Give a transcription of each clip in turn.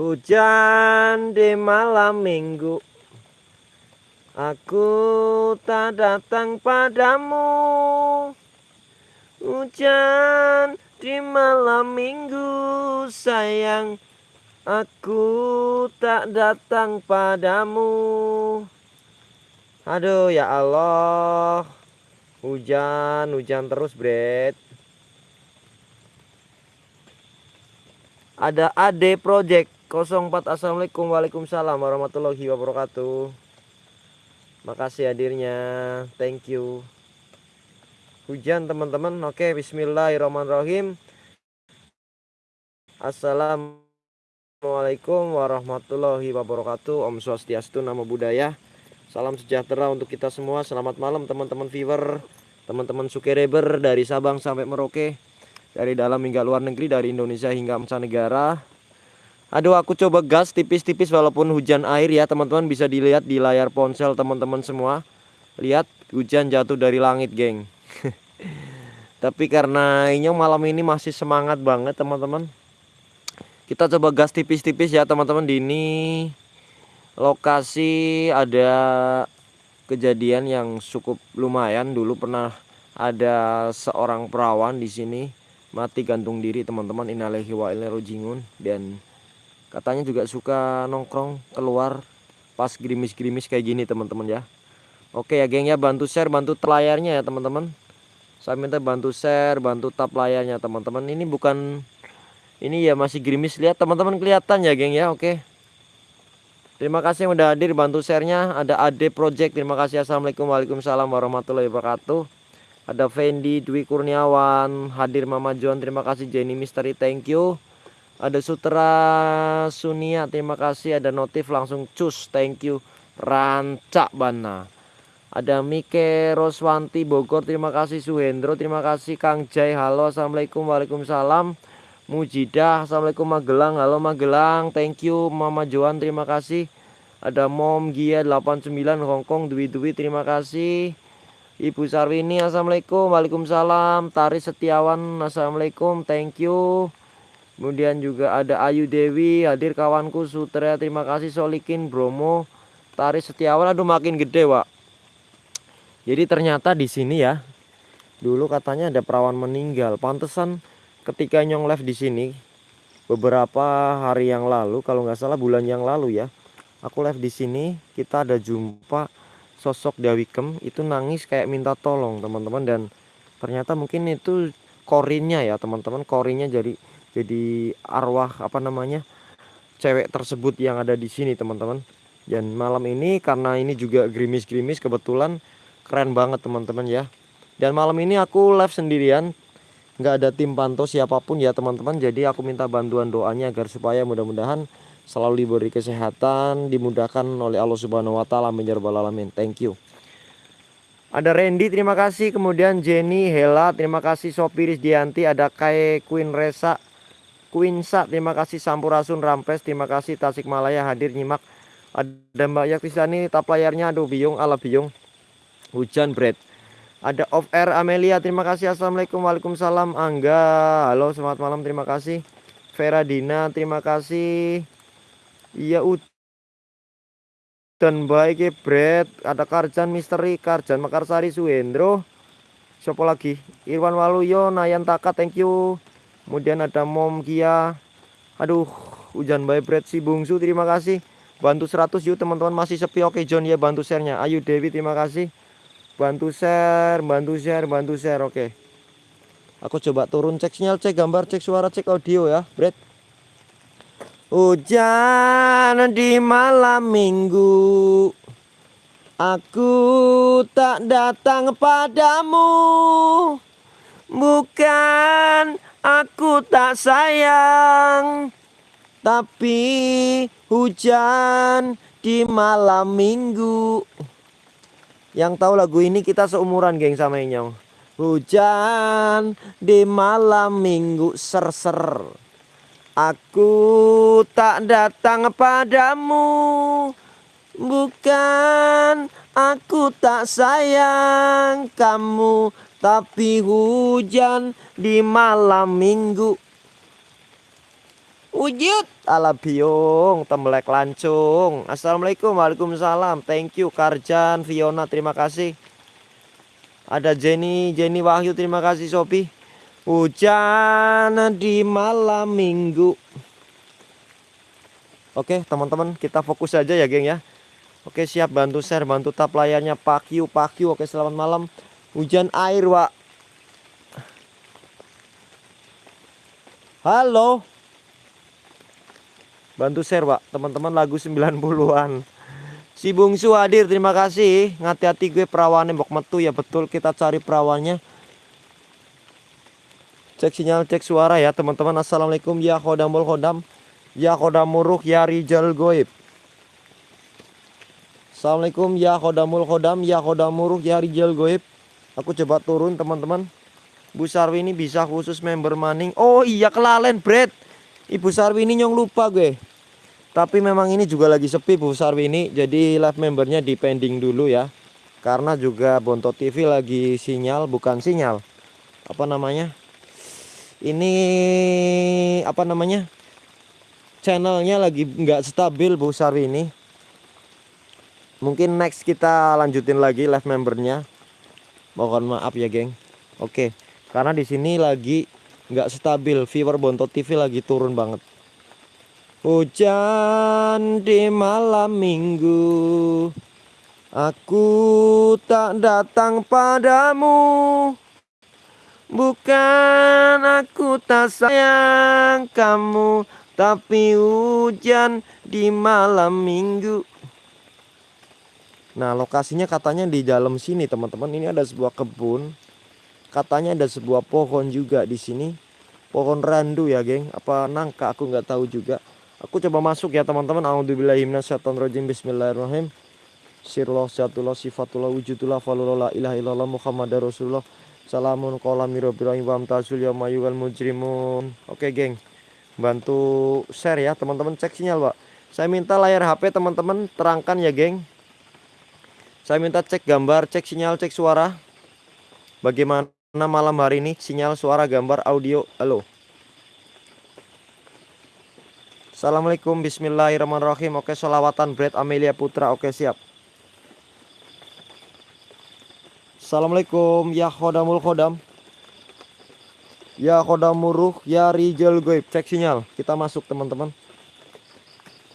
Hujan di malam minggu. Aku tak datang padamu. Hujan di malam minggu sayang. Aku tak datang padamu. Aduh ya Allah. Hujan, hujan terus Bret. Ada AD Project 04 Assalamualaikum. Waalaikumsalam warahmatullahi wabarakatuh. Makasih hadirnya. Thank you. Hujan teman-teman. Oke bismillahirrahmanirrahim. Assalamualaikum warahmatullahi wabarakatuh. Om Swastiastu Nama Budaya Salam sejahtera untuk kita semua. Selamat malam teman-teman viewer Teman-teman sukereber dari Sabang sampai Merauke Dari dalam hingga luar negeri Dari Indonesia hingga mancanegara Aduh aku coba gas tipis-tipis walaupun hujan air ya teman-teman. Bisa dilihat di layar ponsel teman-teman semua. Lihat hujan jatuh dari langit geng. Tapi karena ini malam ini masih semangat banget teman-teman. Kita coba gas tipis-tipis ya teman-teman. Di ini Lokasi ada kejadian yang cukup lumayan. Dulu pernah ada seorang perawan di sini. Mati gantung diri teman-teman. Inalehi wa dan katanya juga suka nongkrong keluar pas gerimis-gerimis kayak gini teman-teman ya. Oke ya geng ya bantu share bantu layarnya ya teman-teman. Saya minta bantu share bantu tap layarnya teman-teman. Ini bukan ini ya masih gerimis. Lihat teman-teman kelihatan ya geng ya. Oke. Terima kasih yang udah hadir bantu sharenya. Ada AD Project. Terima kasih. Assalamualaikum Waalaikumsalam warahmatullahi wabarakatuh. Ada Fendi Dwi Kurniawan. Hadir Mama John. Terima kasih Jenny Misteri thank you ada Sutra Sunia terima kasih. Ada notif langsung cus thank you. Rancak bana. Ada Mike Roswanti Bogor terima kasih. Suhendro terima kasih. Kang Jai halo. Assalamualaikum Waalaikumsalam. Mujidah Assalamualaikum Magelang. Halo Magelang. Thank you Mama Joan terima kasih. Ada Mom Gia 89 Hongkong Dwi Dwi terima kasih. Ibu Sarwini Assalamualaikum Waalaikumsalam. Tari Setiawan Assalamualaikum thank you Kemudian juga ada Ayu Dewi, hadir kawanku Sutra, terima kasih Solikin, Bromo, Taris Setiawan, aduh makin gede, Pak. Jadi ternyata di sini ya, dulu katanya ada perawan meninggal. Pantesan ketika nyong live di sini beberapa hari yang lalu, kalau nggak salah bulan yang lalu ya, aku live di sini kita ada jumpa sosok Dewi Kem itu nangis kayak minta tolong teman-teman dan ternyata mungkin itu korinnya ya teman-teman korinnya jadi jadi arwah apa namanya cewek tersebut yang ada di sini teman-teman. Dan malam ini karena ini juga gerimis-gerimis kebetulan keren banget teman-teman ya. Dan malam ini aku live sendirian. Nggak ada tim pantau siapa pun ya teman-teman. Jadi aku minta bantuan doanya agar supaya mudah-mudahan selalu diberi kesehatan dimudahkan oleh Allah Subhanahu Wa Taala. Alamin. Thank you. Ada Randy terima kasih. Kemudian Jenny Hela terima kasih Sopiris Dianti ada Kai Queen Resa Quinsa terima kasih Sampurasun Rampes terima kasih Tasikmalaya hadir nyimak. Ada Mbak Yaktisani tap layarnya aduh biung ala biung hujan bread ada off air Amelia terima kasih Assalamualaikum Waalaikumsalam Angga. Halo selamat malam terima kasih. Vera Dina terima kasih. Iya dan baik ya bread ada Karjan Misteri Karjan Makarsari Suhendro. Siapa lagi? Irwan Waluyo Nayan Taka thank you kemudian ada Mom Kia. Aduh hujan baik bread si bungsu terima kasih. Bantu 100 yuk teman-teman masih sepi. Oke John ya bantu sharenya. Ayu Dewi terima kasih. Bantu share bantu share bantu share oke. Aku coba turun cek sinyal cek gambar cek suara cek audio ya bread hujan di malam minggu. Aku tak datang padamu. Bukan Aku tak sayang Tapi hujan di malam minggu. Yang tahu lagu ini kita seumuran geng sama Inyong. Hujan di malam minggu ser-ser. Aku tak datang padamu Bukan aku tak sayang kamu tapi hujan di malam minggu Wujud ala biung tembelek lancung. Assalamualaikum Waalaikumsalam. Thank you Karjan Fiona terima kasih. Ada Jenny Jenny Wahyu terima kasih Sopi. Hujan di malam minggu. Oke teman-teman kita fokus saja ya geng ya. Oke siap bantu share bantu tap layarnya Pak Q. Oke selamat malam. Hujan air Wak. Halo. Bantu share Pak teman-teman lagu 90-an. Si Bungsu hadir terima kasih. Ngati-hati gue perawannya bok metu ya betul kita cari perawannya. Cek sinyal cek suara ya teman-teman. Assalamualaikum ya khodamul khodam. Ya khodamuruk ya rijal goib. Assalamualaikum ya khodamul khodam ya khodamuruk ya rijal goib. Aku coba turun teman-teman. Bu Sarwi ini bisa khusus member maning. Oh iya kelalen Brad. Ibu Sarwi ini nyong lupa gue. Tapi memang ini juga lagi sepi Bu Sarwi ini. Jadi live membernya di pending dulu ya. Karena juga Bonto TV lagi sinyal bukan sinyal. Apa namanya? Ini apa namanya? channelnya lagi nggak stabil Bu Sarwi ini mungkin next kita lanjutin lagi live membernya mohon maaf ya geng. Oke karena di sini lagi nggak stabil. Viewer Bonto TV lagi turun banget. Hujan di malam minggu. Aku tak datang padamu. Bukan aku tak sayang kamu tapi hujan di malam minggu Nah lokasinya katanya di dalam sini teman-teman. Ini ada sebuah kebun. Katanya ada sebuah pohon juga di sini. Pohon randu ya geng. Apa nangka? Aku nggak tahu juga. Aku coba masuk ya teman-teman. A'udzubillahiminasyaitonirrajim. Bismillahirrahmanirrahim. Sirullah syatullah sifatullah wujudullah falullah ilaha illallah Muhammad Rasulullah. Salamun kolam mirobirahim wa amtazul ya wal mujrimun. Oke geng. Bantu share ya teman-teman. Cek sinyal pak. Saya minta layar HP teman-teman. Terangkan ya geng saya minta cek gambar cek sinyal cek suara. Bagaimana malam hari ini? Sinyal suara gambar audio. Halo. Assalamualaikum. Bismillahirrahmanirrahim. Oke solawatan Brad Amelia Putra. Oke siap. Assalamualaikum. Ya khodamul khodam. Ya kodamuruh ya rijal goib. Cek sinyal. Kita masuk teman-teman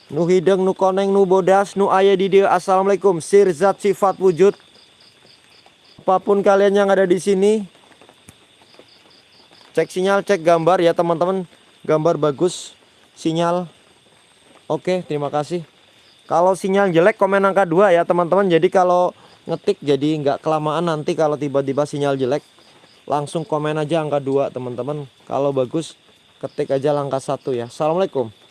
Nu hideng nu koneng nu bodas nu ayah di dia. Assalamualaikum. Sirzat sifat wujud. Apa pun kalian yang ada di sini Cek sinyal cek gambar ya teman-teman. Gambar bagus Sinyal. Oke terima kasih. Kalau sinyal jelek komen angka 2 ya teman-teman. Jadi kalau ngetik jadi nggak kelamaan nanti kalau tiba-tiba sinyal jelek. Langsung komen aja angka 2 teman-teman. Kalau bagus ketik aja langkah satu ya. Assalamualaikum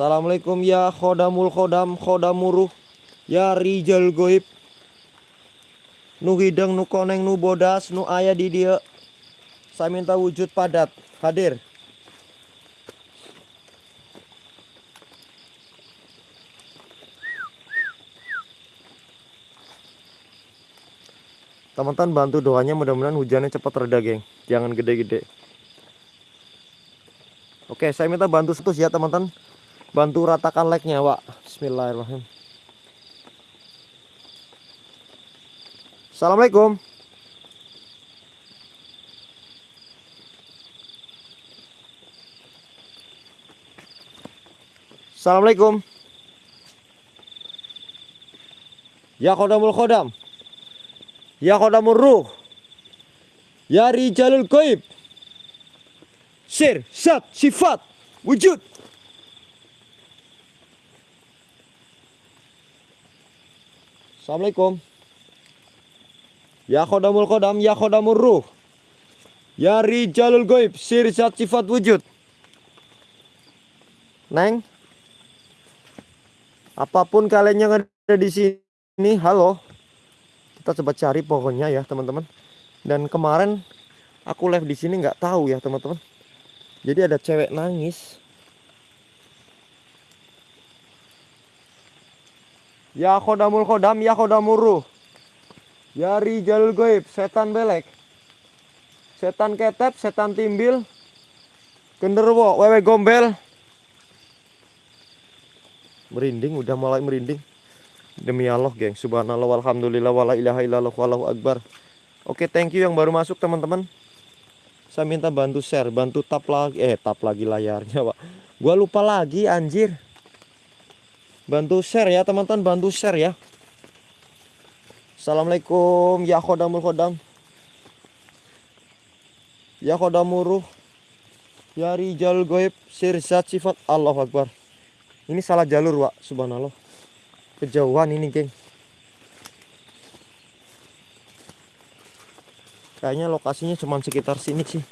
Assalamualaikum ya khodamul khodam khodamuruh ya rijal goib. Nu hidang nu koneng nu bodas nu ayah di dia. Saya minta wujud padat. Hadir. Teman-teman bantu doanya mudah-mudahan hujannya cepat reda geng. Jangan gede-gede. Oke saya minta bantu setus ya teman-teman Bantu ratakan like-nya Wak. Bismillahirrahmanirrahim. Assalamualaikum. Assalamualaikum. Ya kodamul kodam Ya Qadamur Ruh. Ya Rijalul Goib Sir, Sat, Sifat, Wujud Assalamualaikum. Ya Qadamul Qadam Ya Qadamur Ruh. Ya Rijalul Goib Sir, Sat, Sifat, Wujud. Neng? Apa pun kalian yang ada di sini Halo. Kita coba cari pohonnya ya teman-teman. Dan kemarin aku live di sini nggak tahu ya teman-teman. Jadi ada cewek nangis ya khodamul khodam ya khodamuru ya rijalul goib setan belek. Setan ketep setan timbil. Genderwo wewe gombel. Merinding udah mulai merinding. Demi Allah geng. Subhanallah walhamdulillah wala ilaha illallah wallahu akbar. Oke thank you yang baru masuk teman-teman. Saya minta bantu share bantu tap lagi eh tap lagi layarnya pak. Gua lupa lagi anjir bantu share ya teman-teman bantu share ya. Assalamualaikum ya khodamul khodam. Ya khodamuruh Ya rijal goib sirzat sifat Allah Akbar. Ini salah jalur Wak Subhanallah. Kejauhan ini geng. Kayaknya lokasinya cuma sekitar sini sih.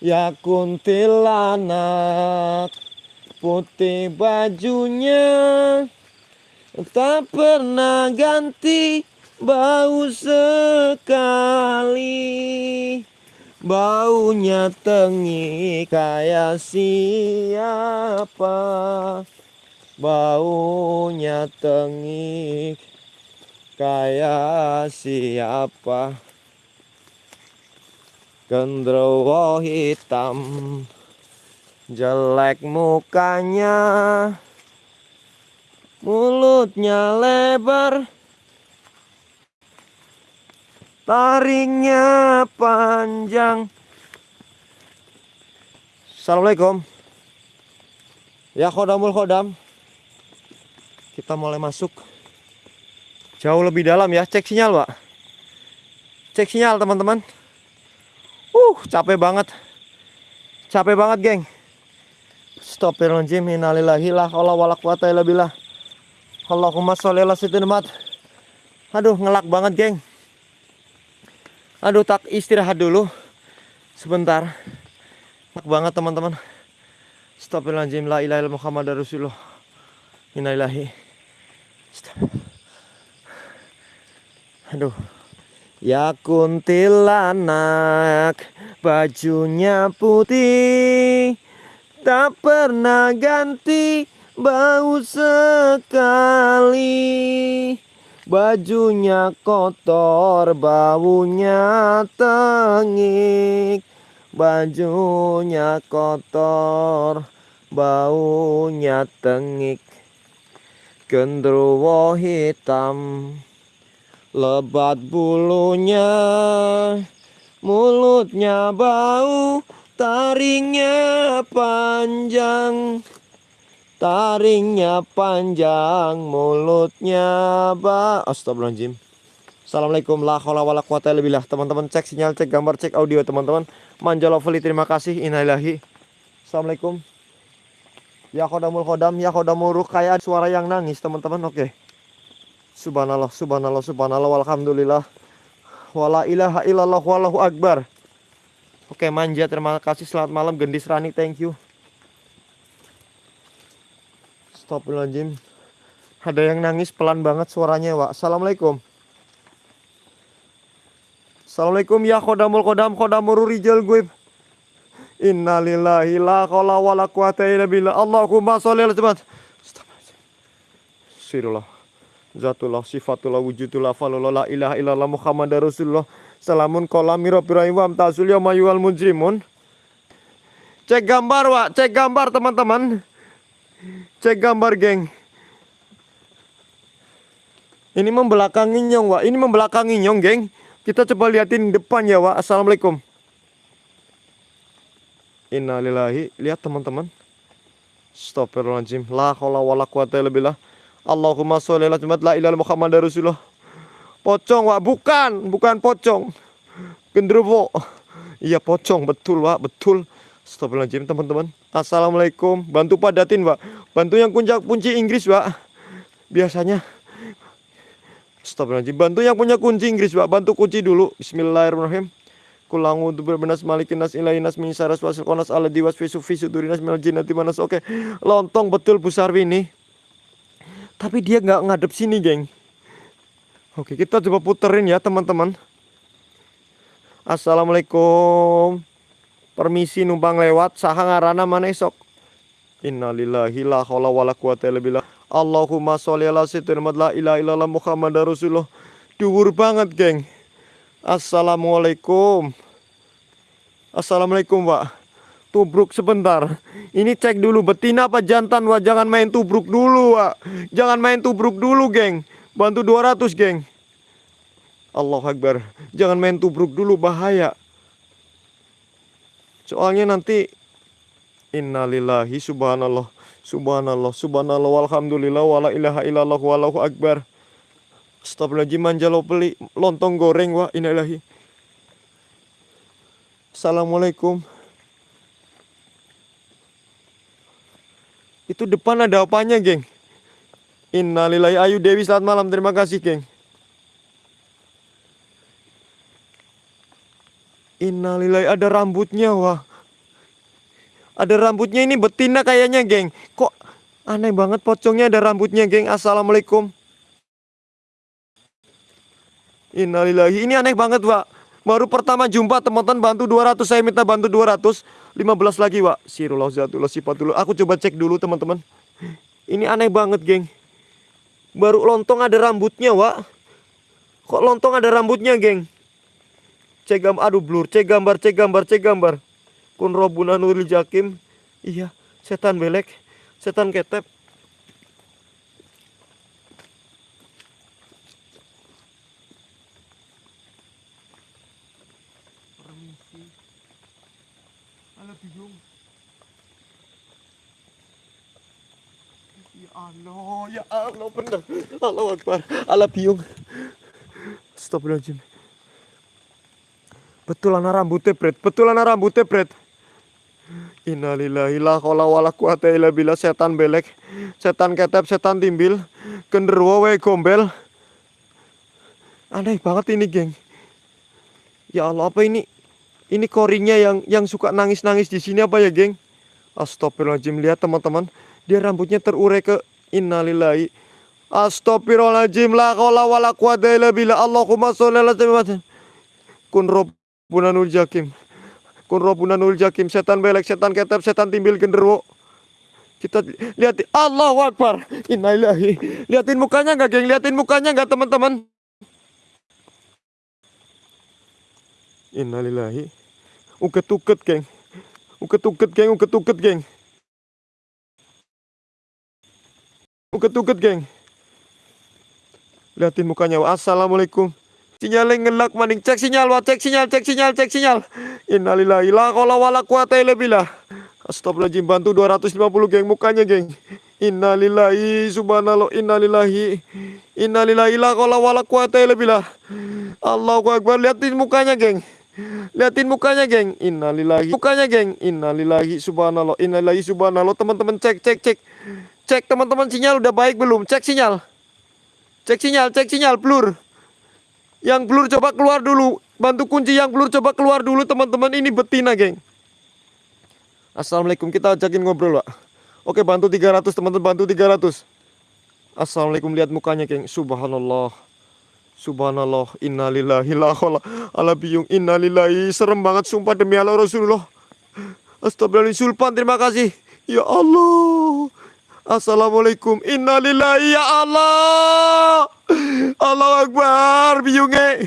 Ya kuntilanak Putih bajunya Tak pernah ganti bau sekali. Baunya tengi kayak siapa? Baunya tengi kayak siapa? Gendrowo hitam Jelek mukanya Mulutnya lebar Taringnya panjang. Assalamualaikum. Ya khodamul khodam. Kita mulai masuk. Jauh lebih dalam ya. Cek sinyal, Pak. Cek sinyal, teman-teman. Uh, capek banget. Capek banget, geng. Astagfirullahaladzim. Innalillahi la haula wala quwata illa billah. Allahumma sholli ala sayyidina Aduh, ngelak banget, geng. Aduh tak istirahat dulu sebentar. Enak banget teman-teman. Astagfirullahaladzim la ilaha illallah Muhammad Rasulullah. Innalillahi. Aduh. Ya kuntilanak bajunya putih tak pernah ganti bau sekali. Bajunya kotor, baunya tengik. Bajunya kotor, baunya tengik. Gendruwo hitam Lebat bulunya Mulutnya bau Taringnya panjang Taringnya panjang, mulutnya ba. Astagfirullahaladzim. Assalamualaikum la haula wala quwata. Teman-teman cek sinyal, cek gambar, cek audio teman-teman. Manja terima kasih. Innalillahi. Assalamualaikum. Ya khodamul khodam, ya khodamul ruh kayak suara yang nangis teman-teman. Oke. Subhanallah, subhanallah, subhanallah, walhamdulillah. Wala ilaha illallah wallahu akbar. Oke, manja terima kasih. Selamat malam Gendis Rani, thank you. Astagfirullahaladzim. Ada yang nangis pelan banget suaranya Wak. Assalamualaikum. Assalamualaikum ya khodamul khodam khodamul rijal gue Innalillahi la qala wa la quwata illa billah. Allahumma sholli ala cepat Sirullah Zatullah sifatullah wujudullah falullah la ilaha illallah Muhammad Rasulullah Salamun kolam mirabirahim wa amtazul yamayual mujrimun Cek gambar Wak, cek gambar teman-teman Cek gambar, geng. Ini membelakangi nyong, Wak. Ini membelakangi nyong, geng. Kita coba liatin depan ya, Wak. Assalamualaikum. Innalillahi. Lihat, teman-teman. Astagfirullahaladzim. La haula wala quwata illa billah. Allahumma sholli ala la ilaha Muhammad Rasulullah. Pocong, Wak. Bukan, bukan pocong. Genderuwo. Iya, pocong. Betul, Wak. Betul. Astagfirullahaladzim teman-teman. Assalamualaikum. Bantu padatin pak Bantu yang kunci, kunci Inggris pak Biasanya. Astagfirullahaladzim. Bantu yang punya kunci Inggris pak Bantu kunci dulu. Bismillahirrahmanirrahim. Kulangu untuk berbenas malikin nas ilahi nas minsaras wasil konas ala diwas visu visu durinas minal jinati manas. Oke. Lontong betul Bu ini. Tapi dia nggak ngadep sini geng Oke kita coba puterin ya teman-teman Assalamualaikum permisi numpang lewat saha ngarana mana esok innalillahi la haula wala quwata illa billah Allahumma sholli ala sayyidina la ilaha illallah Muhammad Rasulullah dhuwur banget geng Assalamualaikum. Assalamualaikum, Pak. Tubruk sebentar. Ini cek dulu betina apa jantan, Wak. Jangan main tubruk dulu, Wak. Jangan main tubruk dulu, geng. Bantu 200, geng. Allah Akbar. Jangan main tubruk dulu, bahaya. Soalnya nanti Innalillahi subhanallah. Subhanallah, subhanallah, walhamdulillah, wala ilaha illallah, wallahu akbar. Astagfirullahaladzim, manjalo peli lontong goreng, wah, innalillahi. Assalamualaikum. Itu depan ada apanya, geng? Innalillahi, ayu Dewi, selamat malam, terima kasih, geng. Innalillahi, ada rambutnya, wah. Ada rambutnya ini betina kayaknya, geng. Kok aneh banget pocongnya ada rambutnya, geng. Assalamualaikum. Innalillahi. Ini aneh banget, Pak. Baru pertama jumpa teman-teman bantu 200, saya minta bantu 200. 15 lagi, Pak. Sirullah zatullah sifatullah. Aku coba cek dulu, teman-teman. Ini aneh banget, geng. Baru lontong ada rambutnya, Pak. Kok lontong ada rambutnya, geng? Cek gambar, aduh blur. Cek gambar, cek gambar, cek gambar. Kun robuna nuril jakim. Iya setan belek setan ketep. Ala ya Allah ya Allah bener. Allah Akbar. Biung Astagfirullahaladzim Betul anak rambutnya bret Betul anak rambutnya bret Innalillahi la haula wala quwata illa billah setan belek, setan ketep, setan timbil, genderuwo wae gombel. Aneh banget ini, geng. Ya Allah, apa ini? Ini koringnya yang yang suka nangis-nangis di sini apa ya, geng? Astagfirullahaladzim, lihat teman-teman. Dia rambutnya terurai ke innalillahi. Astagfirullahaladzim, la haula wala quwata illa billah. Allahumma sholli ala sayyidina Kun Rabbunanul Jakim. Kun robunanul jakim, setan belek, setan ketep, setan timbil genderuwo. Kita lihat Allah Akbar. Innalillahi. Lihatin mukanya nggak, geng? Lihatin mukanya nggak, teman-teman? Innalillahi. Uket-uket, geng. Uket-uket, geng. Uket-uket, geng. Uket-uket, geng. Lihatin mukanya. Assalamualaikum. Sinyalnya ngelak maning. Cek sinyal, wah. Cek sinyal, cek sinyal, cek sinyal. Innalillahi la haula wala quwata illa billah. Astagfirullahaladzim bantu 250 geng mukanya geng. Innalillahi subhanallah innalillahi innalillahi la haula wala quwata illa billah. Allahu akbar liatin mukanya geng. Liatin mukanya geng. Innalillahi mukanya geng. Innalillahi subhanallah innalillahi subhanallah teman-teman cek cek cek. Cek teman-teman sinyal udah baik belum? Cek sinyal. Cek sinyal, cek sinyal blur. Yang blur coba keluar dulu. Bantu kunci yang blur coba keluar dulu teman-teman. Ini betina geng. Assalamualaikum. Kita ajakin ngobrol pak. Oke bantu 300 teman-teman. Bantu 300. Assalamualaikum. Lihat mukanya geng. Subhanallah. Subhanallah. Innalillahi la ala biyung. Innalillahi. Serem banget sumpah demi Allah Rasulullah. Astagfirullahaladzim. Sulpan terima kasih. Ya Allah. Assalamualaikum. Innalillahi ya Allah. Allah Akbar. Biungnya.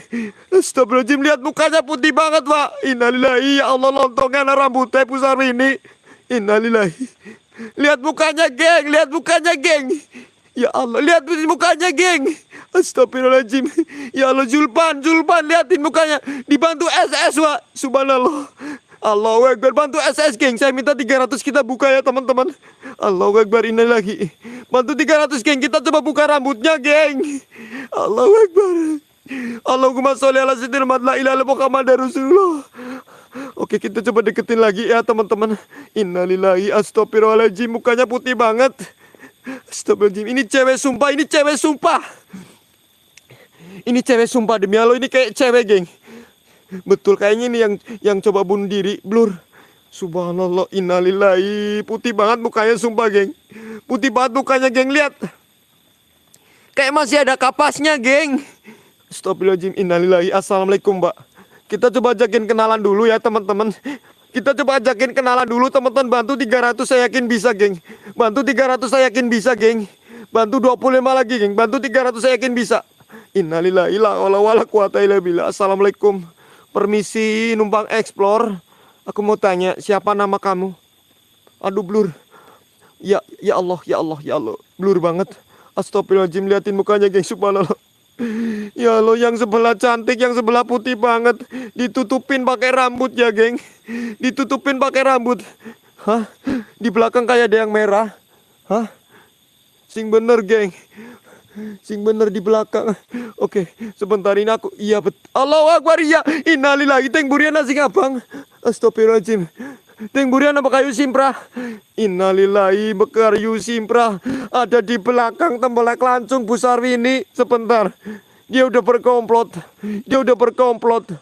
Astagfirullahaladzim. Lihat mukanya putih banget, Pak. Innalillahi ya Allah. Lontongnya rambutnya pusar ini. Innalillahi. Lihat mukanya, geng. Lihat mukanya, geng. Ya Allah. Lihat mukanya, geng. Astagfirullahaladzim. Ya Allah. Julpan. Julpan. Lihatin mukanya. Dibantu SS, Pak. Subhanallah. Allahu Akbar. Bantu SS geng saya minta 300 kita buka ya teman-teman. Allahu Akbar ini lagi bantu 300 geng kita coba buka rambutnya geng. Allahu Akbar. Allahumma sholli ala sayyidina Muhammad la ilaha Muhammad Rasulullah. Oke kita coba deketin lagi ya teman-teman. Innalillahi astagfirullahaladzim mukanya putih banget. Astagfirullahaladzim ini cewek sumpah ini cewek sumpah. Ini cewek sumpah demi Allah ini kayak cewek geng Betul kayaknya ini yang yang coba bunuh diri, blur. Subhanallah, innalillahi. Putih banget mukanya sumpah, geng. Putih banget mukanya, geng. Lihat. Kayak masih ada kapasnya, geng. Astagfirullahaladzim, innalillahi. Assalamualaikum, Mbak. Kita coba ajakin kenalan dulu ya, teman-teman. Kita coba ajakin kenalan dulu, teman-teman. Bantu 300 saya yakin bisa, geng. Bantu 300 saya yakin bisa, geng. Bantu 25 lagi, geng. Bantu 300 saya yakin bisa. Innalillahi la haula wala quwata. Assalamualaikum. Permisi numpang explore. Aku mau tanya, siapa nama kamu? Aduh blur. Ya ya Allah, ya Allah, ya Allah. Blur banget. Astagfirullahaladzim, liatin mukanya geng, subhanallah. Ya Allah, yang sebelah cantik, yang sebelah putih banget. Ditutupin pakai rambut ya, geng. Ditutupin pakai rambut. Hah? Di belakang kayak ada yang merah. Hah? Sing bener, geng. Sing bener di belakang. Oke, sebentar ini aku. Iya bet. Allah Akbar iya. Innalillahi teng burian nasi abang. Astagfirullahaladzim. Teng burian apa kayu simpra? Innalillahi yu simpra. Ada di belakang tembelak langsung Bu Sarwini. Sebentar. Dia udah berkomplot. Dia udah berkomplot.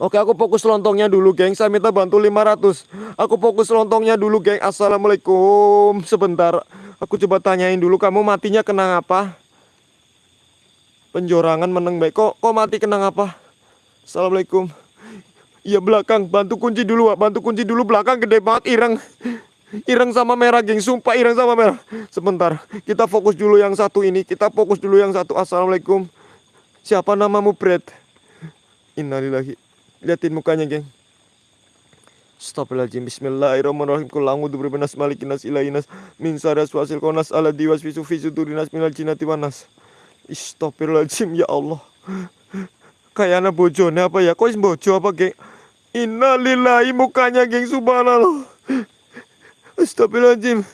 Oke aku fokus lontongnya dulu geng. Saya minta bantu 500 Aku fokus lontongnya dulu geng. Assalamualaikum. Sebentar. Aku coba tanyain dulu Kamu matinya kena apa? Penjorangan meneng baik. Kok, kok mati kena apa? Assalamualaikum. Iya belakang. Bantu kunci dulu Bantu kunci dulu. Belakang Gede banget ireng. Ireng sama merah geng. Sumpah ireng sama merah. Sebentar. Kita fokus dulu yang satu ini. Kita fokus dulu yang satu. Assalamualaikum. Siapa namamu Brad? Innalillahi Liatin mukanya, geng. Astagfirullahaladzim Bismillahirrahmanirrahim Kul a'udzu nas ilahinas min syarri waswasil khannas alladzi waswisu fi sudurinas minal jinnati wan nas. Astagfirullahaladzim ya Allah. Kayak anak bojone apa ya? Kok bojo apa, geng? Innalillahi mukanya, geng. Subhanallah. Astagfirullahaladzim.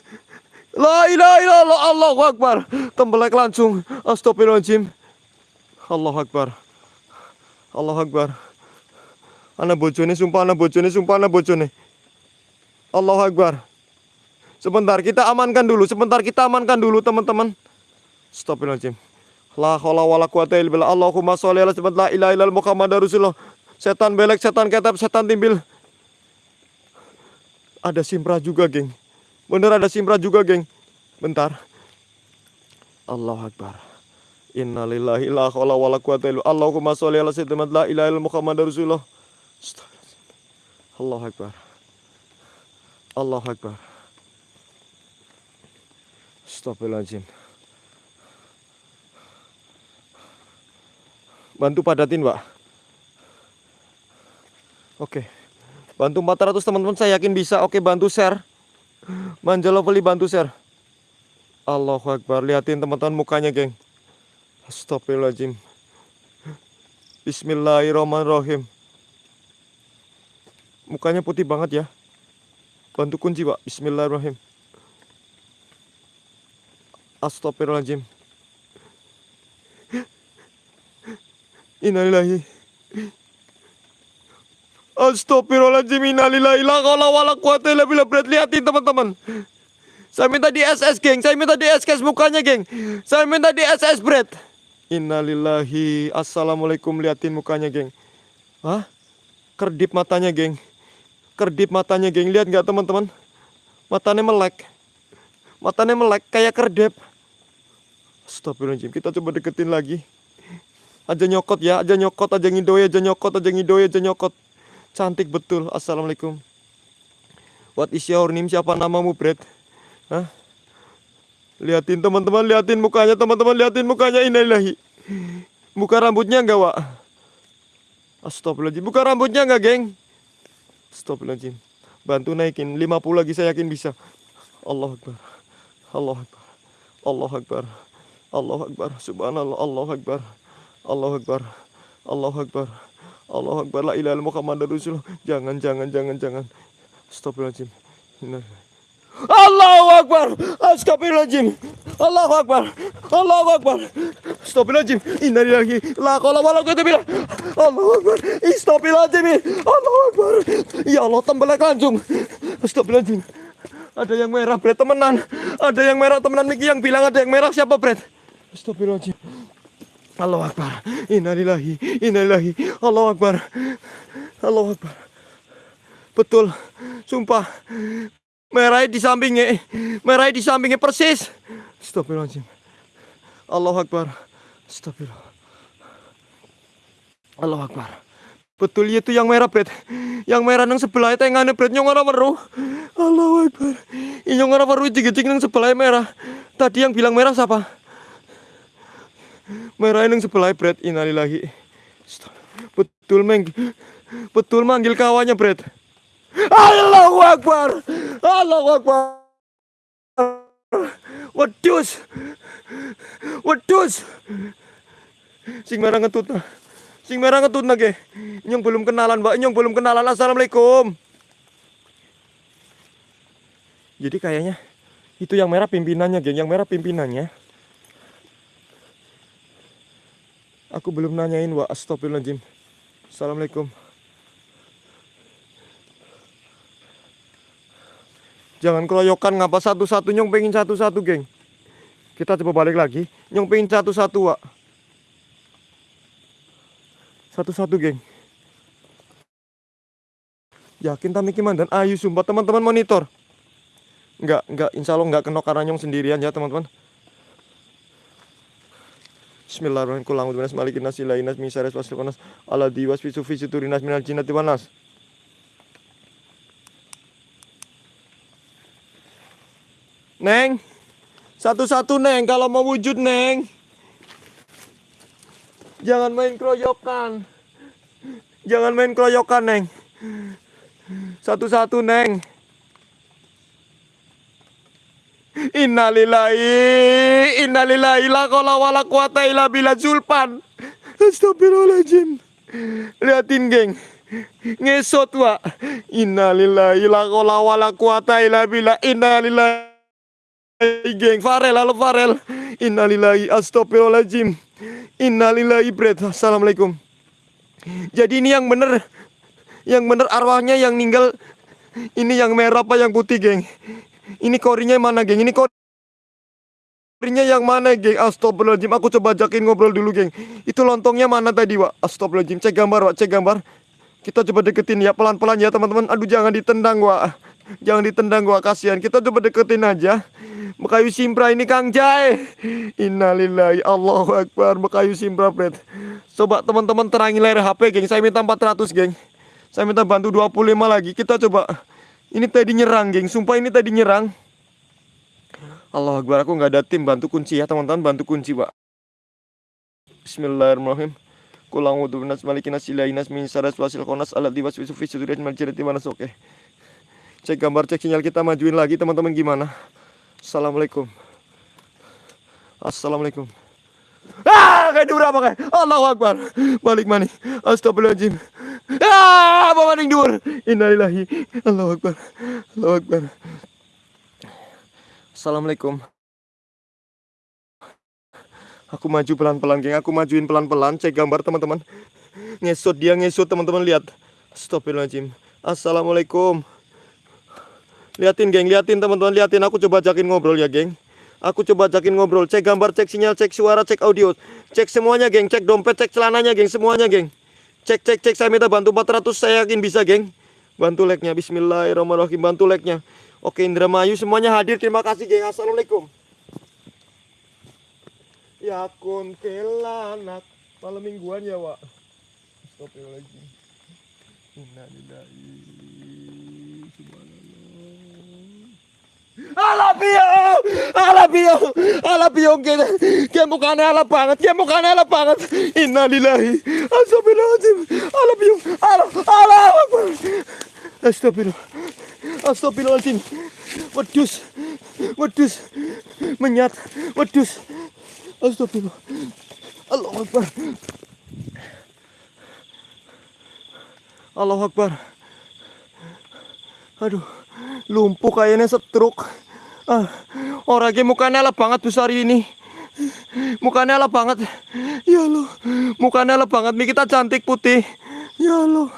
La ilaha illallah Allahu Akbar. Tembelak langsung. Astagfirullahaladzim. Allahu Akbar. Allahu Akbar. Anak bojone sumpah anak bojone sumpah anak bojone. Allahu Akbar. Sebentar kita amankan dulu, sebentar kita amankan dulu teman-teman. Astagfirullahaladzim. La haula wala quwata illa billah. Allahumma sholli ala sayyidina la ilaha illallah Muhammadar Rasulullah. Setan belek, setan ketep, setan timbil. Ada simpra juga, geng. Bener ada simpra juga, geng. Bentar. Allahu Akbar. Innalillahi la haula wala quwata illa Allahumma sholli ala sayyidina la ilaha illallah Muhammadar Rasulullah. Allah Akbar. Allah Akbar. Astagfirullahaladzim. Bantu padatin, Pak. Oke. Bantu 400 teman-teman saya yakin bisa. Oke, bantu share. Manjalo beli bantu share. Allahu Akbar. Liatin teman-teman mukanya, geng. Astagfirullahaladzim. Bismillahirrahmanirrahim. Mukanya putih banget ya. Bantu kunci, Pak. Bismillahirrahmanirrahim. Astagfirullahaladzim. Innalillahi. Astagfirullahaladzim. Innalillahi. La qala wa la. Berat liatin teman-teman. Saya minta di SS, geng. Saya minta di SS mukanya, geng. Saya minta di SS, Brad. Innalillahi. Assalamualaikum. Liatin mukanya, geng. Hah? Kerdip matanya, geng. Kerdip matanya, geng. Lihat nggak, teman-teman? Matanya melek. Matanya melek kayak kerdep. Astagfirullahaladzim. Kita coba deketin lagi. Aja nyokot ya, aja nyokot, aja ngidoy, aja nyokot, aja ngidoy, aja nyokot. Cantik betul. Assalamualaikum. What is your name? Siapa namamu, Brad? Hah? Liatin teman-teman, liatin mukanya, teman-teman, liatin mukanya. Inilahi. Buka rambutnya enggak, Wak? Astagfirullahaladzim. Buka rambutnya enggak, geng? Astagfirullahaladzim. Bantu naikin. 50 lagi saya yakin bisa. Allah Akbar. Allah Akbar. Allah Akbar. Allah Akbar. Subhanallah. Allah Akbar. Allah Akbar. Allah Akbar. Allah Akbar. La ilaha Muhammad Rasulullah. Jangan, jangan, jangan, jangan. Astagfirullahaladzim. Allahu Akbar. Astagfirullahaladzim. Allahu Akbar. Allahu Akbar. Astagfirullahaladzim. Innalillahi la qala wala billah. Allahu Akbar. Astagfirullahaladzim. Allahu Akbar. Ya Allah tembelak langsung. Astagfirullahaladzim. Ada yang merah, Bret, temenan. Ada yang merah, temenan. Miki yang bilang ada yang merah siapa, Bret? Astagfirullahaladzim. Allahu Akbar. Innalillahi. Innalillahi. Allahu Akbar. Allahu Akbar. Betul. Sumpah. Merah di sampingnya. Merah di sampingnya persis. Astagfirullahaladzim. Allah Akbar. Astagfirullah. Allah Akbar. Betul itu yang merah bret. Yang merah nang sebelah itu yang aneh bret nyong ora weruh. Allah Akbar. Ini orang weruh jig-jig nang sebelah merah. Tadi yang bilang merah siapa? Merah yang sebelah Bret Innalillahi Betul meng Betul manggil kawannya Bret Allahu Akbar. Allahu Akbar. Wedus Wedus Sing merah ngetut nah. Sing merah ngetut nah ge Nyong belum kenalan mbak. Nyong belum kenalan. Assalamualaikum. Jadi kayaknya Itu yang merah pimpinannya geng. Yang merah pimpinannya. Aku belum nanyain wa astagfirullahaladzim. Assalamualaikum Jangan keroyokan ngapa satu-satu? Nyong pengen satu-satu geng. Kita coba balik lagi. Nyong pengen satu-satu wa Satu-satu geng. Yakin Tamiki Mandan? Ayo sumpah teman-teman monitor. Enggak, enggak, insya Allah enggak kenok karena nyong sendirian ya teman-teman. Bismillahirrahmanirrahim. Kul a'udzu binas malikin nas ilahin nas min syarri wasfil qanas. Alladzi wasfisu fi sudurinas minal jinnati wan Neng, satu-satu Neng kalau mau wujud Neng. Jangan main keroyokan. Jangan main keroyokan Neng. Satu-satu Neng. Innalillahi Innalillahi la wala quwata illa billah Zulpan Astagfirullahaladzim Liatin geng Ngesot wa Innalillahi la wala quwata illa Innalillahi geng Farel halo Farel Innalillahi astagfirullahaladzim Innalillahi bread Assalamualaikum Jadi ini yang bener Yang bener arwahnya yang ninggal Ini yang merah apa yang putih geng ini korinya mana, geng? Ini korinya yang mana, geng? Astagfirullahaladzim. Aku coba ajakin ngobrol dulu, geng. Itu lontongnya mana tadi, Wak? Astagfirullahaladzim. Cek gambar, Wak. Cek gambar. Kita coba deketin ya, pelan-pelan ya, teman-teman. Aduh, jangan ditendang, Wak. Jangan ditendang, Wak. Kasihan. Kita coba deketin aja. Bekayu Simpra ini Kang Jai. Innalillahi Allahu Akbar. Bekayu Simpra, Fred. Coba teman-teman terangin layar HP, geng. Saya minta 400, geng. Saya minta bantu 25 lagi. Kita coba ini tadi nyerang, geng. Sumpah ini tadi nyerang. Allah Akbar, aku nggak ada tim bantu kunci ya, teman-teman. Bantu kunci, Pak. Bismillahirrahmanirrahim. Kulang wudu nas malikin nas ilahi nas min saras wasil konas alat diwas wisu fi suduriat di mana oke. Cek gambar, cek sinyal kita majuin lagi, teman-teman gimana? Assalamualaikum. Assalamualaikum. Ah, kayak berapa kayak? Allahu Akbar. Balik mani. Astagfirullahaladzim. Ah, bawa maning dur. Innalillahi. Allahu Akbar. Allahu Akbar. Assalamualaikum. Aku maju pelan-pelan, geng. Aku majuin pelan-pelan. Cek gambar, teman-teman. Ngesut dia, ngesut, teman-teman. Lihat. Astagfirullahaladzim. Assalamualaikum. Liatin, geng. Liatin, teman-teman. Liatin. Aku coba ajakin ngobrol ya, geng. Aku coba ajakin ngobrol, cek gambar, cek sinyal, cek suara, cek audio, cek semuanya, geng, cek dompet, cek celananya, geng, semuanya, geng. Cek, cek, cek, saya minta bantu 400, saya yakin bisa, geng. Bantu like-nya, bismillahirrahmanirrahim, bantu like-nya. Oke, Indramayu semuanya hadir, terima kasih, geng. Assalamualaikum. Ya kuntilanak malam mingguan ya, Wak. Astagfirullahaladzim. Innalillahi. Alapio, alapio, alapio que que mukanya ala banget, que mukanya ala banget. Innalillahi. Astagfirullahaladzim. Alapio, ala, ala, Astagfirullah. Astagfirullahaladzim. Wedus, wedus, menyat, wedus. Astagfirullah. Allah Akbar. Allah Akbar. Aduh lumpuh kayaknya setruk. Ah, orangnya mukanya lah banget besar ini. Mukanya lah banget. Ya lo mukanya lah banget. Nih kita cantik putih. Ya lo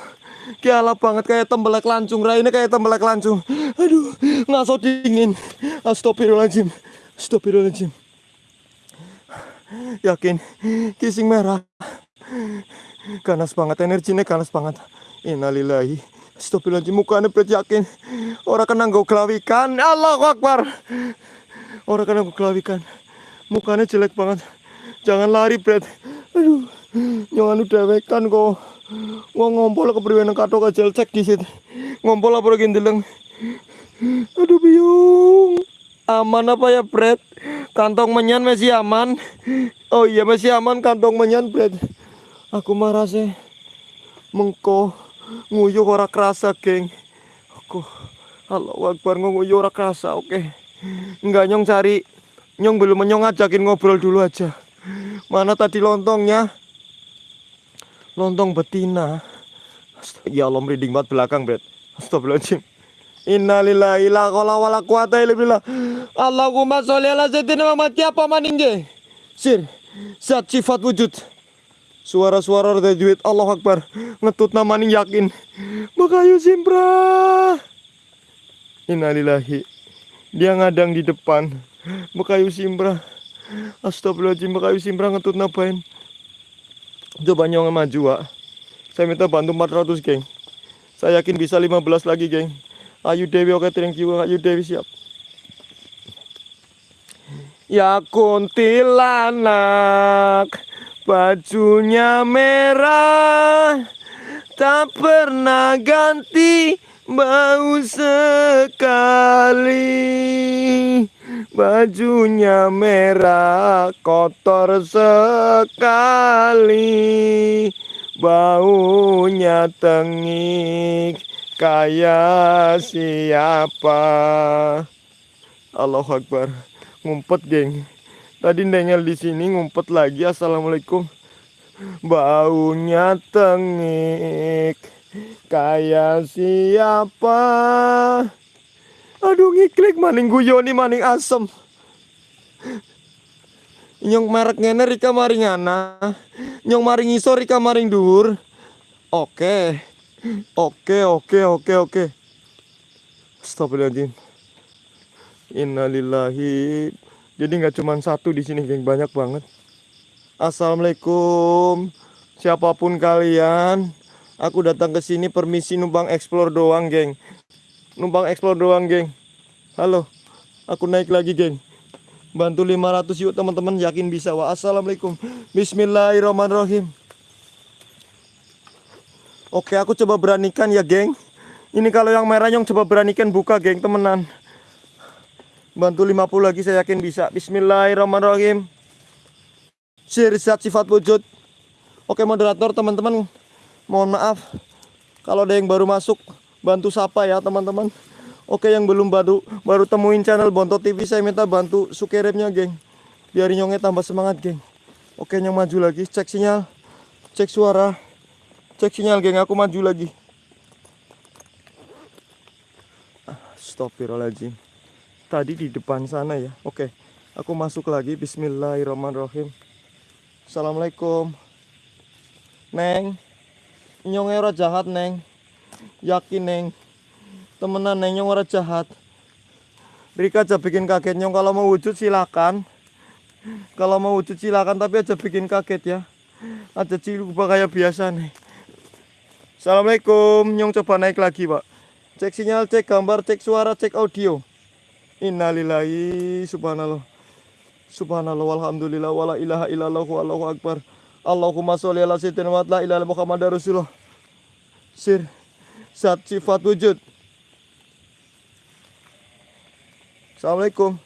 Kialah banget kayak tembelak lancung. Rai ini kayak tembelak lancung. Aduh ngaso dingin. Astagfirullahaladzim. Astagfirullahaladzim. Yakin Kising merah. Ganas banget energinya ganas banget. Innalillahi Astagfirullahaladzim mukanya bet yakin. Orang kena gue kelawikan. Allahu Akbar. Orang kena gue kelawikan. Mukanya jelek banget. Jangan lari bret aduh jangan udah wekan kok. Gua ngompol ke periwena kato kecil cek di situ. Ngompol apa lagi deleng aduh biung aman apa ya bret Kantong menyan masih aman. Oh iya masih aman kantong menyan, Bret. Aku marah sih. Mengko nguyuh ora kerasa, geng. Aku Allah Akbar nguyuh ora kerasa, oke. Enggak nyong cari. Nyong belum menyong ajakin ngobrol dulu aja. Mana tadi lontongnya? Lontong betina. Ya Allah merinding banget belakang, Bret. Astagfirullahaladzim. Innalillahi la qala wala quwata. Allahumma sholli ala sayyidina Muhammad maning ge? Sir, zat sifat wujud. Suara-suara dari duit Allah Akbar. Ngetut namaning yakin. Makayu simpra. Innalillahi. Dia ngadang di depan. Makayu simpra. Astagfirullahaladzim. Makayu simpra ngetut napain. Coba nyong maju, Wak. Saya minta bantu 400, geng. Saya yakin bisa 15 lagi, geng. Ayu Dewi oke thank you Ayu Dewi siap Ya kuntilanak Bajunya merah Tak pernah ganti Bau sekali. Bajunya merah Kotor sekali. Baunya tengik kayak siapa? Allahu Akbar. Ngumpet geng tadi nengel di sini ngumpet lagi assalamualaikum baunya tengik kayak siapa aduh ngiklik maning guyoni maning asem nyong merek ngene rika maring ana nyong maring iso rika maring dur oke Oke, oke, oke, oke. Astagfirullahaladzim. Innalillahi. Jadi nggak cuma satu di sini, geng, banyak banget. Assalamualaikum. Siapa pun kalian, aku datang ke sini permisi numpang explore doang, geng. Numpang explore doang, geng. Halo. Aku naik lagi, geng. Bantu 500 yuk teman-teman, yakin bisa. Wa assalamualaikum. Bismillahirrahmanirrahim. Oke aku coba beranikan ya geng Ini kalau yang merah yang coba beranikan buka geng temenan Bantu 50 lagi saya yakin bisa. Bismillahirrahmanirrahim. Sirisat sifat wujud. Oke moderator teman-teman. Mohon maaf Kalau ada yang baru masuk. Bantu sapa ya teman-teman. Oke yang belum baru baru temuin channel Bonto TV Saya minta bantu sukerepnya geng. Biar nyongnya tambah semangat geng. Oke yang maju lagi cek sinyal. Cek suara. Cek sinyal geng, aku maju lagi. Astagfirullahaladzim. Tadi di depan sana ya. Oke, aku masuk lagi. Bismillahirrahmanirrahim. Assalamualaikum. Neng, nyong ora jahat neng. Yakin neng. Temenan neng nyong ora jahat. Rika aja bikin kaget nyong kalau mau wujud silakan. Kalau mau wujud silakan tapi aja bikin kaget ya. Ada ciluba kayak biasa nih. Assalamualaikum Nyong coba naik lagi pak Cek sinyal, cek gambar, cek suara, cek audio Innalillahi subhanallah. Subhanallah walhamdulillah Wala ilaha illallah wallahu akbar. Allahumma sholli ala sayyidina wa la ilaha Muhammad Rasulullah. Sir Zat sifat wujud. Assalamualaikum.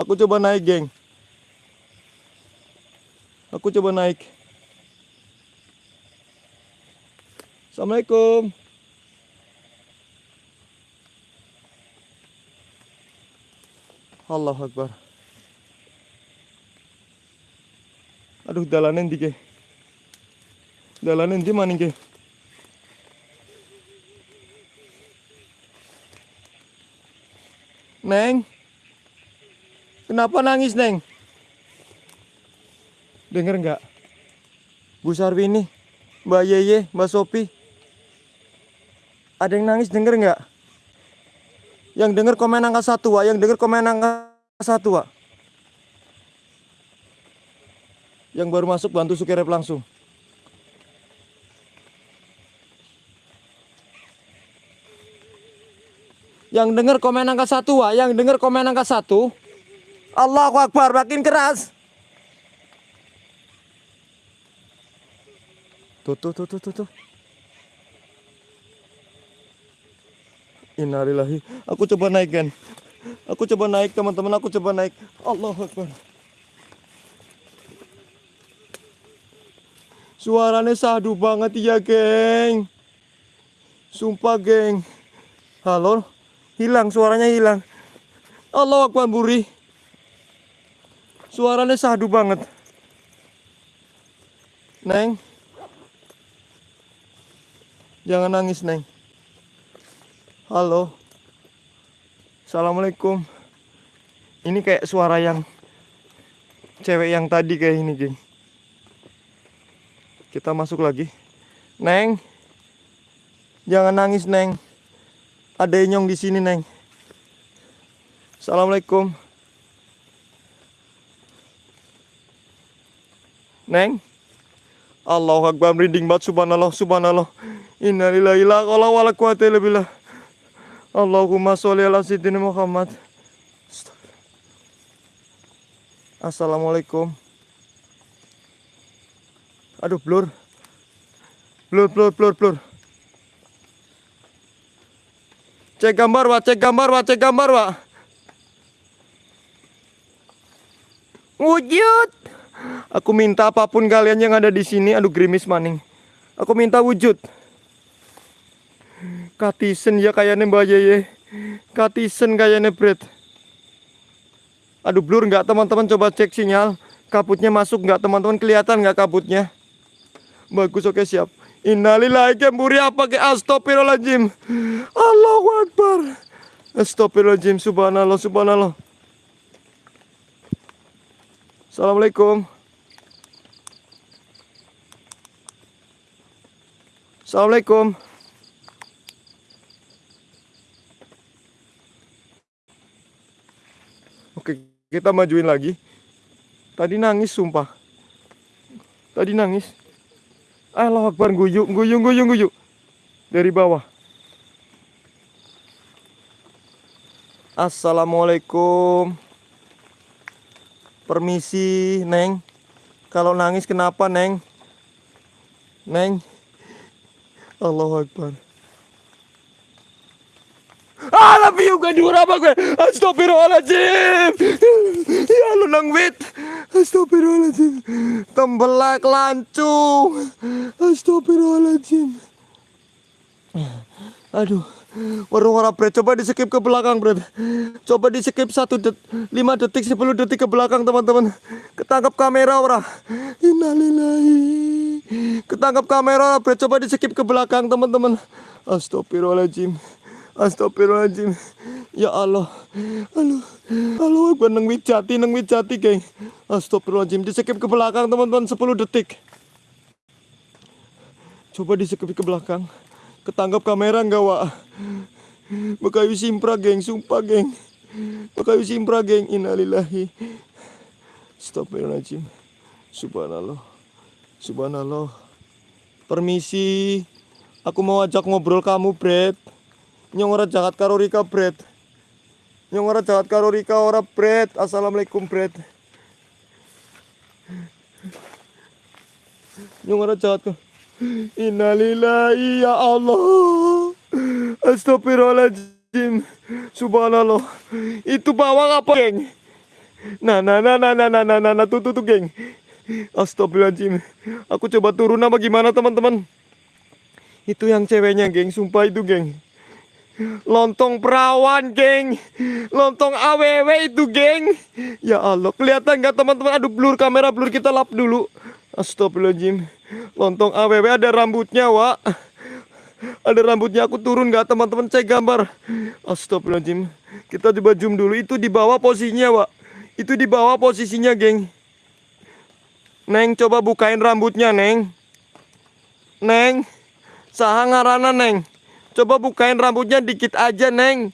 Aku coba naik geng. Aku coba naik. Assalamualaikum. Allah Akbar. Aduh, dalanan di ke. Dalanan di mana ke? Neng. Kenapa nangis, Neng? Dengar nggak? Bu Sarwini, Mbak Yeye, Mbak Sopi. Ada yang nangis denger nggak? Yang denger komen angka satu, Wak. Yang denger komen angka satu, Wak. Yang baru masuk bantu Sukirep langsung. Yang denger komen angka satu, Wak. Yang denger komen angka satu. Allahu Akbar, makin keras. Tuh, tuh, tuh, tuh, tuh, tuh. Innalillahi. Aku coba naik kan. Aku coba naik teman-teman. Aku coba naik. Allah Akbar. Suaranya sahdu banget ya geng. Sumpah geng. Halo. Hilang suaranya hilang. Allah Akbar Buri. Suaranya sahdu banget. Neng. Jangan nangis, Neng. Halo. Assalamualaikum. Ini kayak suara yang cewek yang tadi kayak ini, geng. Kita masuk lagi. Neng. Jangan nangis, Neng. Ada nyong di sini, Neng. Assalamualaikum. Neng. Allahu Akbar merinding banget subhanallah subhanallah. Innalillahi la haula wala quwata illa billah. Allahumma sholli ala sayyidina Muhammad. Assalamualaikum. Aduh, blur. Blur, blur, blur, blur. Cek gambar, Wak. Cek gambar, Wak. Cek gambar, Wak. Wujud. Aku minta apa pun kalian yang ada di sini. Aduh, gerimis maning. Aku minta wujud. Katisen ya kayaknya Mbak Yeye. Katisen kayaknya Bret. Aduh blur nggak teman-teman coba cek sinyal. Kabutnya masuk nggak teman-teman kelihatan nggak kabutnya? Bagus oke siap. Innalillahi kemburi apa ke astagfirullahaladzim. Allahu Akbar. Astagfirullahaladzim subhanallah subhanallah. Assalamualaikum. Assalamualaikum. Oke, kita majuin lagi. Tadi nangis sumpah. Tadi nangis. Allah Akbar guyuk, guyung, guyung, guyuk. Dari bawah. Assalamualaikum. Permisi, Neng. Kalau nangis kenapa, Neng? Neng. Allah Akbar. Ah, tapi juga dura apa gue? Astagfirullahaladzim. Ya lu nang wit. Astagfirullahaladzim. Tembelak lancung. Astagfirullahaladzim. Aduh. Warung orang Bret, coba di skip ke belakang Bret Coba di skip 1 det 5 detik 10 detik ke belakang teman-teman Ketangkap kamera orang Innalillahi Ketangkap kamera Bret, coba di skip ke belakang teman-teman Astagfirullahaladzim Astagfirullahaladzim. Ya Allah. Halo. Halo, gue neng jati, neng jati, geng. Astagfirullahaladzim. Di skip ke belakang, teman-teman. 10 detik. Coba di skip ke belakang. Ketangkap kamera nggak, Wak? Bekayu simpra, geng. Sumpah, geng. Bekayu simpra, geng. Innalillahi. Astagfirullahaladzim. Subhanallah. Subhanallah. Permisi. Aku mau ajak ngobrol kamu, Brett nyong ora jahat karo Rika Bret. Nyong ora jahat karo Rika ora Bret. Assalamualaikum Bret. Nyong ora jahat karo Innalillahi ya Allah. Astagfirullahaladzim. Subhanallah. Itu bawang apa geng? Nah nah nah nah nah nah nah nah, nah tuh tuh tuh geng. Astagfirullahaladzim. Aku coba turun apa gimana teman-teman? Itu yang ceweknya geng. Sumpah itu geng Lontong perawan, geng. Lontong AWW itu, geng. Ya Allah, kelihatan nggak teman-teman? Aduh, blur kamera, blur kita lap dulu. Astagfirullahaladzim. Lontong AWW ada rambutnya, Wak. Ada rambutnya, aku turun nggak teman-teman? Cek gambar. Astagfirullahaladzim. Kita coba zoom dulu. Itu di bawah posisinya, Wak. Itu di bawah posisinya, geng. Neng, coba bukain rambutnya, Neng. Neng. Saha ngarana, Neng. Coba bukain rambutnya dikit aja, Neng.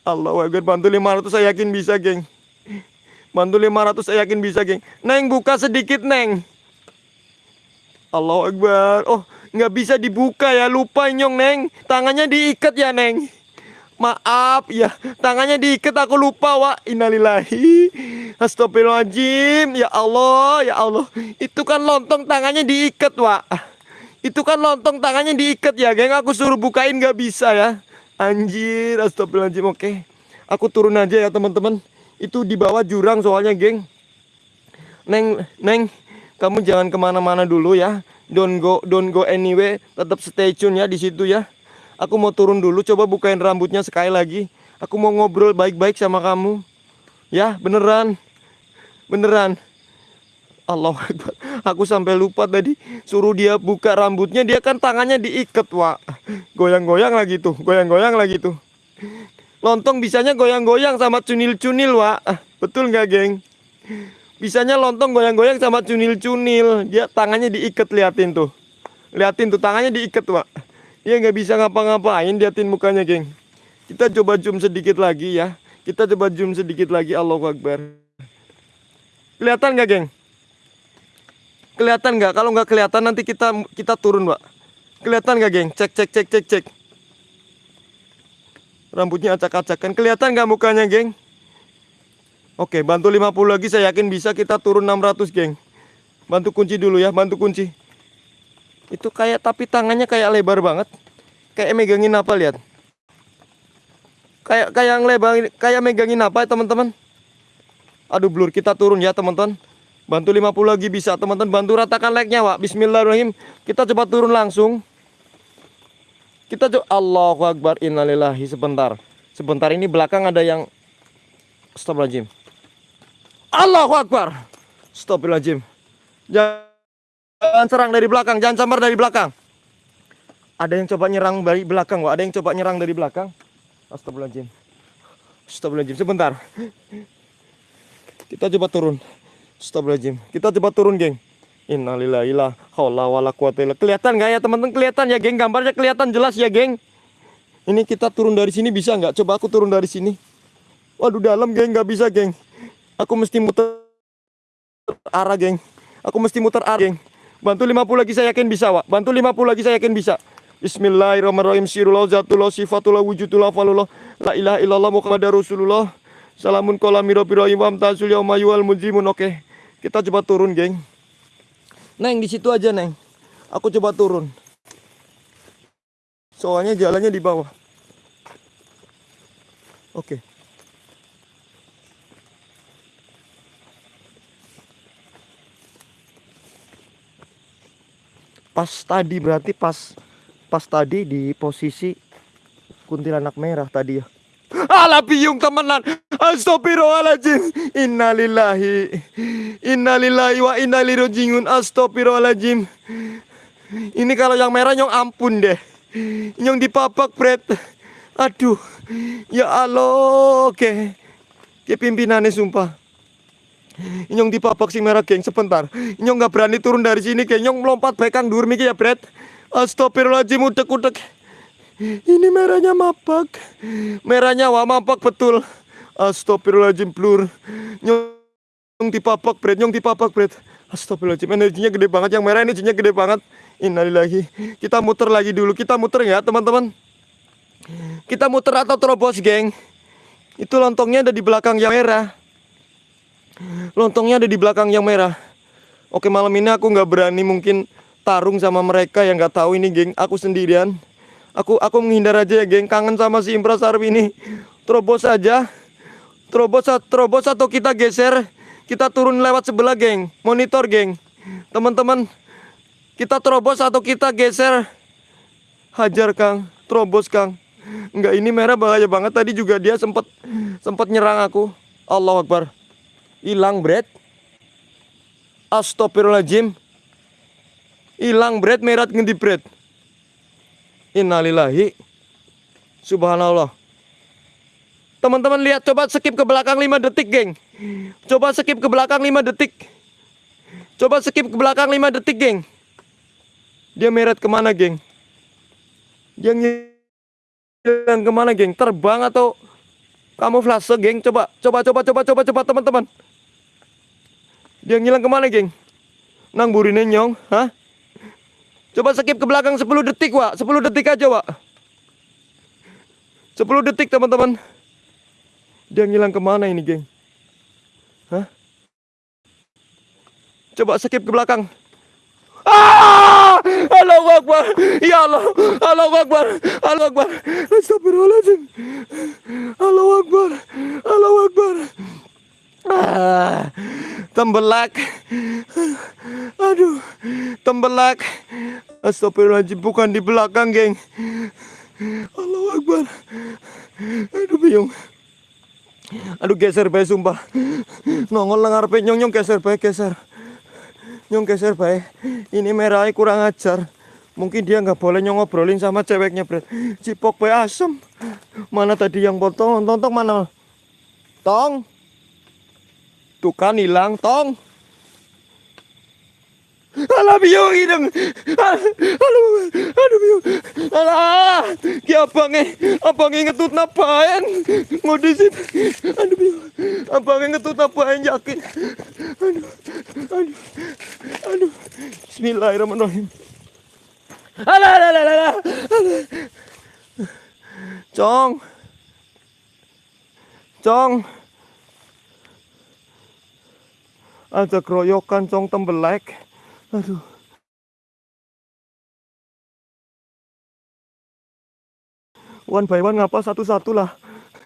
Allah Akbar, bantu 500 saya yakin bisa, geng. Bantu 500 saya yakin bisa, geng. Neng, buka sedikit, Neng. Allah Akbar. Oh, nggak bisa dibuka ya, lupa nyong, Neng. Tangannya diikat ya, Neng. Maaf ya, tangannya diikat aku lupa, Wak. Innalillahi. Astagfirullahaladzim. Ya Allah, ya Allah. Itu kan lontong tangannya diikat, Wak. Itu kan lontong tangannya diikat ya, geng. Aku suruh bukain gak bisa ya. Anjir, astagfirullahaladzim. Oke. Aku turun aja ya, teman-teman. Itu di bawah jurang soalnya, geng. Neng, Neng, kamu jangan ke mana-mana dulu ya. Don't go, don't go anyway. Tetap stay tune ya di situ ya. Aku mau turun dulu. Coba bukain rambutnya sekali lagi. Aku mau ngobrol baik-baik sama kamu. Ya, beneran. Beneran. Allah Akbar. Aku sampai lupa tadi suruh dia buka rambutnya dia kan tangannya diikat Wak. Goyang-goyang lagi tuh Goyang-goyang lagi tuh. Lontong bisanya goyang-goyang sama cunil-cunil Wak. Betul nggak geng? Bisanya lontong goyang-goyang sama cunil-cunil. Dia tangannya diikat liatin tuh. Liatin tuh tangannya diikat Wak. Dia nggak bisa ngapa-ngapain liatin mukanya geng. Kita coba zoom sedikit lagi ya. Kita coba zoom sedikit lagi Allahu Akbar. Kelihatan nggak geng? Kelihatan nggak? Kalau nggak kelihatan nanti kita kita turun, Pak. Kelihatan nggak, geng? Cek, cek, cek, cek, cek. Rambutnya acak-acakan. Kelihatan nggak mukanya, geng? Oke, bantu 50 lagi. Saya yakin bisa kita turun 600, geng. Bantu kunci dulu ya, bantu kunci. Itu kayak, tapi tangannya kayak lebar banget. Kayak megangin apa, lihat. Kayak kayak lebar, kayak megangin apa teman-teman? Aduh, blur. Kita turun ya, teman-teman. Bantu 50 lagi bisa teman-teman. Bantu ratakan like-nya Wak. Bismillahirrahmanirrahim. Kita coba turun langsung. Kita coba Allahu Akbar Innalillahi. Sebentar. Sebentar ini belakang ada yang Astagfirullahaladzim. Allahu Akbar. Astagfirullahaladzim. Jangan serang dari belakang. Jangan sambar dari belakang. Ada yang coba nyerang dari belakang Wak. Ada yang coba nyerang dari belakang? Astagfirullahaladzim. Astagfirullahaladzim. Sebentar. Kita coba turun Astagfirullahaladzim. Kita coba turun, geng. Innalillahi la haula wala Kelihatan nggak ya, teman-teman? Kelihatan ya, geng? Gambarnya kelihatan jelas ya, geng? Ini kita turun dari sini bisa nggak? Coba aku turun dari sini. Waduh, dalam, geng. Nggak bisa, geng. Aku mesti muter arah, geng. Aku mesti muter arah, geng. Bantu 50 lagi saya yakin bisa, Wak. Bantu 50 lagi saya yakin bisa. Bismillahirrahmanirrahim. Sirullah zatullah sifatullah wujudullah falullah. La ilaha illallah Muhammadar Rasulullah. Salamun kola miro piro imam tasul yaumayual mujimun. Oke. Kita coba turun, geng. Neng, di situ aja, Neng. Aku coba turun. Soalnya jalannya di bawah. Oke. Pas tadi berarti pas pas tadi di posisi kuntilanak merah tadi ya. Alah biung temenan. Astagfirullahaladzim. Innalillahi. Innalillahi wa innalirojiun. Astagfirullahaladzim. Ini kalau yang merah nyong ampun deh. Nyong dipapak Fred. Aduh. Ya Allah. Oke. Ke pimpinannya sumpah. Nyong dipapak si merah geng sebentar. Nyong nggak berani turun dari sini geng. Nyong melompat baik kang dur ya Fred. Astagfirullahaladzim udek-udek. Ini merahnya mapak. Merahnya wah mapak betul. Astagfirullahaladzim blur. Nyong dipapak Bret, nyong dipapak Bret. Astagfirullahaladzim energinya gede banget. Yang merah energinya gede banget. Innalillahi. Kita muter lagi dulu. Kita muter ya teman-teman. Kita muter atau terobos geng. Itu lontongnya ada di belakang yang merah. Lontongnya ada di belakang yang merah. Oke malam ini aku nggak berani mungkin tarung sama mereka yang nggak tahu ini geng. Aku sendirian. Aku aku menghindar aja ya, geng. Kangen sama si Impra Sarwi ini. Terobos aja. Terobos, terobos atau kita geser. Kita turun lewat sebelah, geng. Monitor, geng. Teman-teman, kita terobos atau kita geser. Hajar, Kang. Terobos, Kang. Enggak, ini merah bahaya banget. Tadi juga dia sempat sempat nyerang aku. Allah Akbar. Hilang, Brad. Astagfirullahaladzim. Hilang, Brad. Merah ngendi, Brad. Innalillahi. Subhanallah. Teman-teman lihat coba skip ke belakang 5 detik, geng. Coba skip ke belakang 5 detik. Coba skip ke belakang 5 detik, geng. Dia meret ke mana, geng? Dia ngilang ke mana, geng? Terbang atau kamu flase, geng? Coba, coba, coba, coba, coba, coba, teman-teman. Dia ngilang ke mana, geng? Nang burine nyong, hah? Coba skip ke belakang 10 detik, Wak. 10 detik aja, Wak. 10 detik, teman-teman. Dia ngilang ke mana ini, geng? Hah? Coba skip ke belakang. Ah! Allahu Akbar. Ya Allah. Allahu Akbar. Allahu Akbar. Astagfirullahaladzim. Allahu Akbar. Allahu Akbar. Ah, tembelak. Aduh, tembelak. Astagfirullahaladzim, bukan di belakang, geng. Allahu Akbar. Aduh, bingung. Aduh, geser bae sumpah. Nongol nang ngarepe nyong nyong geser bae, geser. Nyong geser bae. Ini merahnya kurang ajar. Mungkin dia nggak boleh nyong ngobrolin sama ceweknya, Bret. Cipok bae asem. Mana tadi yang potong? Tonton mana? Tong. Tuh kan hilang, tong. Alah biung hidung. Aduh, aduh biung. Alah, ki abange, abange ngetut napaen. Ngodisit. Aduh biung. Abange ngetut napaen yakin. Aduh, aduh, aduh. Bismillahirrahmanirrahim. Alah, alah, alah. alah. Cong. Cong. Ada keroyokan cong tembelek. Aduh. One by one ngapa satu-satu lah.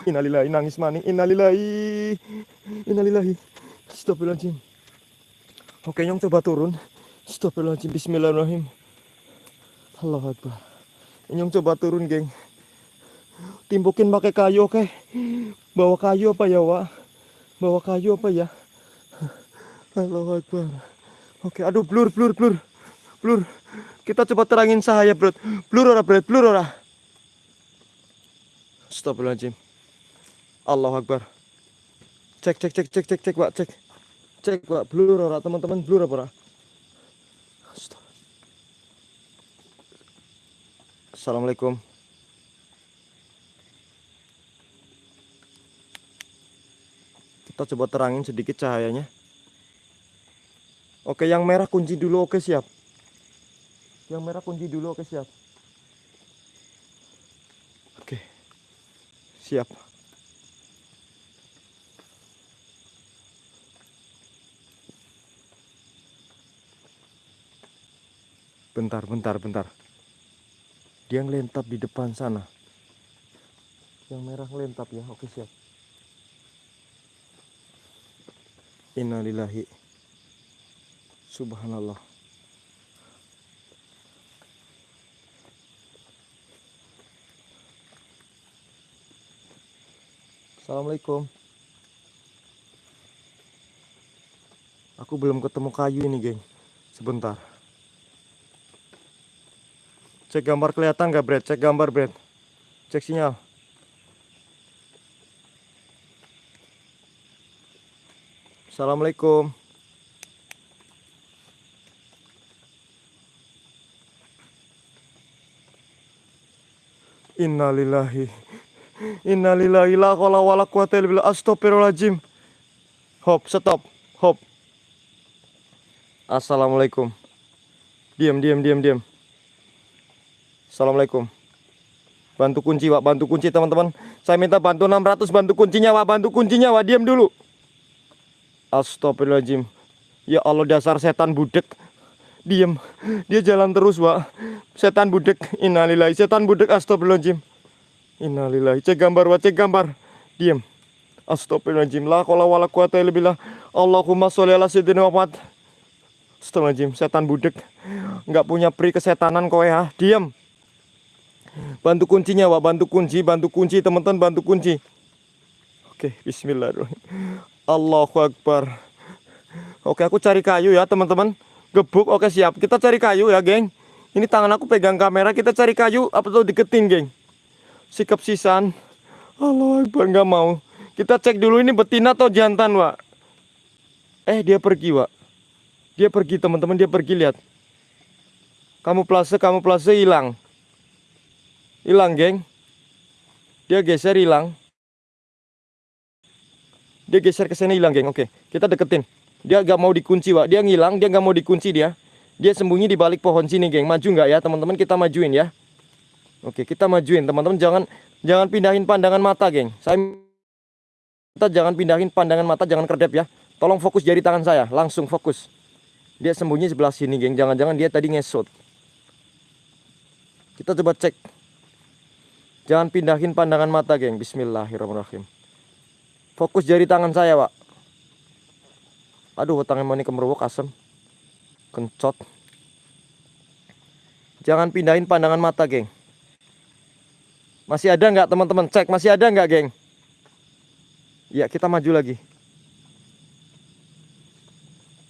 Innalillahi nangis maning. Innalillahi. Innalillahi. Astagfirullahaladzim. Oke nyong coba turun. Astagfirullahaladzim. Bismillahirrahmanirrahim. Allah Akbar. Nyong coba turun geng. Timbukin pakai kayu oke. Bawa kayu apa ya Wak? Bawa kayu apa ya? Allah Akbar. Oke, aduh blur blur blur. Blur. Kita coba terangin cahaya, Bro. Blur ora, Bro? Blur ora? Astagfirullahaladzim. Allah Akbar. Cek cek cek cek cek cek, Pak, cek. Cek, Pak, blur ora, teman-teman? Blur apa ora? Assalamualaikum. Kita coba terangin sedikit cahayanya. Oke, yang merah kunci dulu. Oke, siap. Yang merah kunci dulu. Oke, siap. Oke. Siap. Bentar, bentar, bentar. Dia ngelentap di depan sana. Yang merah ngelentap ya. Oke, siap. Innalillahi. Subhanallah. Assalamualaikum. Aku belum ketemu kayu ini, geng. Sebentar. Cek gambar kelihatan nggak, Brad? Cek gambar, Brad. Cek sinyal. Assalamualaikum. Innalillahi. Innalillahi la haula wala quwata illa billah. Astagfirullahaladzim. Hop, stop. Hop. Assalamualaikum. Diam, diam, diam, diam. Assalamualaikum. Bantu kunci, Pak. Bantu kunci, teman-teman. Saya minta bantu 600 bantu kuncinya, Pak. Bantu kuncinya, Pak. Diam dulu. Astagfirullahaladzim. Ya Allah dasar setan budek. Diam. Dia jalan terus, Pak. Setan budek. Innalillahi. Setan budek. Astagfirullahaladzim. Innalillahi. Cek gambar, Pak. Cek gambar. Diam. Astagfirullahaladzim. La kola wala quwata illa billah. Allahumma sholli ala sayyidina Muhammad. Astagfirullahaladzim. Setan budek. Nggak punya pri kesetanan kowe ya. Diam. Bantu kuncinya, Pak. Bantu kunci. Bantu kunci, teman-teman. Bantu kunci. Oke. Bismillahirrahmanirrahim. Allahu Akbar. Oke, aku cari kayu ya, teman-teman. Gebuk, oke siap. Kita cari kayu ya, geng. Ini tangan aku pegang kamera, kita cari kayu apa tuh deketin, geng. Sikap sisan. Allahu Akbar, nggak mau. Kita cek dulu ini betina atau jantan, Wak. Eh, dia pergi, Wak. Dia pergi, teman-teman, dia pergi, lihat. Kamu plase, kamu plase hilang. Hilang, geng. Dia geser hilang. Dia geser ke sana hilang, geng. Oke, kita deketin. Dia gak mau dikunci, Wak. Dia ngilang, dia gak mau dikunci dia. Dia sembunyi di balik pohon sini, geng. Maju nggak ya, teman-teman? Kita majuin ya. Oke, kita majuin, teman-teman. Jangan jangan pindahin pandangan mata, geng. Saya kita jangan pindahin pandangan mata, jangan kedap ya. Tolong fokus jari tangan saya, langsung fokus. Dia sembunyi sebelah sini, geng. Jangan-jangan dia tadi ngesot. Kita coba cek. Jangan pindahin pandangan mata, geng. Bismillahirrahmanirrahim. Fokus jari tangan saya, Pak. Aduh, tangan mau ini kemerwok asem. Kencot. Jangan pindahin pandangan mata, geng. Masih ada nggak teman-teman? Cek, masih ada nggak, geng? Ya, kita maju lagi.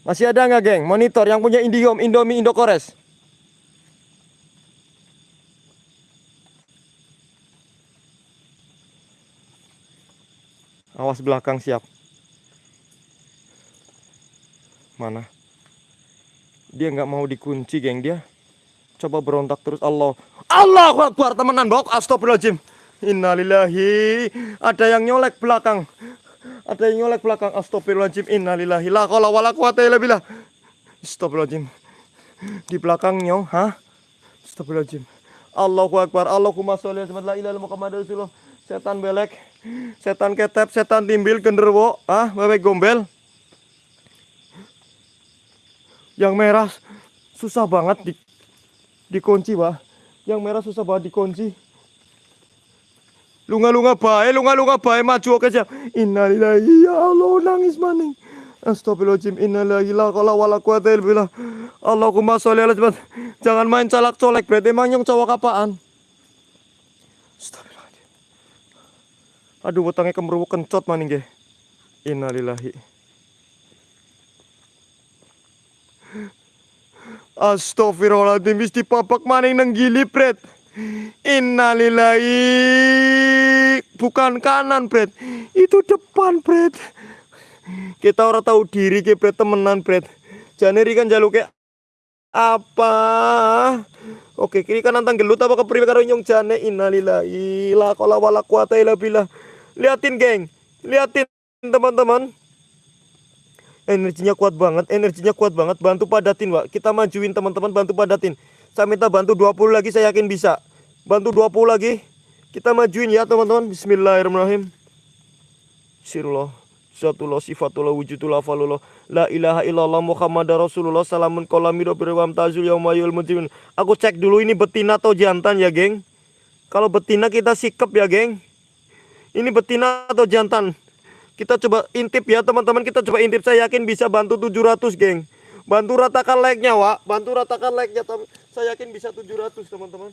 Masih ada nggak, geng? Monitor yang punya Indihome, Indomie, Indokores. Awas belakang siap. Mana? Dia nggak mau dikunci, geng dia. Coba berontak terus Allah. Allah Akbar temenan bok. Astagfirullahaladzim. Innalillahi. Ada yang nyolek belakang. Ada yang nyolek belakang. Astagfirullahaladzim. Innalillahi. La qala wala quwata illa billah. Astagfirullahaladzim. Di belakang nyong, hah? Astagfirullahaladzim. Allahu Akbar. Allahumma sholli ala la ilaha Muhammad Rasulullah. Setan belek, setan ketep, setan timbil, genderwo, ah, bebek gombel. Yang merah susah banget di dikunci, Pak. Yang merah susah banget dikunci. Lunga-lunga bae, lunga-lunga bae maju oke siap. Innalillahi ya Allah nangis maning. Astagfirullahaladzim innalillahi la qala wala quwata billah. Allahumma sholli ala Muhammad. Jangan main calak colek, berarti emang yang cowok apaan? Astagfirullahaladzim. Aduh, wetangnya kemeruwuk kencot maning ge. Innalillahi. Astagfirullahaladzim wis dipapak maning nang gili. Innalillahi. Bukan kanan pret. Itu depan pret. Kita orang tahu diri ke pret temenan pret. Jane kan jaluke apa? Oke, kiri kanan tang gelut apa kepriwe karo nyong jane innalillahi la qala wala quwata illa billah. Liatin, geng. Liatin teman-teman energinya kuat banget energinya kuat banget. Bantu padatin Pak kita majuin teman-teman bantu padatin. Saya minta bantu 20 lagi saya yakin bisa. Bantu 20 lagi. Kita majuin ya teman-teman. Bismillahirrahmanirrahim. Sirullah. Zatullah sifatullah wujudullah falullah La ilaha illallah Muhammad Rasulullah. Salamun kolamido birwam tazul yaumayul mujrimin. Aku cek dulu ini betina atau jantan ya geng? Kalau betina kita sikap ya geng? Ini betina atau jantan kita coba intip ya teman-teman. Kita coba intip. Saya yakin bisa bantu 700 geng. Bantu ratakan like-nya Wak. Bantu ratakan like-nya Saya yakin bisa 700 teman-teman.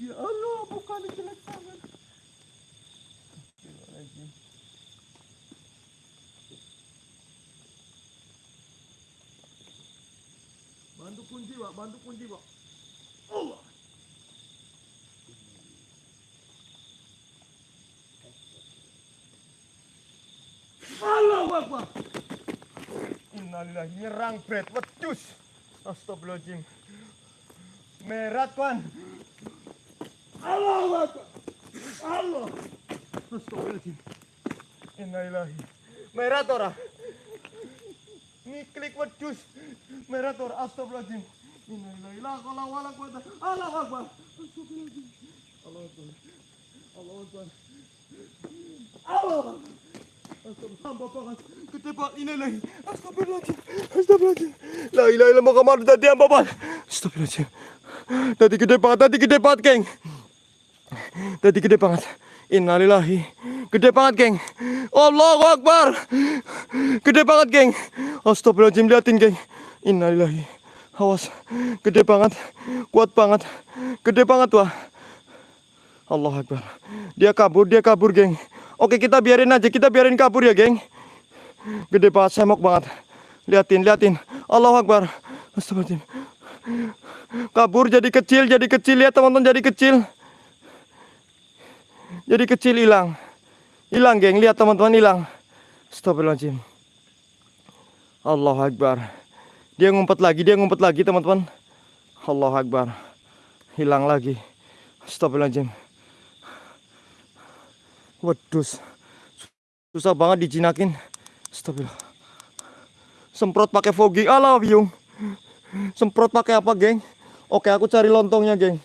Ya Allah bukan jelek banget Bantu kunci, Pak. Bantu kunci, Pak. Allah. Allahu Akbar. Innalillahi nyerang bret wedus. Astagfirullahaladzim. Merah tuan. Allahu Akbar. Allah. Astagfirullahaladzim. Innalillahi. Merah tora. Ngiklik wedus. Merah tora. Astagfirullahaladzim. Innalillahi banget. Astagfirullahaladzim. Tadi gede banget, tadi gede banget, geng. Tadi gede banget. Innalillahi. Gede banget, geng. Allahu Akbar. Gede banget, geng. Astagfirullahaladzim, liatin, geng. Innalillahi. Awas. Gede banget. Kuat banget. Gede banget, wah. Allah Akbar. Dia kabur, dia kabur, geng. Oke, kita biarin aja. Kita biarin kabur ya, geng. Gede banget, semok banget. Liatin, liatin. Allah Akbar. Astagfirullahaladzim. Kabur jadi kecil, jadi kecil. Lihat teman-teman, jadi kecil. Jadi kecil hilang. Hilang, geng. Lihat teman-teman, hilang. Astagfirullahaladzim. Allah Akbar. Dia ngumpet lagi, dia ngumpet lagi, teman-teman. Allah Akbar. Hilang lagi. Astagfirullahaladzim. Wedus. Susah banget dijinakin. Astagfirullah. Semprot pakai fogging. Alah, biung. Semprot pakai apa, geng? Oke, aku cari lontongnya, geng.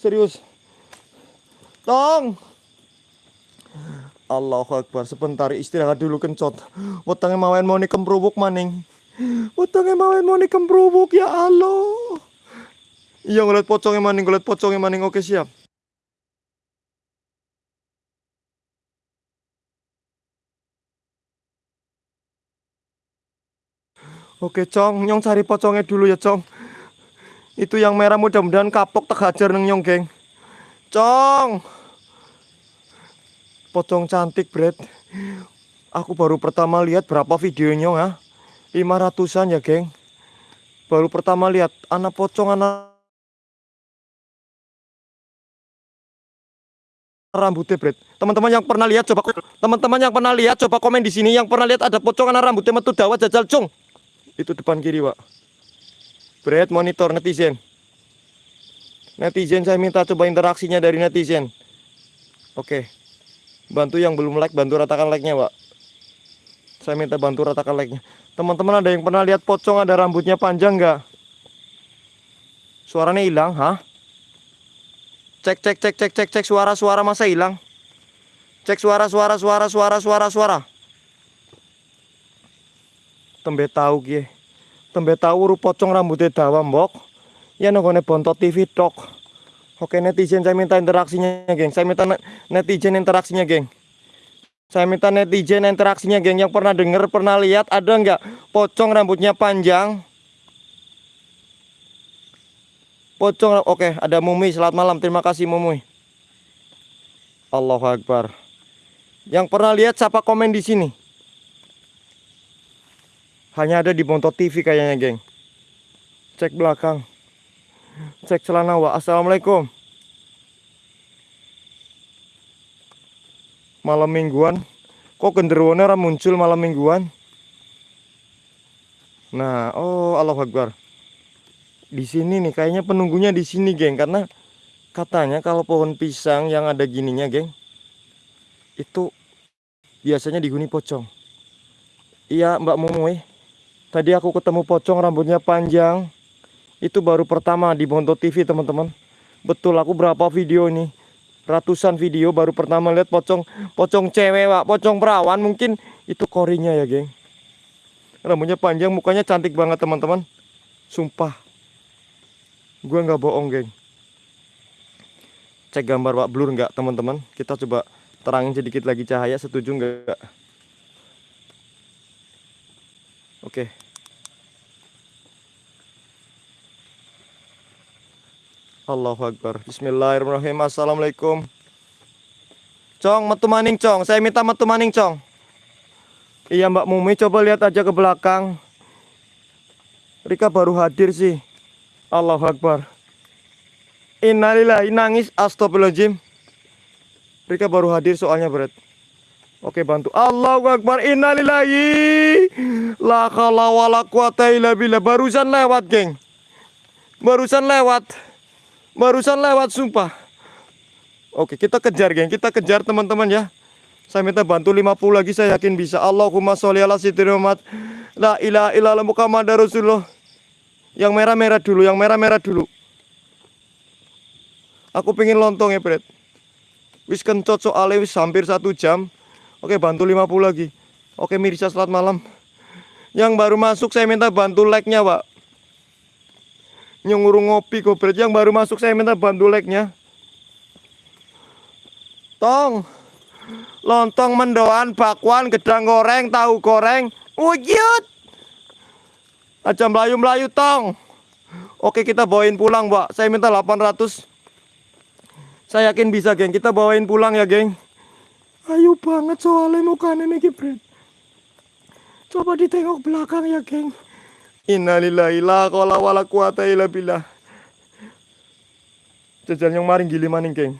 Serius. Tong. Allahu Akbar. Sebentar istirahat dulu kencot. Wetenge mawen mau kemprubuk maning. Wetenge mawen mau kemprubuk ya Allah. Iya ngeliat pocongnya maning, ngeliat pocongnya maning. Oke siap. Oke Cong, Nyong cari pocongnya dulu ya Cong. Itu yang merah mudah-mudahan kapok tak hajar neng Nyong geng. Cong. Pocong cantik Bret. Aku baru pertama lihat berapa videonya ha? 500an ya geng. Baru pertama lihat anak pocong anak rambutnya Bret. Teman-teman yang pernah lihat coba teman-teman yang pernah lihat coba komen di sini yang pernah lihat ada pocong anak rambutnya metu dawa jajal cung. Itu depan kiri, Pak. Bret monitor netizen. Netizen saya minta coba interaksinya dari netizen. Oke. Bantu yang belum like, bantu ratakan like-nya, Pak. Saya minta bantu ratakan like-nya. Teman-teman ada yang pernah lihat pocong ada rambutnya panjang nggak? Suaranya hilang, hah? Cek cek cek cek cek cek suara suara masa hilang? Cek suara suara suara suara suara suara. Tembe tahu kie. Tembe tahu uru pocong rambutnya dawa mbok. Ya nongone bontot TV tok. Oke netizen saya minta interaksinya geng. Saya minta ne- netizen interaksinya geng. Saya minta netizen interaksinya geng yang pernah denger, pernah lihat ada nggak pocong rambutnya panjang? Pocong, oke ada Mumi. Selamat malam, terima kasih Mumi. Allahu Akbar. Yang pernah lihat siapa komen di sini? Hanya ada di Bontot TV kayaknya, geng. Cek belakang. Cek celana wa. Assalamualaikum. Malam mingguan. Kok genderuwonya ora muncul malam mingguan? Nah, oh Allah Akbar. Di sini nih kayaknya penunggunya di sini, geng, karena katanya kalau pohon pisang yang ada gininya, geng, itu biasanya dihuni pocong. Iya, Mbak Momoy. Tadi aku ketemu pocong rambutnya panjang. Itu baru pertama di Bonto TV, teman-teman. Betul, aku berapa video ini? Ratusan video baru pertama lihat pocong pocong cewek, Pak. Pocong perawan mungkin itu korinya ya, geng. Rambutnya panjang, mukanya cantik banget, teman-teman. Sumpah. Gua nggak bohong, geng. Cek gambar Pak blur nggak, teman-teman? Kita coba terangin sedikit lagi cahaya, setuju nggak? Oke. Allahu Akbar. Bismillahirrahmanirrahim. Assalamualaikum. Cong, metu maning, Cong. Saya minta metu maning, Cong. Iya, Mbak Mumi, coba lihat aja ke belakang. Rika baru hadir sih. Allahu Akbar. Innalillahi nangis astagfirullahaladzim. Rika baru hadir soalnya berat. Oke bantu. Allahu Akbar. Innalillahi. La khala wala quwata illa billah. Barusan lewat, geng. Barusan lewat. Barusan lewat sumpah. Oke, kita kejar, geng. Kita kejar teman-teman ya. Saya minta bantu 50 lagi saya yakin bisa. Allahumma sholli ala sayyidina. La ilaha illallah Muhammadar Rasulullah. Yang merah-merah dulu, yang merah-merah dulu. Aku pengen lontong ya, Bret. Wis kencot soalnya wis hampir satu jam. Oke, bantu 50 lagi. Oke, Mirsa selamat malam. Yang baru masuk saya minta bantu like-nya, Pak. Nyunguru ngopi kok, Bret. Yang baru masuk saya minta bantu like-nya. Tong. Lontong mendoan, bakwan, gedang goreng, tahu goreng. Wujud. Aja melayu-melayu, Tong. Oke, kita bawain pulang, Pak. Saya minta 800. Saya yakin bisa, geng. Kita bawain pulang ya, geng. Ayo banget soalnya mukanya nih, Bret. Coba ditengok belakang ya, geng. Innalillahi la qala wala quwata illa billah. Jajan yang maring gili maning, geng.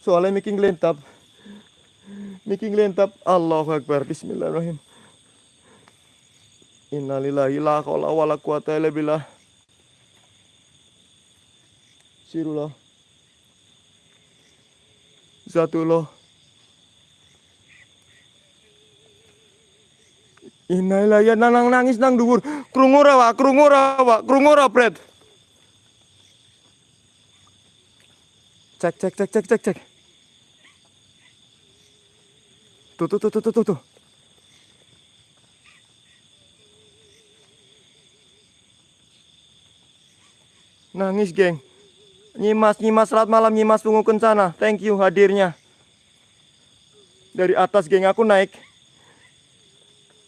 Soalnya making lentap. Making lentap. Allahu Akbar. Bismillahirrahmanirrahim. Innalillahi la qala wala quwata illa billah. Sirullah. Zatullah. Innalillahi ya nang nangis nang dhuwur. Krungu ora, Wak? Krungu ora, Wak? Krungu ora, Bret? Cek cek cek cek cek cek. Tuh tuh tuh tuh tuh tuh. Nangis, geng. Nyimas, Nyimas, selamat malam Nyimas Tungu Kencana. Thank you hadirnya. Dari atas, geng, aku naik.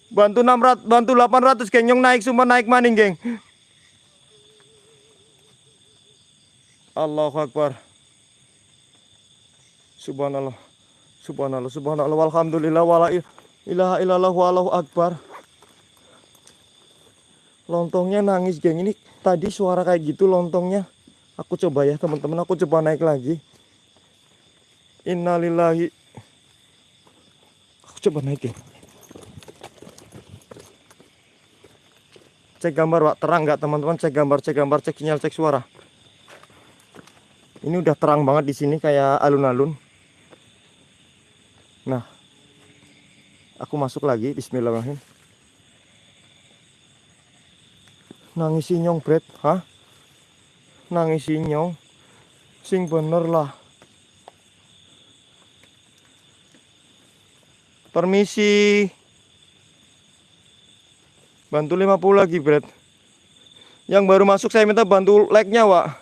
Bantu 600, bantu 800, geng. Nyong naik, semua naik maning, geng. Allahu Akbar. Subhanallah. Subhanallah, subhanallah, walhamdulillah, wala ilaha illallah, wallahu akbar. Lontongnya nangis, geng. Ini tadi suara kayak gitu lontongnya. Aku coba ya, teman-teman. Aku coba naik lagi. Innalillahi. Aku coba naik, geng. Cek gambar, Pak. Terang nggak, teman-teman? Cek gambar, cek gambar, cek sinyal, cek suara. Ini udah terang banget di sini kayak alun-alun. Nah, aku masuk lagi. Bismillahirrahmanirrahim. Nangis nyong, Bret. Hah? Nangis nyong. Sing bener lah. Permisi. Bantu 50 lagi, Bret. Yang baru masuk saya minta bantu like-nya, Wak.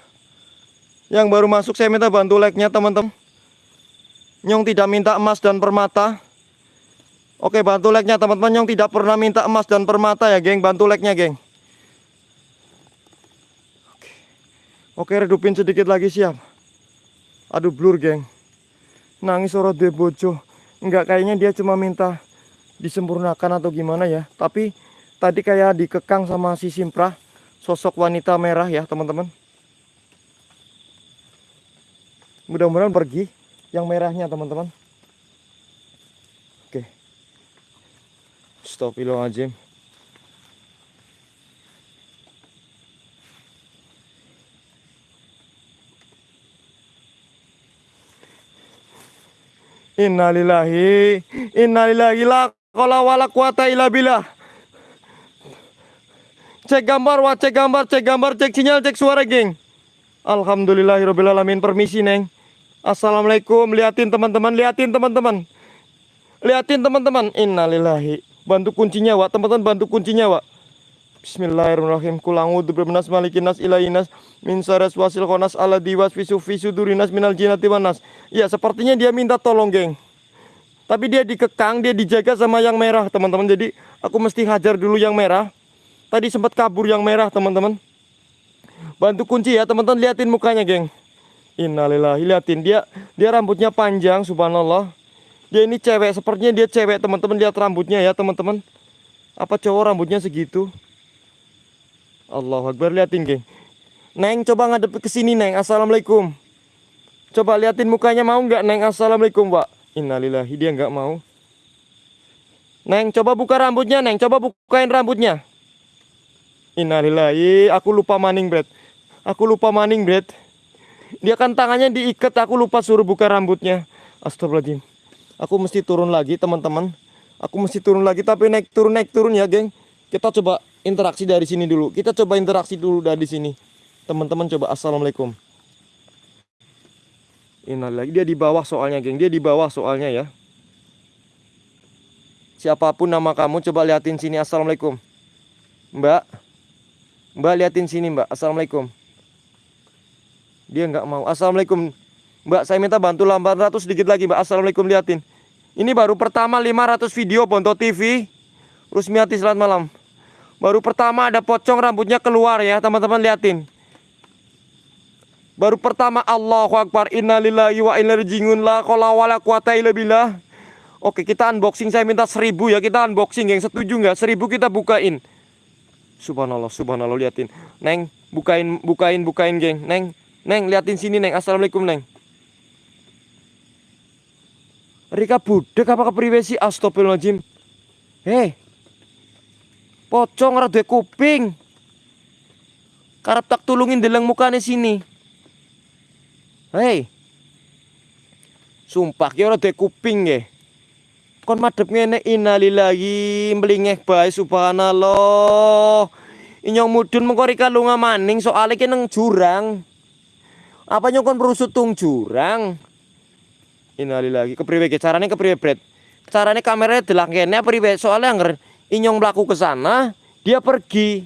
Yang baru masuk saya minta bantu like-nya, teman-teman. Nyong tidak minta emas dan permata. Oke, bantu like-nya, teman-teman. Nyong tidak pernah minta emas dan permata ya, geng. Bantu like-nya, geng. Oke, redupin sedikit lagi siap. Aduh blur geng. Nangis oro de bojo. Enggak kayaknya dia cuma minta disempurnakan atau gimana ya. Tapi tadi kayak dikekang sama si Simpra. Sosok wanita merah ya teman-teman. Mudah-mudahan pergi yang merahnya teman-teman. Oke. Astagfirullahaladzim. Innalillahi Innalillahi la qala wala quwata illa billah Cek gambar, wah cek gambar, cek gambar, cek sinyal, cek suara geng Alhamdulillahirabbil alamin. Permisi, Neng. Assalamualaikum. Liatin teman-teman, liatin teman-teman. Liatin teman-teman. Innalillahi. Bantu kuncinya, Wak. Teman-teman bantu kuncinya, Wak. Bismillahirrahmanirrahim. Kulangu berbenas malikinas ilainas min saras wasil konas ala diwas visu visu durinas minal jinati wanas. Ya, sepertinya dia minta tolong, geng. Tapi dia dikekang, dia dijaga sama yang merah, teman-teman. Jadi aku mesti hajar dulu yang merah. Tadi sempat kabur yang merah, teman-teman. Bantu kunci ya, teman-teman. Liatin mukanya, geng. Innalillahi, liatin dia. Dia rambutnya panjang, subhanallah. Dia ini cewek, sepertinya dia cewek, teman-teman. Lihat rambutnya ya, teman-teman. Apa cowok rambutnya segitu? Allah Akbar, liatin, geng. Neng, coba ngadep ke sini, Neng. Assalamualaikum. Coba liatin mukanya mau nggak, Neng? Assalamualaikum, Pak. Innalillahi, dia nggak mau. Neng, coba buka rambutnya, Neng. Coba bukain rambutnya. Innalillahi, aku lupa maning, Bret. Aku lupa maning, Bret. Dia kan tangannya diikat, aku lupa suruh buka rambutnya. Astagfirullahaladzim. Aku mesti turun lagi, teman-teman. Aku mesti turun lagi, tapi naik turun naik turun ya, geng. Kita coba interaksi dari sini dulu. Kita coba interaksi dulu dari sini. Teman-teman coba assalamualaikum. Innalillahi, dia di bawah soalnya, geng. Dia di bawah soalnya ya. Siapa pun nama kamu, coba liatin sini. Assalamualaikum. Mbak. Mbak liatin sini mbak. Assalamualaikum. Dia nggak mau. Assalamualaikum. Mbak saya minta bantu 800 sedikit lagi mbak. Assalamualaikum liatin. Ini baru pertama 500 video Bonto TV Rusmiati selamat malam. Baru pertama ada pocong rambutnya keluar ya teman-teman liatin. Baru pertama Allahu Akbar Innalillahi wa inna jingun la kola wala billah. Oke kita unboxing saya minta 1000 ya kita unboxing yang setuju nggak? 1000 kita bukain Subhanallah, subhanallah liatin. Neng, bukain, bukain, bukain, geng. Neng, Neng, liatin sini, Neng. Assalamualaikum, Neng. Rika budek apa kepriwe sih? Astagfirullahaladzim. Hei. Pocong rada kuping. Karap tak tulungin deleng mukanya sini. Hei. Sumpah ki ora kuping nggih kon madep ngene innalillahi mlingeh bae subhanallah inyong mudun mengko rika lunga maning soalnya ki nang jurang Apa nyong kon merusut tung jurang? Inali lagi kepriwe ge carane kepriwe Bret? Carane kameranya delak kene priwe? Soalnya anger inyong melaku ke sana, dia pergi.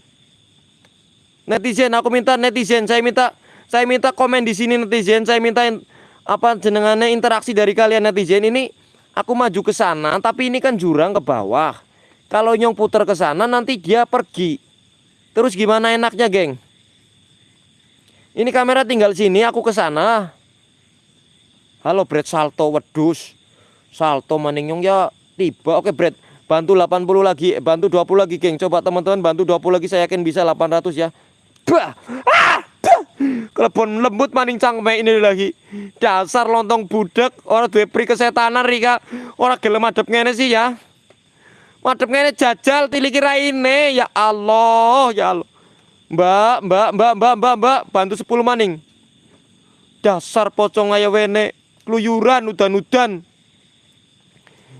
Netizen, aku minta netizen, saya minta saya minta komen di sini netizen, saya minta in- apa jenengannya interaksi dari kalian netizen ini aku maju ke sana tapi ini kan jurang ke bawah. Kalau nyong putar ke sana nanti dia pergi. Terus gimana enaknya, geng? Ini kamera tinggal sini, aku ke sana. Halo, Brad salto wedus. Salto maning nyong ya tiba. Oke, Brad. Bantu 80 lagi, eh, bantu 20 lagi, geng. Coba teman-teman bantu 20 lagi saya yakin bisa 800 ya. Bah! Ah! Bah! Kelebon lembut maning cangme ini lagi. Dasar lontong budak, orang duwe pri kesetanan Rika. Orang gelem adep ngene sih ya. Madep ngene jajal tiliki raine. Ya Allah, ya Allah. Mbak, mbak, mbak, mbak, mbak, mbak, bantu 10 maning. Dasar pocong aya wene, keluyuran udan-udan.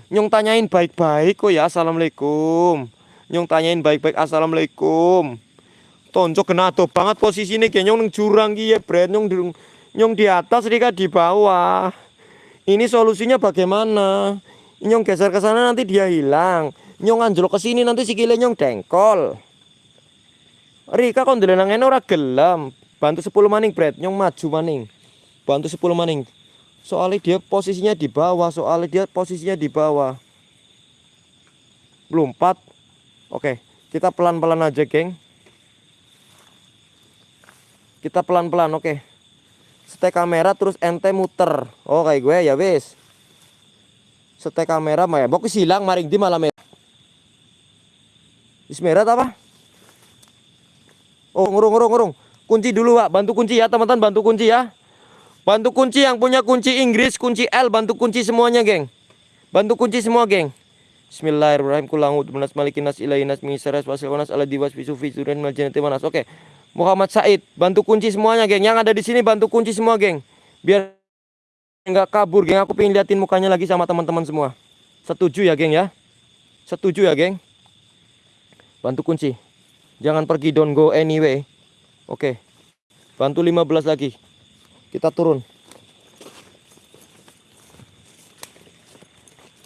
Nyong tanyain baik-baik kok ya, assalamualaikum. Nyong tanyain baik-baik, assalamualaikum. Tonjok kena atuh banget posisinya kayak nyong jurang ki ya, Bret. Nyong di, nyong di atas, Rika di bawah. Ini solusinya bagaimana? Nyong geser ke sana nanti dia hilang. Nyong anjlok ke sini nanti sikile nyong dengkol. Rika kon ndelenang ngene ora gelem. Bantu 10 maning, Bret. Nyong maju maning. Bantu 10 maning. Soalnya dia posisinya di bawah, soalnya dia posisinya di bawah. Lompat. Oke, kita pelan-pelan aja, geng. Kita pelan-pelan, oke. Setek kamera terus ente muter. Oh, kayak gue ya, wis. Setek kamera mah ya. Bok silang maring di malam merah. Is merah apa? Oh, ngurung ngurung ngurung. Kunci dulu, Pak. Bantu kunci ya, teman-teman, bantu kunci ya. Bantu kunci yang punya kunci Inggris, kunci L, bantu kunci semuanya, geng. Bantu kunci semua, geng. Bismillahirrahmanirrahim. Kulangut menas malikin nas ilahi nas misaras wasil wanas ala diwas bisufi suran maljanati manas. Oke. Muhammad Said, bantu kunci semuanya, geng. Yang ada di sini bantu kunci semua, geng. Biar nggak kabur, geng. Aku pengen liatin mukanya lagi sama teman-teman semua. Setuju ya, geng ya? Setuju ya, geng? Bantu kunci. Jangan pergi, don't go anyway. Oke. Bantu 15 lagi. Kita turun.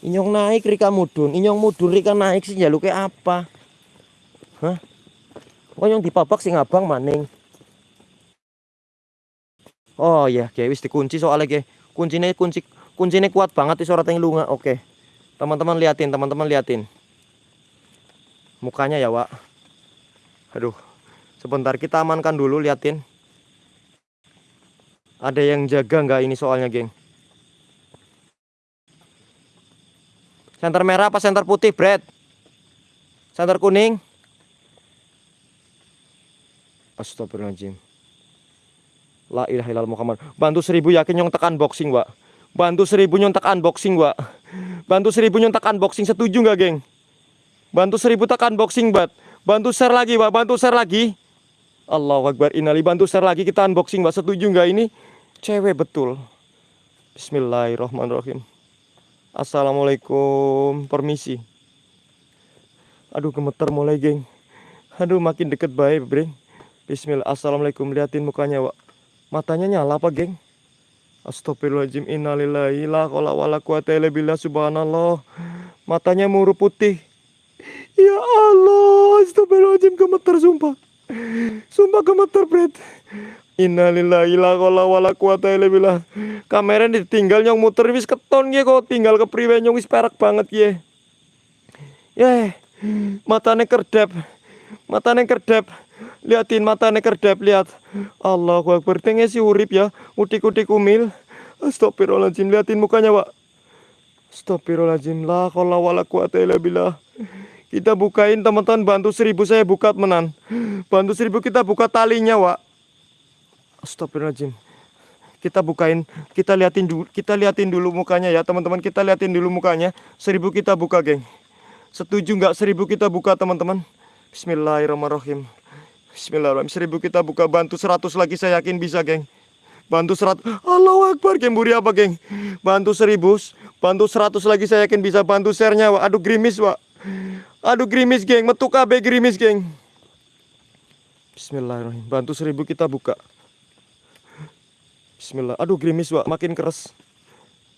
Inyong naik Rika mudun, inyong mudun Rika naik sih jaluk kayak apa? Hah? Oh yang dipabak sing abang maning. Oh iya, kayak wis dikunci soalnya kayak kuncinya kunci kuncinya kuat banget di suara lunga. Oke. Teman-teman liatin, teman-teman liatin. Mukanya ya, Wak. Aduh. Sebentar kita amankan dulu liatin. Ada yang jaga nggak ini soalnya, geng? Senter merah apa senter putih, Brad? Senter kuning? Astagfirullahaladzim. La ilaha illallah Muhammad. Bantu seribu yakin nyong tekan boxing, Wak. Bantu seribu nyong tekan boxing, Wak. Bantu seribu nyong tekan boxing. Setuju nggak, geng? Bantu seribu tekan boxing, Bat. Bantu share lagi, Wak. Bantu share lagi. Allahu Akbar. Inali bantu share lagi kita unboxing, Wak. Setuju nggak ini? Cewek betul. Bismillahirrahmanirrahim. Assalamualaikum, permisi. Aduh gemeter mulai geng. Aduh makin deket baik breng. Bismillah, assalamualaikum liatin mukanya wak. Matanya nyala apa geng? Astagfirullahaladzim, innalillahi la qala wala billah subhanallah. Matanya muru putih. Ya Allah, astagfirullahaladzim gemeter sumpah. Sumpah gemeter bret. Innalillahi la qala wala billah. Kamera ditinggal nyong muter wis keton ye kok tinggal ke priwe nyong wis perak banget ye. Yeh, matane kerdep. Matane kerdep. Liatin matane kerdep lihat. Allahu Akbar tenge si urip ya. Utik-utik umil. Astagfirullahaladzim liatin mukanya, Pak. Astagfirullahaladzim la qala wala quwata illa billah. Kita bukain teman-teman bantu seribu saya buka menan. Bantu seribu kita buka talinya, Wak. Astagfirullahaladzim. Kita bukain, kita liatin dulu, kita liatin dulu mukanya ya teman-teman. Kita liatin dulu mukanya. Seribu kita buka, geng. Setuju nggak seribu kita buka teman-teman? Bismillahirrahmanirrahim. Bismillahirrahmanirrahim. Seribu kita buka bantu seratus lagi saya yakin bisa, geng. Bantu seratus. Allahu Akbar, geng. Buri apa, geng? Bantu seribu, bantu seratus lagi saya yakin bisa. Bantu share-nya, Wak. Aduh gerimis, Wak. Aduh gerimis, geng. Metu KB gerimis, geng. Bismillahirrahmanirrahim. Bantu seribu kita buka. Bismillah. Aduh gerimis Wak, makin keras.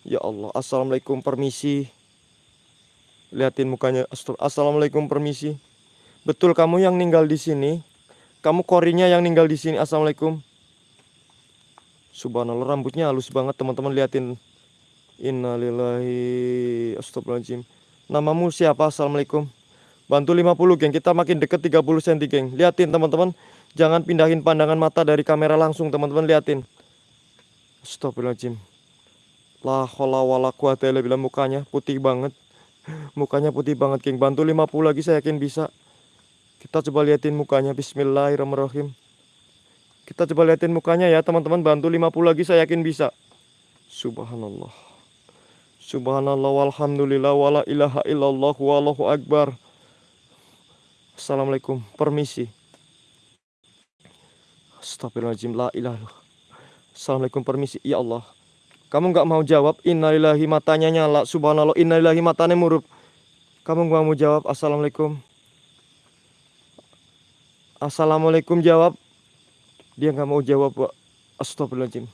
Ya Allah, Assalamualaikum, permisi. Liatin mukanya. Assalamualaikum, permisi. Betul kamu yang ninggal di sini? Kamu korinya yang ninggal di sini. Assalamualaikum. Subhanallah, rambutnya halus banget teman-teman liatin. Innalillahi astagfirullahaladzim. Namamu siapa? Assalamualaikum. Bantu 50 geng, kita makin deket 30 cm geng. Liatin teman-teman. Jangan pindahin pandangan mata dari kamera langsung teman-teman liatin. Astagfirullahaladzim. La hola wala quwata mukanya putih banget. Mukanya putih banget geng. Bantu 50 lagi saya yakin bisa. Kita coba liatin mukanya. Bismillahirrahmanirrahim. Kita coba liatin mukanya ya teman-teman. Bantu 50 lagi saya yakin bisa. Subhanallah. Subhanallah walhamdulillah wala ilaha illallah wallahu akbar. Assalamualaikum. Permisi. Astagfirullahaladzim. La ilaha. Assalamualaikum. Permisi. Ya Allah. Kamu nggak mau jawab. Innalillahi matanya nyala. Subhanallah. Innalillahi matanya murup. Kamu nggak mau jawab. Assalamualaikum. Assalamualaikum jawab. Dia nggak mau jawab, Pak. Astagfirullahaladzim.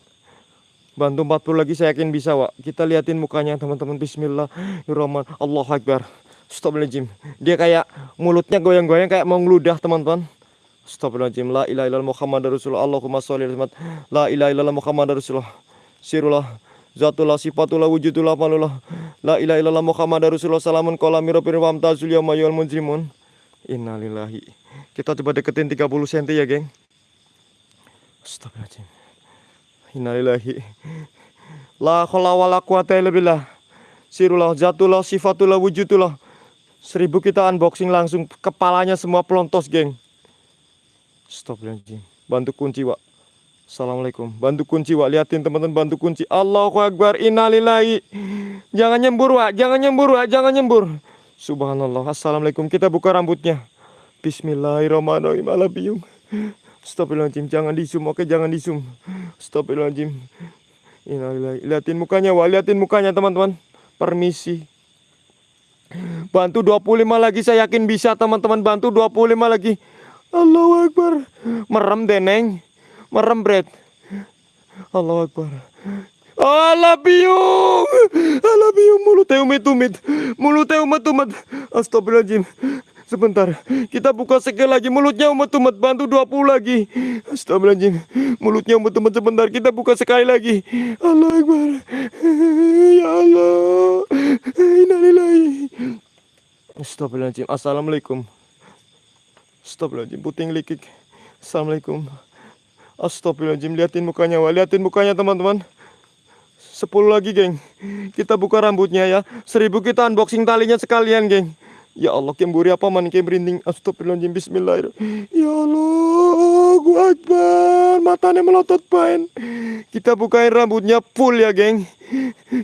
Bantu 40 lagi saya yakin bisa, Wak. Kita liatin mukanya, teman-teman. Bismillahirrahmanirrahim. Allah Akbar. Astagfirullahaladzim. Dia kayak mulutnya goyang-goyang kayak mau ngeludah, teman-teman. Astagfirullahaladzim. La ilaha illallah Muhammad Rasulullah. Allahumma sholli. La ilaha illallah Muhammad Rasulullah. Sirullah. Zatullah sifatullah wujudullah malullah. La ilaha illallah Muhammad Rasulullah. Salamun yawma yawal munzimun. Innalillahi. Kita coba deketin 30 cm ya, geng. Astagfirullahaladzim. Innalillahi. La haula wala quwata illa billah. Sirullah, zatullah, sifatullah, wujudullah. Seribu kita unboxing langsung kepalanya semua pelontos, geng. Astagfirullahaladzim. Bantu kunci, Wak. Assalamualaikum. Bantu kunci, Wak. Liatin teman-teman bantu kunci. Allahu Akbar. Innalillahi. Jangan nyembur, Wak. Jangan nyembur, Wak. Jangan nyembur. Subhanallah. Assalamualaikum. Kita buka rambutnya. Bismillahirrahmanirrahim. Ala biyung. Astagfirullahaladzim. Jangan di zoom. Oke, jangan di zoom. Astagfirullahaladzim. Innalillahi. Liatin mukanya, Wak. Liatin mukanya, teman-teman. Permisi. Bantu 25 lagi. Saya yakin bisa, teman-teman. Bantu 25 lagi. Allahu Akbar. Merem, Deneng. Merem, Bret. Allahu Akbar. Allah biung. Allah biung. Mulutnya umit-umit. Mulutnya umat-umat. Astagfirullahaladzim. Sebentar, kita buka sekali lagi mulutnya umat-umat bantu 20 lagi. Astagfirullahaladzim. Mulutnya umat-umat sebentar kita buka sekali lagi. Allah Akbar. Ya Allah. Innalillahi. Astagfirullahaladzim. Assalamualaikum. Astagfirullahaladzim. Puting likik. Assalamualaikum. Astagfirullahaladzim. Liatin mukanya, Wak. Liatin mukanya, teman-teman. 10 lagi, geng. Kita buka rambutnya ya. Seribu kita unboxing talinya sekalian, geng. Ya Allah, kemburi apa man kem merinding. Astagfirullahaladzim. Bismillahirrahmanirrahim. Ya Allah, Allahu Akbar. Matanya melotot pain. Kita bukain rambutnya full ya, geng.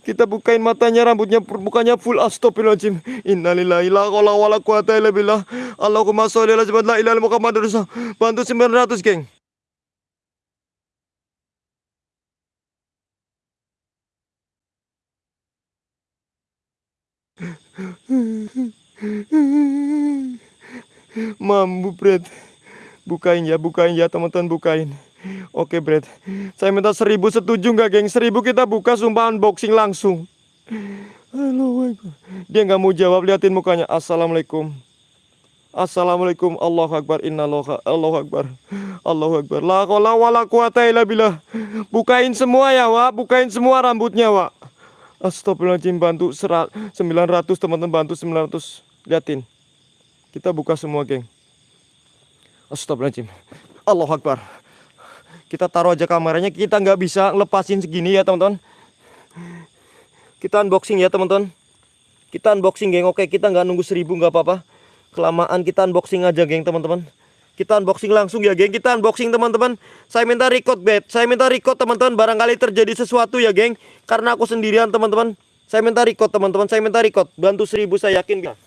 Kita bukain matanya, rambutnya bukannya full. Astagfirullahaladzim. Innalillahi la haula wala quwata illa billah. Allahumma sholli ala la ilaha Muhammadur Rasulullah. Bantu 900, geng. Mambu, Bret. Bukain ya, bukain ya, teman-teman bukain. Oke, Bret. Saya minta seribu setuju nggak, geng? Seribu kita buka sumpah unboxing langsung. Halo, Dia nggak mau jawab, liatin mukanya. Assalamualaikum. Assalamualaikum Allahu Akbar Innallahu Allahu Akbar Allahu Akbar La haula wala quwata illa billah Bukain semua ya Wak Bukain semua rambutnya Wak Astagfirullahaladzim bantu 900 teman-teman bantu 900 Liatin. Kita buka semua geng. Astagfirullahaladzim. Allahu Akbar. Kita taruh aja kameranya Kita nggak bisa lepasin segini ya teman-teman. Kita unboxing ya teman-teman. Kita unboxing geng. Oke kita nggak nunggu seribu nggak apa-apa. Kelamaan kita unboxing aja geng teman-teman. Kita unboxing langsung ya geng. Kita unboxing teman-teman. Saya minta record bet. Saya minta record teman-teman. Barangkali terjadi sesuatu ya geng. Karena aku sendirian teman-teman. Saya minta record teman-teman. Saya minta record. Bantu seribu saya yakin bisa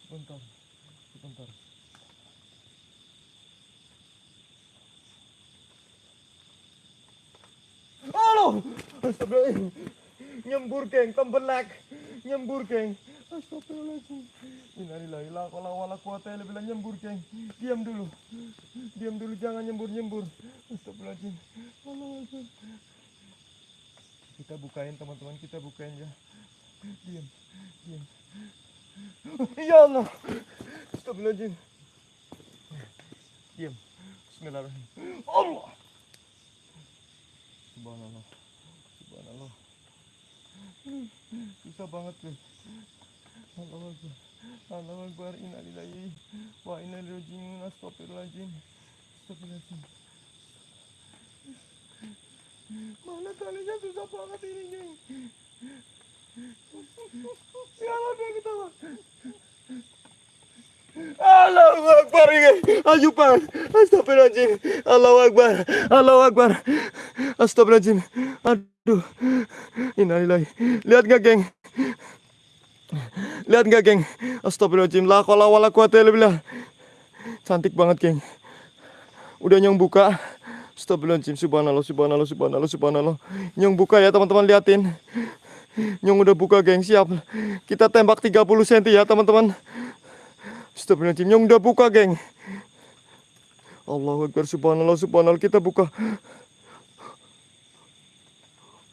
Sebentar Sebentar Halo! Astagfirullahaladzim. Nyembur geng tembelak Nyembur geng. Astagfirullahaladzim. Innalillahi la qala wala quwata illa billah. Nyembur geng. Diam dulu. Diam dulu jangan nyembur-nyembur Astagfirullahaladzim. Akbar. Kita bukain teman-teman. Kita bukain ya. Diam. Diam Ya Allah. Astagfirullahaladzim Diam. Bismillahirrahmanirrahim. Allah. Subhanallah. Subhanallah. Susah banget guys Allah Akbar Allah Akbar Innalillahi Wa inna ilaihi raji'un. Astagfirullahaladzim Astagfirullahaladzim Mana talinya susah banget ini geng Allahu Akbar Ayo pak Astagfirullahaladzim Allahu Akbar. Allahu Akbar Astagfirullahaladzim. Aduh Innalillahi. Lihat gak geng? Lihat gak geng? Astagfirullahaladzim La kola wala quwata illa billah Cantik banget geng. Udah nyong buka. Astagfirullahaladzim Subhanallah Subhanallah Subhanallah Subhanallah. Nyong buka ya teman-teman liatin Nyong udah buka geng siap. Kita tembak 30 cm ya teman-teman. Astagfirullahaladzim Nyong udah buka geng. Allahu Akbar Subhanallah Subhanallah Kita buka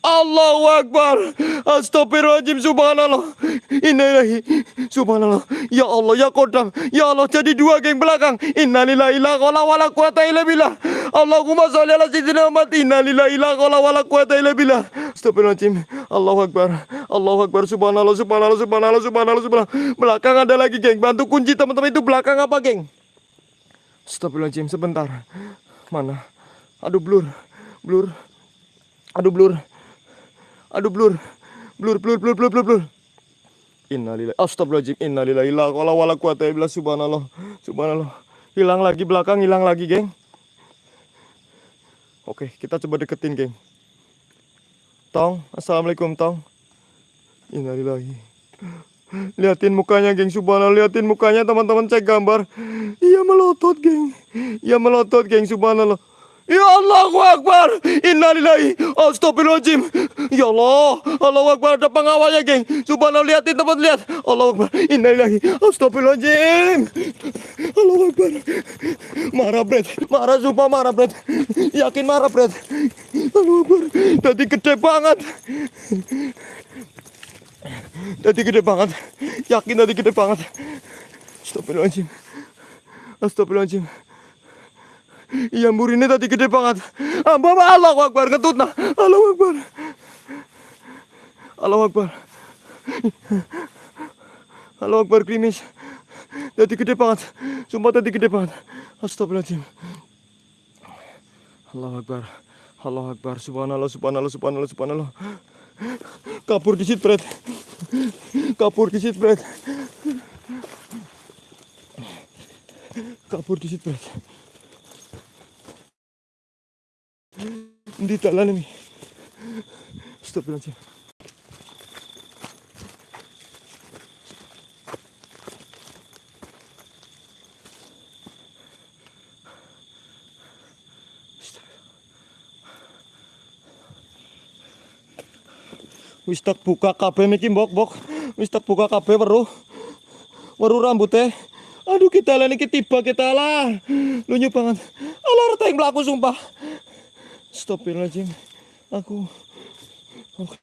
Allahu Akbar. Astagfirullahaladzim Subhanallah. Innalillahi Subhanallah. Ya Allah Ya Kodam Ya Allah jadi dua geng belakang. Innalillahi la qala wala quwata illa billah. Allahumma sholli ala sayyidina Muhammad. Innalillahi la qala wala quwata illa billah. Astagfirullahaladzim. Allahu Akbar. Allahu Akbar. Subhanallah Subhanallah Subhanallah Subhanallah Subhanallah. Belakang ada lagi geng. Bantu kunci teman-teman itu. Belakang apa geng? Astagfirullahaladzim sebentar. Mana? Aduh blur. Blur. Aduh blur Aduh blur. Blur blur blur blur blur blur. Innalillahi astagfirullahaladzim innalillahi la qala wala quwata illa billah subhanallah. Subhanallah. Hilang lagi belakang, hilang lagi, geng. Oke, kita coba deketin, geng. Tong, assalamualaikum, Tong. Innalillahi. Liatin mukanya, geng. Subhanallah, liatin mukanya, teman-teman. Cek gambar. Iya melotot, geng. Iya melotot, geng. Subhanallah. Ya Allahu Akbar. Innalillahi. Astagfirullahaladzim. Ya Allah. Allahu Akbar. Ada pengawalnya geng. Subhanallah lihatin teman lihat. Allahu Akbar. Innalillahi. Astagfirullahaladzim. Allahu Akbar. Marah Bret Marah sumpah marah Bret Yakin marah Bret Allahu Akbar. Tadi gede banget. Tadi gede banget. Yakin tadi gede banget. Astagfirullahaladzim. Astagfirullahaladzim Iya ini tadi gede banget. Amba Allah Akbar ketutna. Allah Akbar. Allah Akbar. Allah Akbar krimis. Tadi gede banget. Sumpah tadi gede banget. Astagfirullahaladzim. Allah Akbar. Allah Akbar. Subhanallah, subhanallah, subhanallah, subhanallah. Kapur di situ, Fred. Kapur di situ, Fred. Kapur di situ, Fred. Di dalam ini. Astagfirullahaladzim. Wis tak buka kabeh niki mbok mbok. Wis tak buka kabeh weruh. Weruh rambutnya. Aduh kita lah niki tiba kita lah. Lunyu banget. Alah reta yang melaku sumpah. Astagfirullahaladzim. Aku. Oke.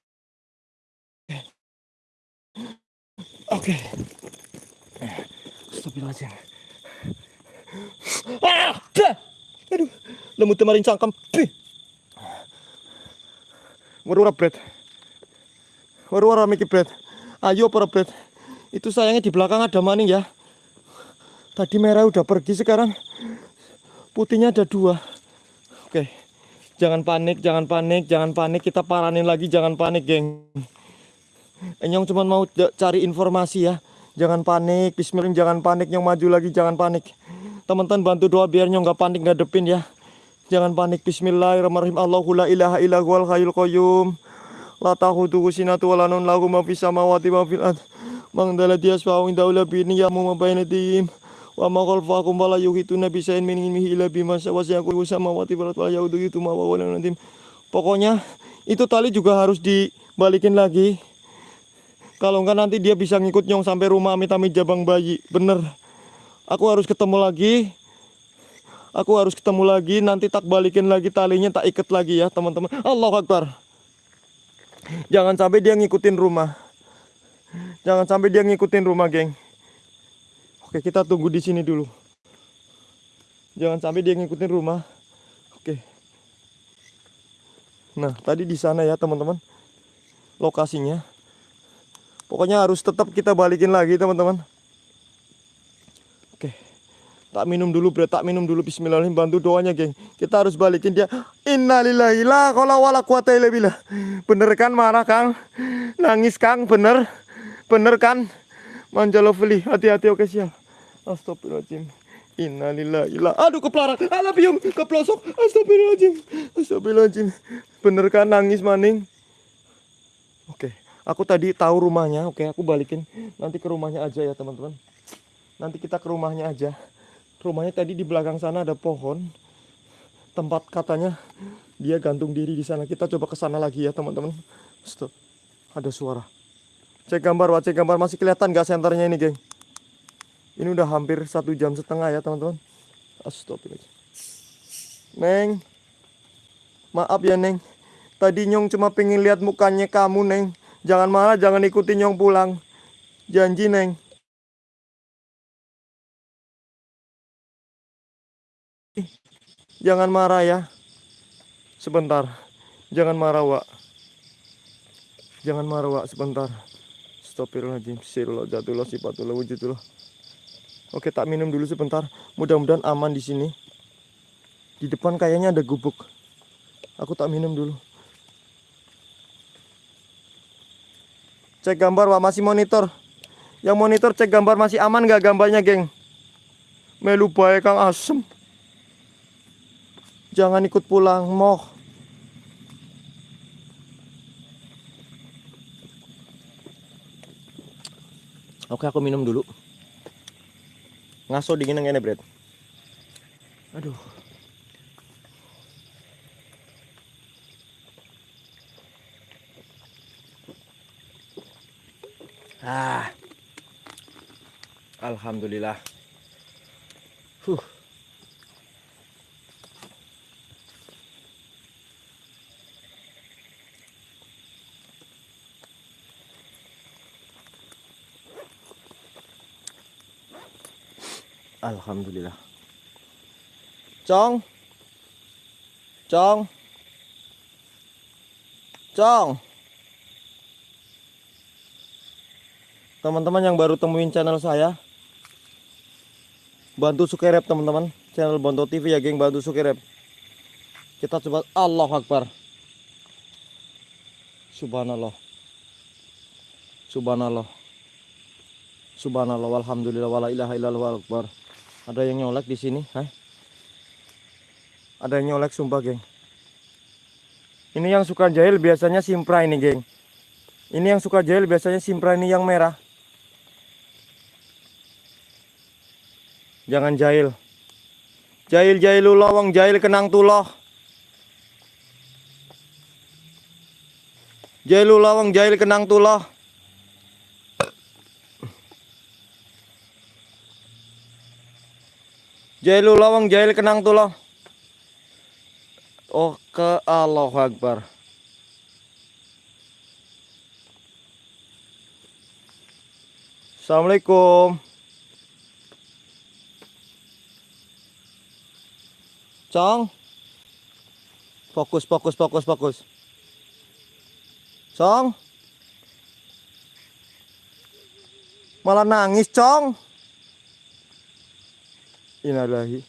Oke. Astagfirullahaladzim. Ah! dah. Aduh. Lemut kemarin cangkem. Warura bread. Warura mikir bread. Ayo para bread. Itu sayangnya di belakang ada maning ya. Tadi merah udah pergi sekarang putihnya ada dua. Oke. Jangan panik, jangan panik, jangan panik. Kita paranin lagi, jangan panik, geng. Enyong cuma mau cari informasi ya. Jangan panik, bismillah, jangan panik. Yang maju lagi, jangan panik. Teman-teman bantu doa biar nyong nggak panik ngadepin ya. Jangan panik. Bismillahirrahmanirrahim. Allahu la ilaha illa huwal hayyul qayyum. La ta'khudhuhu sinatun wa la nawm lahu ma fis samawati wa fil ard. Man dzal ladzi yashfa'u indahu illa bi idhnihi wa ma khalfahum wa la yuhituna bi shay'in min ilmihi illa bima syaa wasi'a kullu samawati wal ardi wa la ya'uduhu ma wa azim. Pokoknya itu tali juga harus dibalikin lagi. Kalau enggak nanti dia bisa ngikut nyong sampai rumah amit-amit jabang bayi. Bener. Aku harus ketemu lagi. Aku harus ketemu lagi. Nanti tak balikin lagi talinya, tak ikat lagi ya teman-teman. Allah Akbar. Jangan sampai dia ngikutin rumah. Jangan sampai dia ngikutin rumah, geng. Oke, kita tunggu di sini dulu. Jangan sampai dia ngikutin rumah. Oke. Nah, tadi di sana ya, teman-teman. Lokasinya. Pokoknya harus tetap kita balikin lagi, teman-teman. Oke. Tak minum dulu, bre. Tak minum dulu. Bismillahirrahmanirrahim. Bantu doanya, geng. Kita harus balikin dia. Innalillahi la qala wala quwata illa billah. Bener kan marah, Kang? Nangis, Kang. Bener. Bener kan? Manjalo beli. Hati-hati, oke siap. Astagfirullahaladzim. Innalillahi la. Aduh, kepelaran. Alah, biung. Keplosok. Astagfirullahaladzim. Astagfirullahaladzim. Bener kan nangis, maning? Oke. Aku tadi tahu rumahnya. Oke, aku balikin. Nanti ke rumahnya aja ya, teman-teman. Nanti kita ke rumahnya aja. Rumahnya tadi di belakang sana ada pohon. Tempat katanya dia gantung diri di sana. Kita coba ke sana lagi ya, teman-teman. Stop. Ada suara. Cek gambar, wah cek gambar masih kelihatan gak senternya ini, geng? Ini udah hampir satu jam setengah ya, teman-teman. Astagfirullah. Neng, maaf ya, Neng. Tadi Nyong cuma pengen lihat mukanya kamu, Neng. Jangan marah, jangan ikutin Nyong pulang. Janji, Neng. Jangan marah ya. Sebentar. Jangan marah, Wak. Jangan marah, Wak. Sebentar. Astagfirullahaladzim. Sirullah jatullah sifatullah wujudullah. Oke, tak minum dulu sebentar. Mudah-mudahan aman di sini. Di depan kayaknya ada gubuk. Aku tak minum dulu. Cek gambar, Wak. Masih monitor. Yang monitor cek gambar masih aman gak gambarnya, geng? Melu bae Kang Asem. Jangan ikut pulang, moh. Oke, aku minum dulu. Ngaso dingin yang ini, Bret. Aduh. Ah. Alhamdulillah. Huh. Alhamdulillah. Cong. Cong. Cong. Teman-teman yang baru temuin channel saya, bantu subscribe teman-teman. Channel Bonto TV ya, geng, bantu subscribe. Kita coba Allah Akbar. Subhanallah. Subhanallah. Subhanallah walhamdulillah wala ilaha illallah akbar. Ada yang nyolek di sini? Ada yang nyolek sumpah, geng. Ini yang suka jahil biasanya simpra ini, geng. Ini yang suka jahil biasanya simpra ini yang merah. Jangan jahil. Jahil jahilullah wong jahil kenang tuloh. Jahilullah wong jahil kenang tuloh. Jahilul lawang jahil kenang tuloh. Oh ke Allahu Akbar. Assalamualaikum. Cong. Fokus, fokus, fokus, fokus. Cong. Malah nangis, Cong. Innalillahi.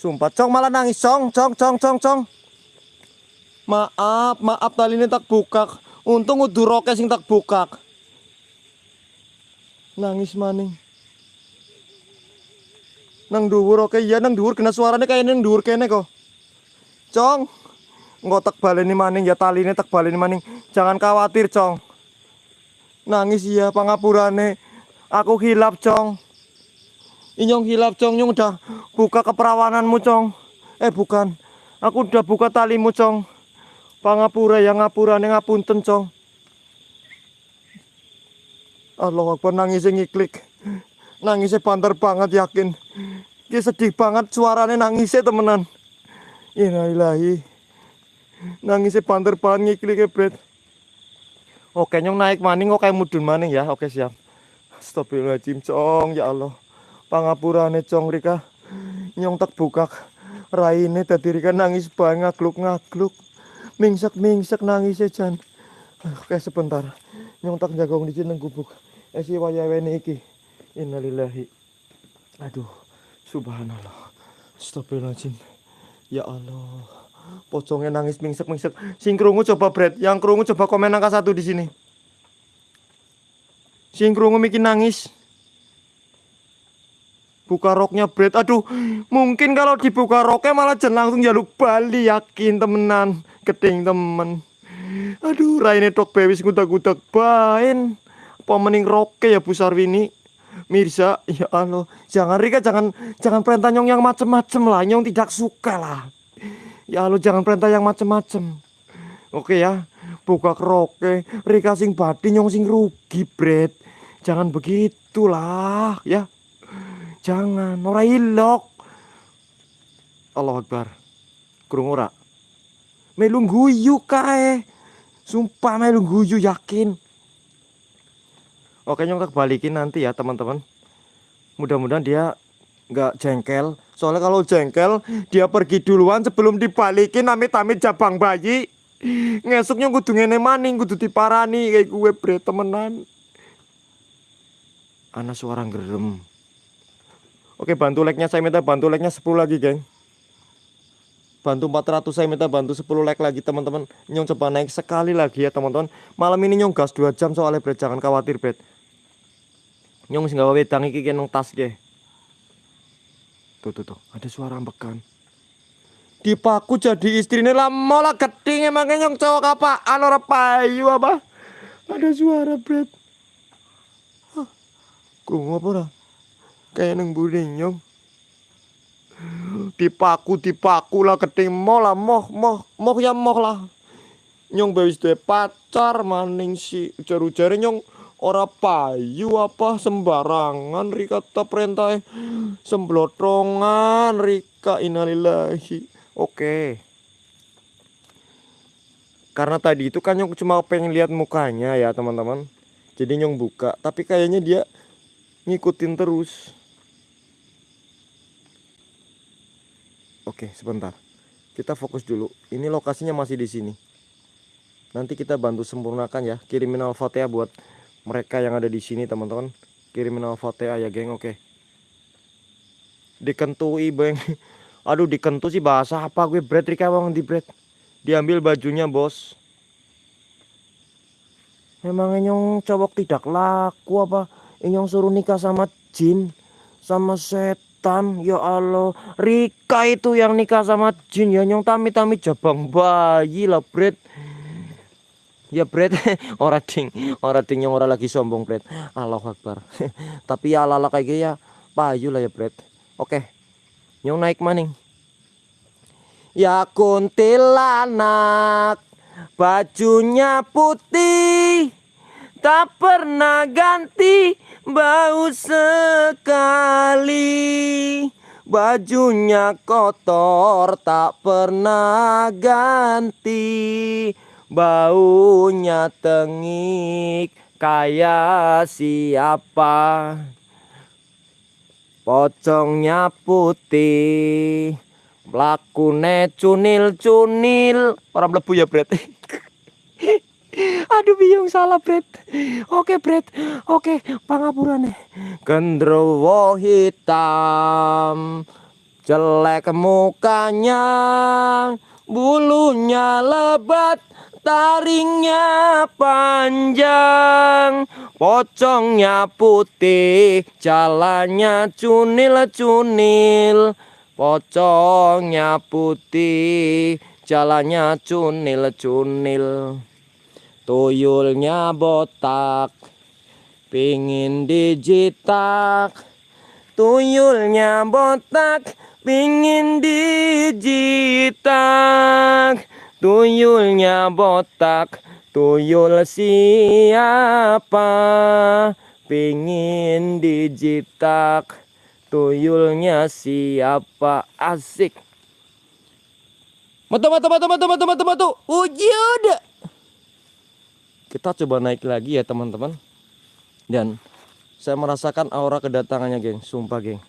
Sumpah, Cong malah nangis, Cong, Cong, Cong, Cong, Cong. Maaf, maaf tali ini tak buka. Untung udah roke sing tak buka. Nangis maning. Nang dhuwur oke iya nang dhuwur kena suarane kayak nang dhuwur kene kok. Cong. Engko tak baleni maning ya taline tak baleni maning. Jangan khawatir, Cong. Nangis iya pangapurane. Aku hilap, Cong. Inyong hilap, Cong. Nyong udah buka keperawananmu, Cong. Eh, bukan. Aku udah buka talimu, Cong. Pangapura yang ngapurane ngapunten, Cong. Allah Akbar nangis ngiklik. Nangisnya banter banget yakin. Dia sedih banget suaranya nangisnya temenan. Innalillahi. Nangisnya banter banget ngiklik bret. Oke nyong naik maning oke mudun maning ya. Oke siap. Astagfirullahaladzim cong ya Allah. Pangapurane cong Rika. Nyong tak buka raine tadi Rika nangis banget ngagluk-ngagluk. Mingsek-mingsek nangisnya Jan. Oke sebentar. Nyong tak jagong di sini gubuk. Esi wayawene iki. Innalillahi. Aduh, subhanallah. Astagfirullahaladzim. Ya Allah. Pocongnya nangis mingsek-mingsek. Sing krungu coba Brad. Yang krungu coba komen angka satu di sini. Sing krungu bikin nangis. Buka roknya Brad. Aduh, mungkin kalau dibuka roknya malah jen langsung jaluk bali yakin temenan. Keting temen. Aduh, raine tok bewis ngudak-ngudak bain. Apa mending roke ya Bu Sarwini? Mirza, ya Allah, jangan Rika, jangan jangan perintah nyong yang macem-macem lah, nyong tidak suka lah. Ya Allah, jangan perintah yang macem-macem. Oke ya, buka roke, Rika sing badi nyong sing rugi, Bret. Jangan begitulah, ya. Jangan, ora ilok. Allah Akbar. Krungu ora? Melu guyu kae. Sumpah melu guyu yakin. Oke nyong tak balikin nanti ya teman-teman. Mudah-mudahan dia nggak jengkel. Soalnya kalau jengkel dia pergi duluan sebelum dibalikin amit-amit jabang bayi. Ngesuknya kudu ngene maning kudu diparani kayak gue bre temenan. Ana suara gerem. Oke bantu like-nya saya minta bantu like-nya 10 lagi geng. Bantu 400 saya minta bantu 10 like lagi teman-teman. Nyong coba naik sekali lagi ya teman-teman. Malam ini nyong gas 2 jam soalnya bre jangan khawatir bre nyong sing gawe wedang iki nang tas ge. Tuh tuh tuh, ada suara ambekan. Dipaku jadi istrinya lah malah keting emangnya nyong cowok apa? Anu payu apa? Ada suara. Hah, krungu apa? Kayak nang budi nyong. Dipaku dipaku lah keting moh lah moh moh moh ya moh lah. Nyong bewis duwe pacar maning si ujar-ujare nyong ora payu apa sembarangan Rika tak perintah semblotongan Rika innalillahi. Oke. Karena tadi itu kan nyong cuma pengen lihat mukanya ya teman-teman. Jadi nyong buka tapi kayaknya dia ngikutin terus oke sebentar. Kita fokus dulu. Ini lokasinya masih di sini. Nanti kita bantu sempurnakan ya. Kirimin al-fatihah buat mereka yang ada di sini teman-teman. Kirimin al-fatihah ya geng. Oke. Dikentui beng. Aduh dikentu sih bahasa apa gue? Bread Rika bang di bread? Diambil bajunya bos. Memang nyong cowok tidak laku apa? Nyong suruh nikah sama jin sama setan ya Allah Rika itu yang nikah sama jin. Ya nyong tami-tami jabang bayi lah bread ya Bret. Ora ding ora ding yang ora lagi sombong Bret. Allahu Akbar. Tapi ya ala kayak ya payu lah ya Bret. Oke nyong naik maning. Ya kuntilanak bajunya putih tak pernah ganti bau sekali. Bajunya kotor tak pernah ganti. Baunya tengik kayak siapa? Pocongnya putih Lakune cunil-cunil. Orang melebu ya Bret Aduh bingung salah Bret Oke Bret Oke pangapurane Gendrowo hitam Jelek mukanya Bulunya lebat Taringnya panjang, pocongnya putih, jalannya cunil-cunil. Pocongnya putih, jalannya cunil-cunil. Tuyulnya botak, pingin dijitak. Tuyulnya botak, pingin dijitak. Tuyulnya botak, tuyul siapa? Pingin dijitak. Tuyulnya siapa? Asik. Matu, matu, matu, matu, matu, matu, matu. Wujud. Kita coba naik lagi ya teman-teman. Dan saya merasakan aura kedatangannya geng. Sumpah geng.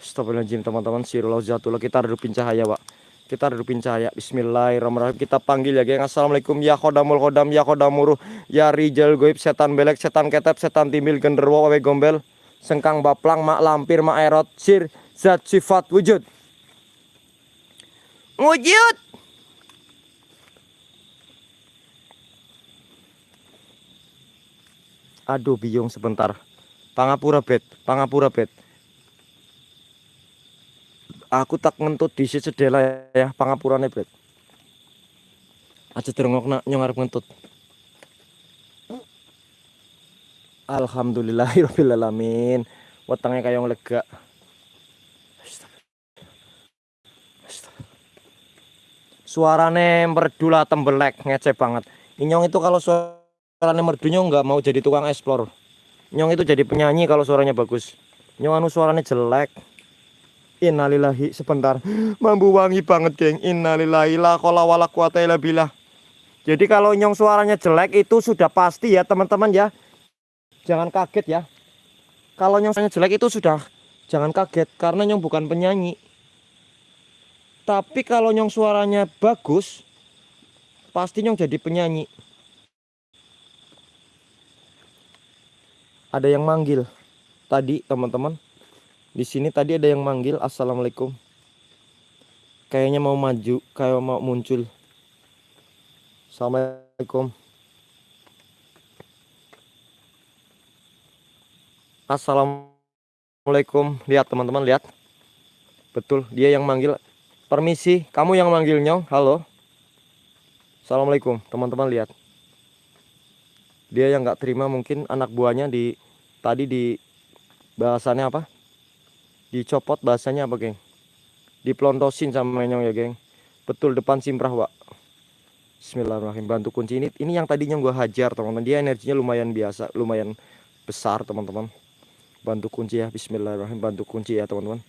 Astagfirullahaladzim teman-teman. Sirullah zatullah. Kita redupin cahaya pak. Kita redupin cahaya. Bismillahirrahmanirrahim. Kita panggil ya geng. Assalamualaikum ya khodamul khodam ya khodamuruh. Ya rijal goib. Setan belek. Setan ketep. Setan timbil. Genderwo. Wawe gombel. Sengkang baplang. Mak lampir. Mak erot. Sir. Zat sifat wujud. Wujud. Aduh biung sebentar. Pangapura bet, pangapura bet. Aku tak ngentut di sedela ya pangapurane bet. Aja terengok nak nyong arep ngentut. Alhamdulillahirabbil alamin. Wetenge kayong lega. Suarane merdu lah tembelek ngece banget. Inyong itu kalau suaranya merdu nyong nggak mau jadi tukang explore. Nyong itu jadi penyanyi kalau suaranya bagus. Nyong anu suaranya jelek. Innalillahi sebentar. Mambu wangi banget, geng. Innalillahi la kola wala. Jadi kalau nyong suaranya jelek itu sudah pasti ya, teman-teman ya. Jangan kaget ya. Kalau nyong suaranya jelek itu sudah jangan kaget karena nyong bukan penyanyi. Tapi kalau nyong suaranya bagus, pasti nyong jadi penyanyi. Ada yang manggil tadi teman-teman. Di sini tadi ada yang manggil Assalamualaikum. Kayaknya mau maju, kayak mau muncul. Assalamualaikum. Assalamualaikum. Lihat teman-teman, lihat. Betul, dia yang manggil. Permisi, kamu yang manggil nyong. Halo. Assalamualaikum, teman-teman lihat. Dia yang nggak terima mungkin anak buahnya di tadi di bahasannya apa? Dicopot bahasanya apa, geng? Diplontosin sama nyong ya, geng. Betul depan simprah, Pak. Bismillahirrahmanirrahim. Bantu kunci ini. Ini yang tadinya gua hajar, teman-teman. Dia energinya lumayan biasa, lumayan besar, teman-teman. Bantu kunci ya. Bismillahirrahmanirrahim. Bantu kunci ya, teman-teman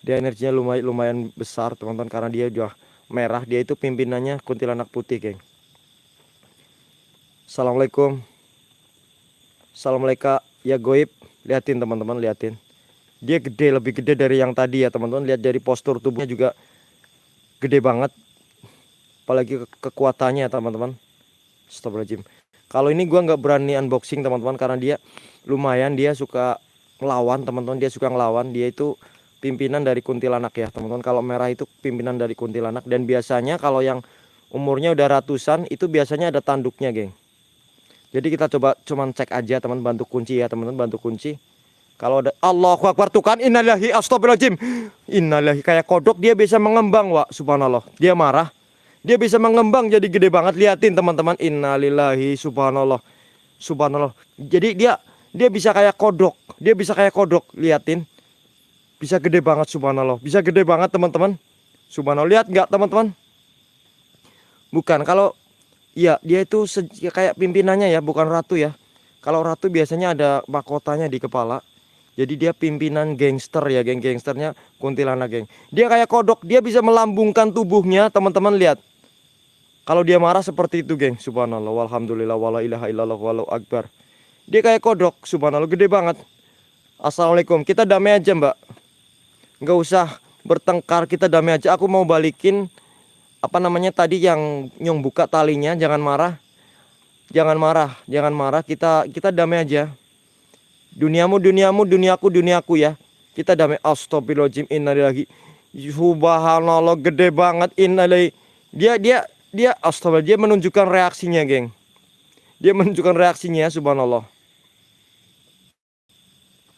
dia energinya lumayan lumayan besar teman-teman karena dia udah merah dia itu pimpinannya kuntilanak putih geng Assalamualaikum. Assalamualaikum ya goib. Liatin teman-teman liatin. Dia gede lebih gede dari yang tadi ya teman-teman. Lihat dari postur tubuhnya juga gede banget. Apalagi ke kekuatannya teman-teman. Astagfirullahaladzim. Kalau ini gua nggak berani unboxing teman-teman karena dia lumayan dia suka ngelawan teman-teman. Dia suka ngelawan. Dia itu pimpinan dari kuntilanak ya teman-teman. Kalau merah itu pimpinan dari kuntilanak. Dan biasanya kalau yang umurnya udah ratusan itu biasanya ada tanduknya geng jadi kita coba cuman cek aja teman bantu kunci ya teman-teman bantu kunci kalau ada Allahu Akbar tuh kan innalillahi astagfirullahaladzim innalillahi kayak kodok dia bisa mengembang wa subhanallah dia marah dia bisa mengembang jadi gede banget liatin teman-teman innalillahi subhanallah subhanallah jadi dia dia bisa kayak kodok dia bisa kayak kodok liatin bisa gede banget subhanallah. Bisa gede banget teman-teman. Subhanallah. Lihat nggak teman-teman? Bukan. Kalau ya dia itu ya kayak pimpinannya ya, bukan ratu ya. Kalau ratu biasanya ada mahkotanya di kepala. Jadi dia pimpinan gangster ya, geng gangsternya kuntilanak geng. Dia kayak kodok, dia bisa melambungkan tubuhnya, teman-teman lihat. Kalau dia marah seperti itu, geng. Subhanallah, walhamdulillah, wala ilaha illallah, walau akbar. Dia kayak kodok, subhanallah, gede banget. Assalamualaikum, kita damai aja mbak nggak usah bertengkar kita damai aja aku mau balikin apa namanya tadi yang nyong buka talinya jangan marah jangan marah jangan marah kita kita damai aja duniamu duniamu duniaku duniaku ya kita damai astagfirullahaladzim innalillahi subhanallah gede banget innalillahi dia dia dia astaga dia menunjukkan reaksinya, geng. Dia menunjukkan reaksinya, subhanallah.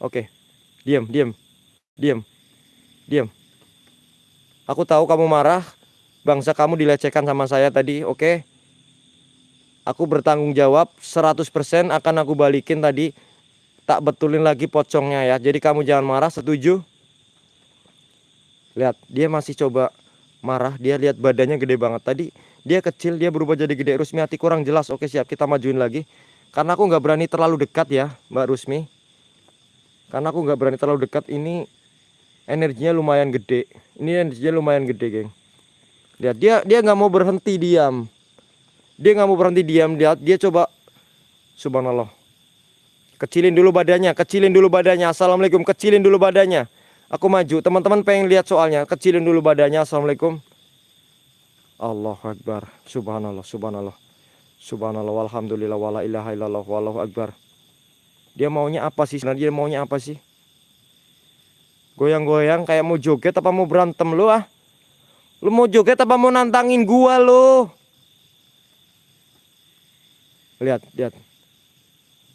Oke. Diam, diam. Diam. Diam. Aku tahu kamu marah. Bangsa kamu dilecehkan sama saya tadi, oke? Aku bertanggung jawab 100% akan aku balikin tadi. Tak betulin lagi pocongnya ya. Jadi kamu jangan marah, setuju? Lihat, dia masih coba marah. Dia lihat badannya gede banget. Tadi dia kecil, dia berubah jadi gede. Rusmi hati kurang jelas. Oke siap, kita majuin lagi. Karena aku nggak berani terlalu dekat ya, Mbak Rusmi. Karena aku nggak berani terlalu dekat. Ini energinya lumayan gede. Ini energinya lumayan gede, geng. Lihat, dia dia nggak mau berhenti diam. Dia nggak mau berhenti diam. Lihat, dia coba. Subhanallah. Kecilin dulu badannya, kecilin dulu badannya. Assalamualaikum, kecilin dulu badannya. Aku maju. Teman-teman pengen lihat soalnya. Kecilin dulu badannya. Assalamualaikum. Allah Akbar. Subhanallah, subhanallah. Subhanallah, walhamdulillah, wala ilaha illallah, wallahu akbar. Dia maunya apa sih? Sebenarnya dia maunya apa sih? Goyang-goyang kayak mau joget apa mau berantem lu ah? Lu mau joget apa mau nantangin gua lu? Lihat, lihat.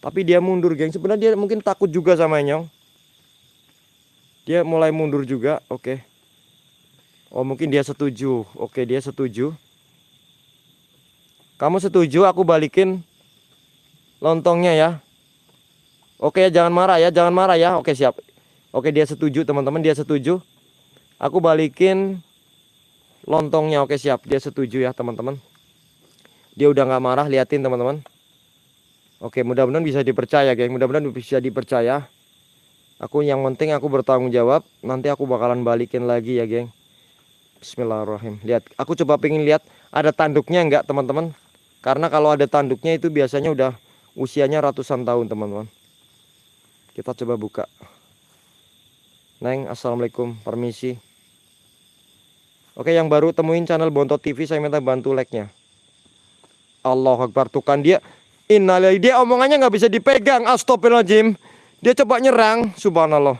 Tapi dia mundur, geng. Sebenarnya dia mungkin takut juga sama Enyong. Dia mulai mundur juga. Oke. Oh, mungkin dia setuju. Oke, dia setuju. Kamu setuju aku balikin lontongnya ya? Oke, jangan marah ya, jangan marah ya. Oke, siap. Oke, dia setuju, teman-teman. Dia setuju. Aku balikin lontongnya. Oke, siap. Dia setuju ya, teman-teman. Dia udah nggak marah, liatin teman-teman. Oke, mudah-mudahan bisa dipercaya, geng. Mudah-mudahan bisa dipercaya. Aku yang penting aku bertanggung jawab. Nanti aku bakalan balikin lagi ya, geng. Bismillahirrahmanirrahim. Lihat, aku coba pengen lihat ada tanduknya enggak, teman-teman? Karena kalau ada tanduknya itu biasanya udah usianya ratusan tahun, teman-teman. Kita coba buka. Neng, assalamualaikum, permisi. Oke, yang baru temuin channel Bontot TV, saya minta bantu like-nya. Allah Akbar, tuh kan dia Innalillahi dia omongannya nggak bisa dipegang. Astagfirullahaladzim. Dia coba nyerang. Subhanallah.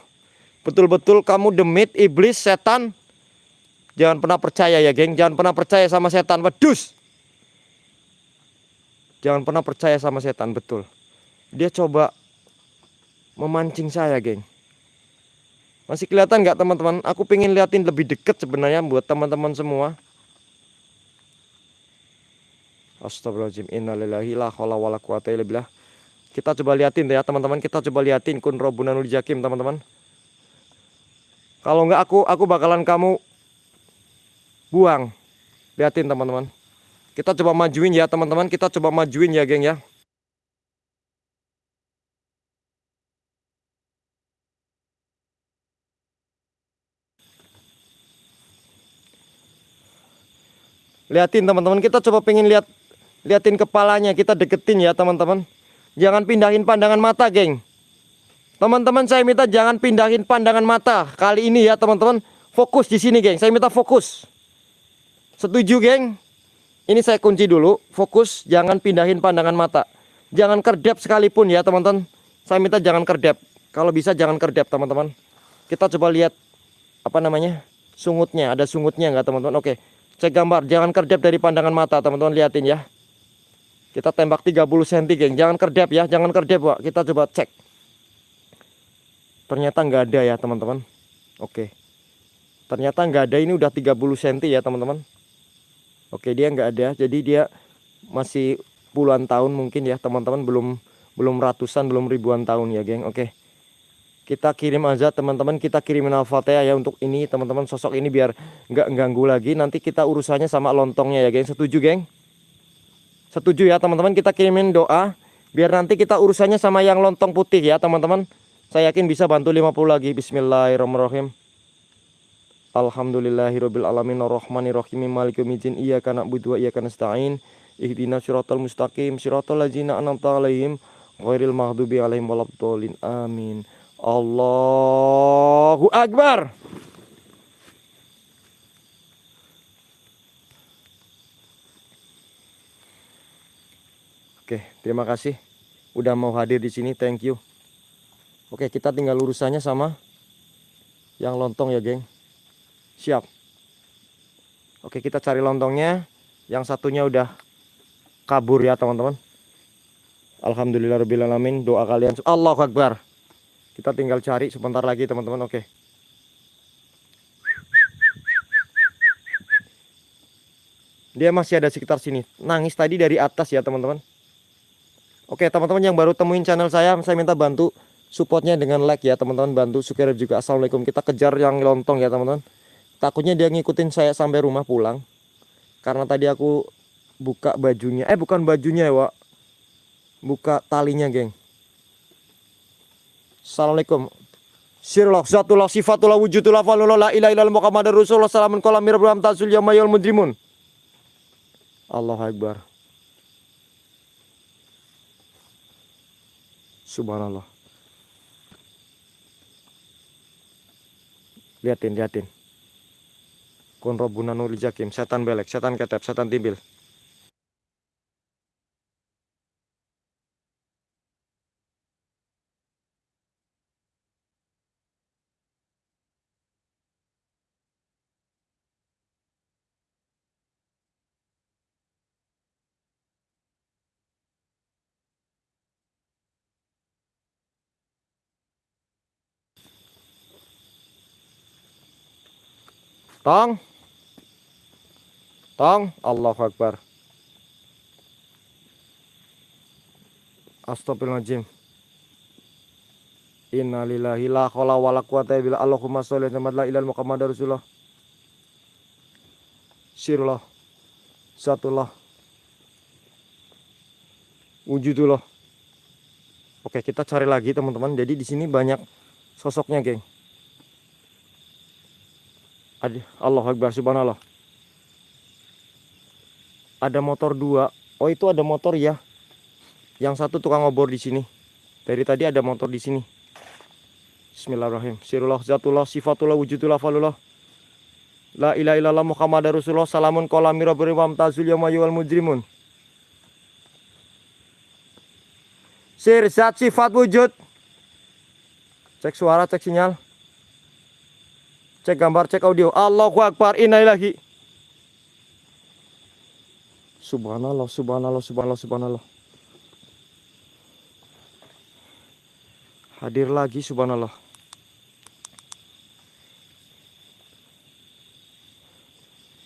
Betul-betul kamu demit, iblis, setan. Jangan pernah percaya ya, geng. Jangan pernah percaya sama setan. Wedus. Jangan pernah percaya sama setan, betul. Dia coba memancing saya, geng. Masih kelihatan nggak teman-teman? Aku pengen liatin lebih deket sebenarnya buat teman-teman semua. Astagfirullahaladzim. Innalillahi la khawla wa la quwata illa billah. Kita coba liatin ya teman-teman. Kita coba liatin kun robunanul jakim teman-teman. Kalau enggak aku aku bakalan kamu Buang. Liatin teman-teman. Kita coba majuin ya teman-teman. Kita coba majuin ya geng ya Liatin teman-teman, kita coba pengen lihat liatin kepalanya. Kita deketin ya teman-teman. Jangan pindahin pandangan mata geng. Teman-teman saya minta jangan pindahin pandangan mata kali ini ya teman-teman. Fokus di sini geng. Saya minta fokus. Setuju geng? Ini saya kunci dulu. Fokus jangan pindahin pandangan mata. Jangan kerdep sekalipun ya teman-teman. Saya minta jangan kerdep. Kalau bisa jangan kerdep teman-teman. Kita coba lihat apa namanya sungutnya. Ada sungutnya enggak teman-teman? Oke saya gambar jangan kerdep dari pandangan mata teman-teman liatin ya kita tembak 30 cm, geng. Jangan kerdep ya, jangan kerdep, Pak. Kita coba cek. Ternyata nggak ada ya, teman-teman. Oke. Ternyata nggak ada. Ini udah 30 cm ya, teman-teman. Oke, dia nggak ada. Jadi dia masih puluhan tahun mungkin ya, teman-teman. Belum belum ratusan, belum ribuan tahun ya, geng. Oke. Kita kirim aja teman-teman, kita kirimin Al-Fatihah ya untuk ini teman-teman sosok ini biar nggak ganggu lagi. Nanti kita urusannya sama lontongnya ya, geng. Setuju, geng? Setuju ya teman-teman kita kirimin doa biar nanti kita urusannya sama yang lontong putih ya teman-teman. Saya yakin bisa bantu 50 lagi. Bismillahirrahmanirrahim. Alhamdulillahirabbil alamin arrahmanirrahim maliki yaumiddin iyyaka na'budu wa iyyaka nasta'in ihdinas siratal mustaqim siratal ladzina an'amta 'alaihim ghairil maghdubi 'alaihim waladdallin amin. Allahu akbar. Oke, terima kasih udah mau hadir di sini. Thank you. Oke, kita tinggal urusannya sama yang lontong ya, geng. Siap. Oke, kita cari lontongnya. Yang satunya udah kabur ya teman-teman. Alhamdulillahirobbilalamin. Doa kalian Allahu Akbar. Kita tinggal cari sebentar lagi teman-teman. Oke. Dia masih ada sekitar sini. Nangis tadi dari atas ya teman-teman. Oke teman-teman yang baru temuin channel saya, saya minta bantu supportnya dengan like ya teman-teman. Bantu subscribe juga. Assalamualaikum. Kita kejar yang lontong ya teman-teman. Takutnya dia ngikutin saya sampai rumah pulang. Karena tadi aku buka bajunya. Eh bukan bajunya ya Wak. Buka talinya geng. Assalamualaikum. Sirullah, zatullah, sifatullah, wujudullah, falullah, la ilaha illallah, muhammadar rasulullah, salamun kolam mirabram tazul yamayul mudrimun. Allah Akbar. Subhanallah. Liatin, liatin. Konrobuna nuri jakim, setan belek, setan ketep, setan timbil. Tong. Tong. Allahu Akbar. Astagfirullahaladzim. Innalillahi la khawla wa la quwata illa billah. Allahumma sholli ala la ilaha Muhammad Rasulullah. Sirullah. Satullah. Wujudullah. Oke, kita cari lagi teman-teman. Jadi di sini banyak sosoknya, geng. Allah Akbar subhanallah. Ada motor dua. Oh itu ada motor ya. Yang satu tukang obor di sini. Dari tadi ada motor di sini. Bismillahirrahmanirrahim. Sirullah zatullah sifatullah wujudullah falullah. La ilaha illallah Rasulullah salamun qala mirabbi wa mujrimun. Sir zat sifat wujud. Cek suara, cek sinyal. Cek gambar, cek audio. Allahu Akbar, innalillahi. Subhanallah, subhanallah, subhanallah, subhanallah. Hadir lagi, subhanallah.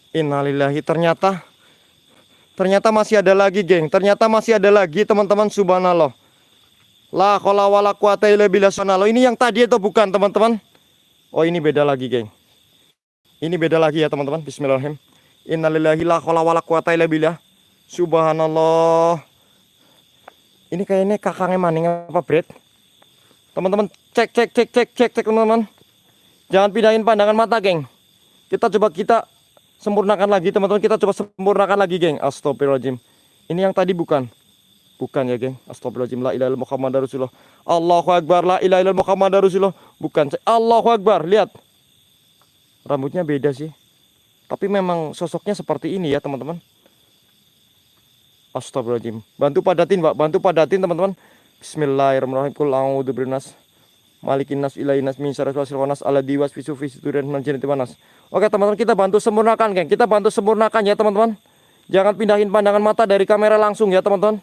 Innalillahi, ternyata ternyata masih ada lagi, geng. Ternyata masih ada lagi, teman-teman, subhanallah. La kola wala billah Ini yang tadi atau bukan, teman-teman? Oh, ini beda lagi, geng. Ini beda lagi ya, teman-teman. Bismillahirrahmanirrahim. Innalillahi la billah. Subhanallah. Ini kayaknya kakaknya maning apa, Bret? Teman-teman, cek cek cek cek cek cek teman-teman. Jangan pindahin pandangan mata, geng. Kita coba kita sempurnakan lagi, teman-teman. Kita coba sempurnakan lagi, geng. Astagfirullahaladzim. Ini yang tadi bukan. Bukan ya, geng. Astagfirullahaladzim. La ilaha Muhammad Rasulullah. Allahu Akbar. La ilaha Muhammad Rasulullah. Bukan. Allahu Akbar. Lihat. Rambutnya beda sih. Tapi memang sosoknya seperti ini ya, teman-teman. Astagfirullahaladzim. Bantu padatin, Pak. Bantu padatin, teman-teman. Bismillahirrahmanirrahim. Kul a'udzu malikin nas ilahin nas min syarri wasil wanas ala diwas fisu fisu dan manjinati wanas. Oke, teman-teman, kita bantu sempurnakan, geng. Kita bantu sempurnakan ya, teman-teman. Jangan pindahin pandangan mata dari kamera langsung ya, teman-teman.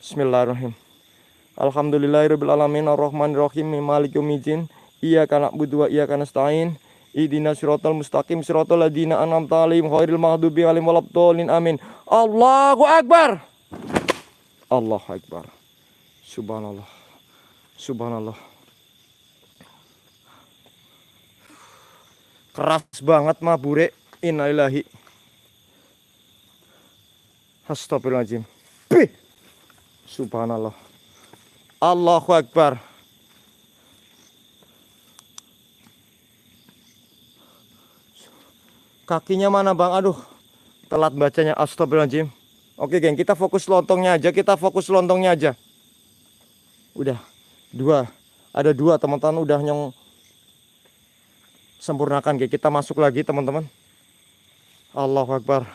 Bismillahirrahmanirrahim. Alhamdulillahirabbil alamin arrahmanirrahim maliki yaumiddin. Iyyaka na'budu wa iyyaka nasta'in. Idina siratal mustaqim siratal ladina an'amta 'alaihim ghairil maghdubi 'alaihim waladdallin. Amin. Allahu akbar. Allahu akbar. Subhanallah. Subhanallah. Keras banget mabure. Innalillahi. Astagfirullahaladzim. Bih. Subhanallah. Allahu Akbar. Kakinya mana bang? Aduh. Telat bacanya. Astagfirullahaladzim. Oke geng. Kita fokus lontongnya aja. Kita fokus lontongnya aja. Udah. Dua. Ada dua teman-teman. Udah nyong sempurnakan. Geng. Kita masuk lagi teman-teman. Allahu Akbar.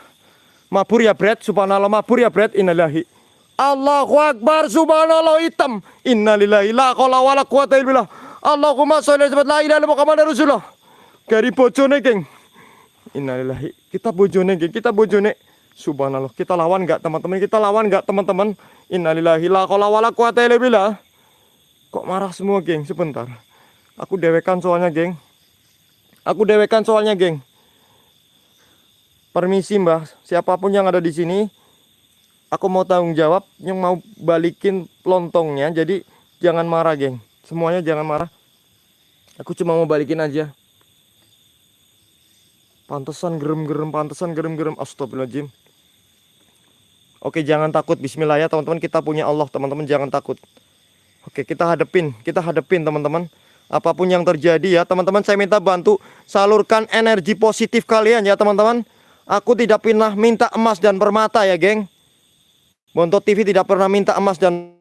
Mabur ya Brad. Subhanallah. Mabur ya Brad. Innalillahi. Allahu Akbar. Subhanallah hitam. Innalillahi. La qala wa la quwata illa billah. Allahumma sholli ala la Muhammad Rasulullah. Gari bojone, geng. Innalillahi. Kita bojone, geng. Kita bojone. Subhanallah. Kita lawan nggak teman-teman? Kita lawan nggak teman-teman? Innalillahi la haula wala quwata illa. Kok marah semua, geng? Sebentar. Aku dewekan soalnya, geng. Aku dewekan soalnya, geng. Permisi, Mbah. Siapa pun yang ada di sini, aku mau tanggung jawab yang mau balikin lontongnya. Jadi jangan marah, geng. Semuanya jangan marah. Aku cuma mau balikin aja. Pantesan gerem-gerem, pantesan gerem-gerem. Astagfirullahaladzim. Oke, jangan takut. Bismillah ya, teman-teman. Kita punya Allah, teman-teman. Jangan takut. Oke, kita hadepin. Kita hadepin, teman-teman. Apa pun yang terjadi ya, teman-teman. Saya minta bantu salurkan energi positif kalian ya, teman-teman. Aku tidak pernah minta emas dan permata ya, geng. Bontot TV tidak pernah minta emas dan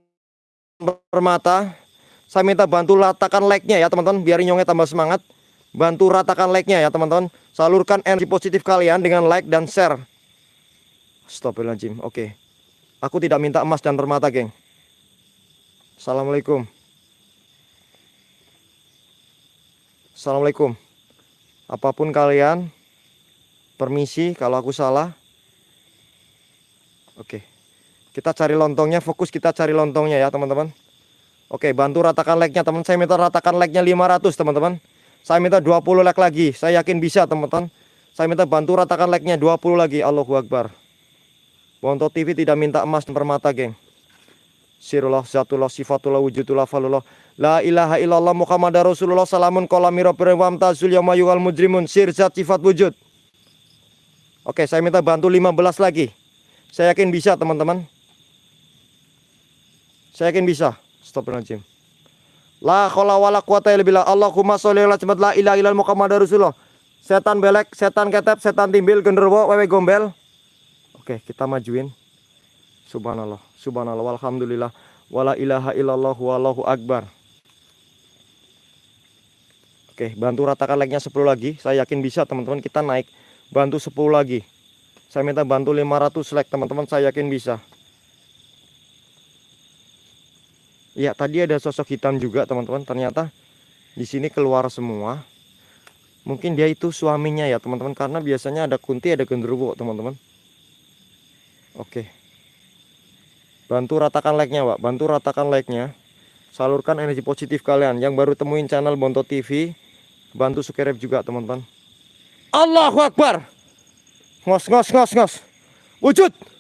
permata. Saya minta bantu ratakan like-nya ya, teman-teman. Biar nyongnya tambah semangat. Bantu ratakan like-nya ya, teman-teman. Salurkan energi positif kalian dengan like dan share. Astagfirullahaladzim. Oke. Aku tidak minta emas dan permata, geng. Assalamualaikum. Assalamualaikum. Apa pun kalian, permisi kalau aku salah. Oke. Kita cari lontongnya, fokus kita cari lontongnya ya, teman-teman. Oke, bantu ratakan like-nya, teman. Saya minta ratakan like-nya 500, teman-teman. Saya minta 20 like lagi. Saya yakin bisa, teman-teman. Saya minta bantu ratakan like-nya 20 lagi. Allahu Akbar. Bonto TV tidak minta emas dan permata, geng. Sirullah, zatullah, sifatullah, wujudullah, falullah. La ilaha illallah Muhammad Rasulullah salamun kolamiro perwam tazul yamayuhal mujrimun sir zat sifat wujud. Oke, saya minta bantu 15 lagi. Saya yakin bisa, teman-teman. Saya yakin bisa. Stop Astagfirullahaladzim. La khola wala quwata illa billah. Allahumma sholli ala la ilaha illallah Muhammad Rasulullah. Setan belek, setan ketep, setan timbil, genderuwo, wewe gombel. Oke, kita majuin. Subhanallah, subhanallah, walhamdulillah, wala ilaha illallah, wallahu akbar. Oke, bantu ratakan like-nya 10 lagi. Saya yakin bisa, teman-teman. Kita naik. Bantu 10 lagi. Saya minta bantu 500 like, teman-teman. Saya yakin bisa. Ya, tadi ada sosok hitam juga, teman-teman. Ternyata di sini keluar semua. Mungkin dia itu suaminya ya, teman-teman. Karena biasanya ada kunti, ada genderuwo, teman-teman. Oke. Bantu ratakan like-nya, Pak. Bantu ratakan like-nya. Salurkan energi positif kalian. Yang baru temuin channel Bonto TV, bantu subscribe juga, teman-teman. Allahu Akbar. Ngos, ngos, ngos, ngos. Wujud.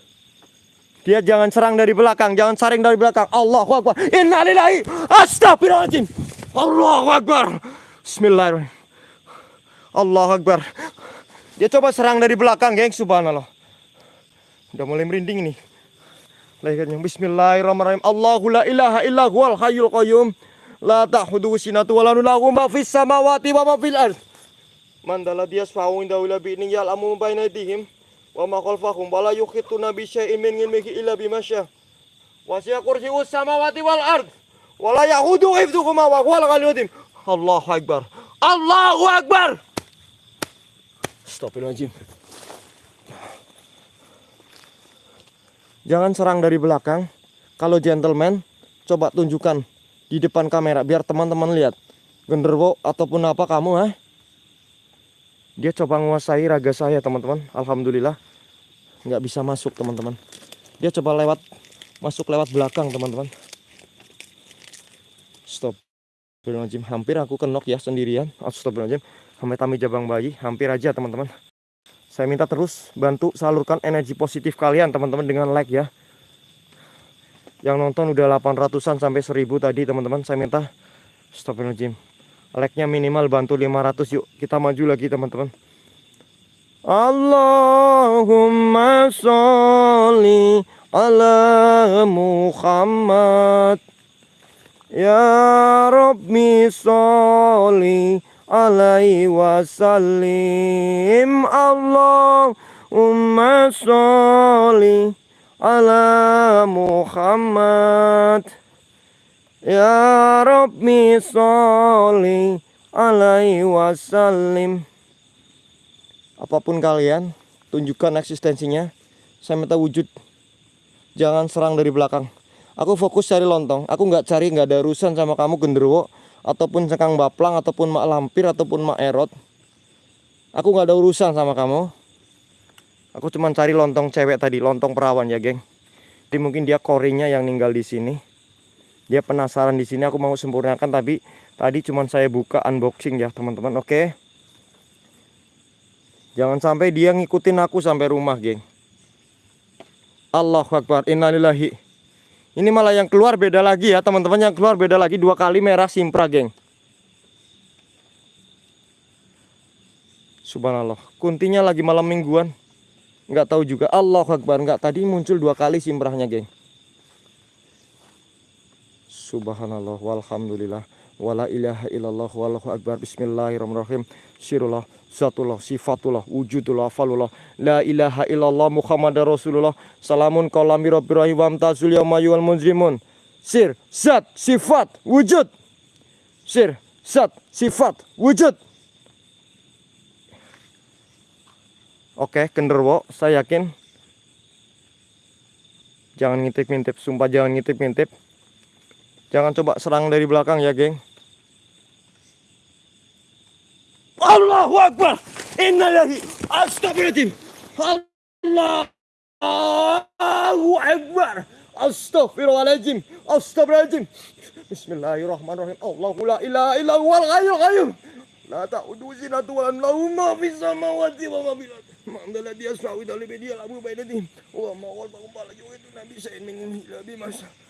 Dia jangan serang dari belakang, jangan saring dari belakang. Allahu Akbar. Innalillahi. Astagfirullahaladzim. Allahu Akbar. Bismillahirrahmanirrahim. Allahu Akbar. Dia coba serang dari belakang, geng. Subhanallah. Udah mulai merinding nih. Lehernya Bismillahirrahmanirrahim. Allahu la ilaha illa huwal hayyul qayyum. La ta'khudhuhu sinatu wa la lahu ma fis samawati wa ma fil ard. Man dalla yasfa'u inda wala bi yal amu baina aydihim wa ma khalfahum wa la yuhituna bi syai'in min ilmihi illa bima syaa. Wasi'a kursiyyus samawati wal ard. Wa la yahudu hifdhuhuma wa huwal ghaliyyul azim. Allahu akbar. Allahu akbar. Astagfirullahaladzim. Jangan serang dari belakang. Kalau gentleman, coba tunjukkan di depan kamera biar teman-teman lihat. Genderwo ataupun apa kamu, ha? Dia coba menguasai raga saya, teman-teman. Alhamdulillah. Nggak bisa masuk, teman-teman. Dia coba lewat, masuk lewat belakang, teman-teman. Stop. Astagfirullahaladzim. Hampir aku kenok ya sendirian. Astagfirullahaladzim. Sampai tami jabang bayi. Hampir aja, teman-teman. Saya minta terus bantu salurkan energi positif kalian teman-teman dengan like ya. Yang nonton udah 800-an sampai 1000 tadi teman-teman. Saya minta stop gym. Like-nya minimal bantu 500 yuk. Kita maju lagi teman-teman. Allahumma sholli ala Muhammad Ya Rabbi sholli alaihi wasallim Allahumma sholli ala Muhammad Ya Rabbi sholli alaihi wasallim. Apa pun kalian tunjukkan eksistensinya. Saya minta wujud. Jangan serang dari belakang. Aku fokus cari lontong. Aku nggak cari nggak ada urusan sama kamu genderuwo. Ataupun cekang baplang ataupun mak lampir ataupun mak erot. Aku nggak ada urusan sama kamu. Aku cuman cari lontong cewek tadi, lontong perawan ya, geng. Jadi mungkin dia korinya yang ninggal di sini. Dia penasaran di sini. Aku mau sempurnakan, tapi tadi cuman saya buka unboxing ya, teman-teman. Oke. Jangan sampai dia ngikutin aku sampai rumah, geng. Allahu Akbar. Innalillahi. Ini malah yang keluar beda lagi ya, teman-teman. Yang keluar beda lagi dua kali merah simpra, geng. Subhanallah. Kuntinya lagi malam mingguan. Nggak tahu juga. Allah Akbar. Nggak tadi muncul dua kali simprahnya, geng. Subhanallah walhamdulillah wala ilaha illallah wallahu akbar bismillahirrahmanirrahim sirullah zatullah sifatullah wujudullah falullah la ilaha illallah muhammadar rasulullah salamun qalami rabbir rahim wa amtazul yawma munzrimun sir zat sifat wujud sir zat sifat wujud Oke, genderwo, saya yakin. Jangan ngintip-ngintip, sumpah jangan ngintip-ngintip. Jangan coba serang dari belakang ya, geng. Allahu Akbar. Innalillahi. Astagfirullahaladzim. Allahu Akbar. Astagfirullahaladzim. Astagfirullahaladzim. Bismillahirrahmanirrahim. Allahu la ilaha illa huwal hayyul qayyum. La ta'udu zinatu wa lahu ma ma fil ardi. Mandala dia sawi dali bedia labu baidati. Wa ma wal baqala itu nabi sayyidin labi masa. Wa siyakuri wa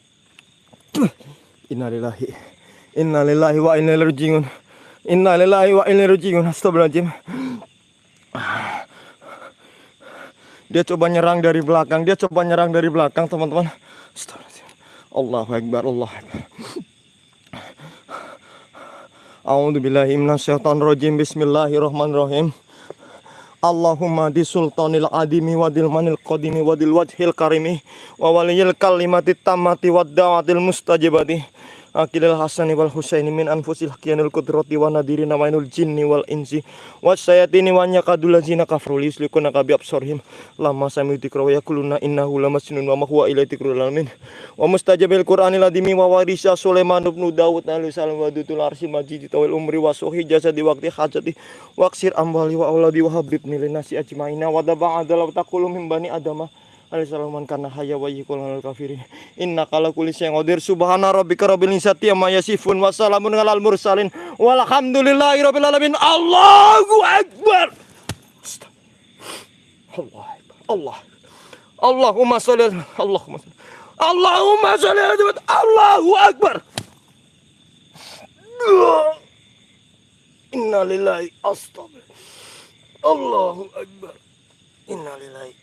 Innalillahi. Innalillahi wa inna ilaihi rajiun. Innalillahi wa inna ilaihi rajiun. Astagfirullahaladzim. Dia coba nyerang dari belakang. Dia coba nyerang dari belakang, teman-teman. Astagfirullahaladzim. Allahu Akbar. Allah Akbar. A'udzu minasyaitonir rajim. Bismillahirrahmanirrahim. Allahumma di sultanil adimi wadil manil qadimi wadil wajhil karimi wa waliyil kalimati tamati wad mustajibati Akilil hasani wal husaini min anfusil hakianul kudrati wa nadiri namainul jinni wal insi wa sayatini wa nyakadul lazina kafru yuslikuna kabi absorhim lama sami tikra wa yakuluna innahu lamasnun wa mahwa ilai tikrul alamin. Wa mustajabil qur'anil adimi wa warisa Sulaiman ibn Dawud alaihi salam wa dutul arsi majidi tawil umri wa suhi jasadi waqti hajati waqsir ambali wa auladi wa habib nasi ajmaina wa min bani adama Alaihissalam karena haya wa yikul kafiri. Inna kala kulis yang odir subhana rabbika rabbil izzati amma yasifun wa salamun alal mursalin walhamdulillahi rabbil alamin. Allahu akbar. Allah Allah. Allahumma sholli Allahumma sholli. Allahumma sholli Allahu akbar. Inna lillahi astagfirullah. Allahu akbar. Inna lillahi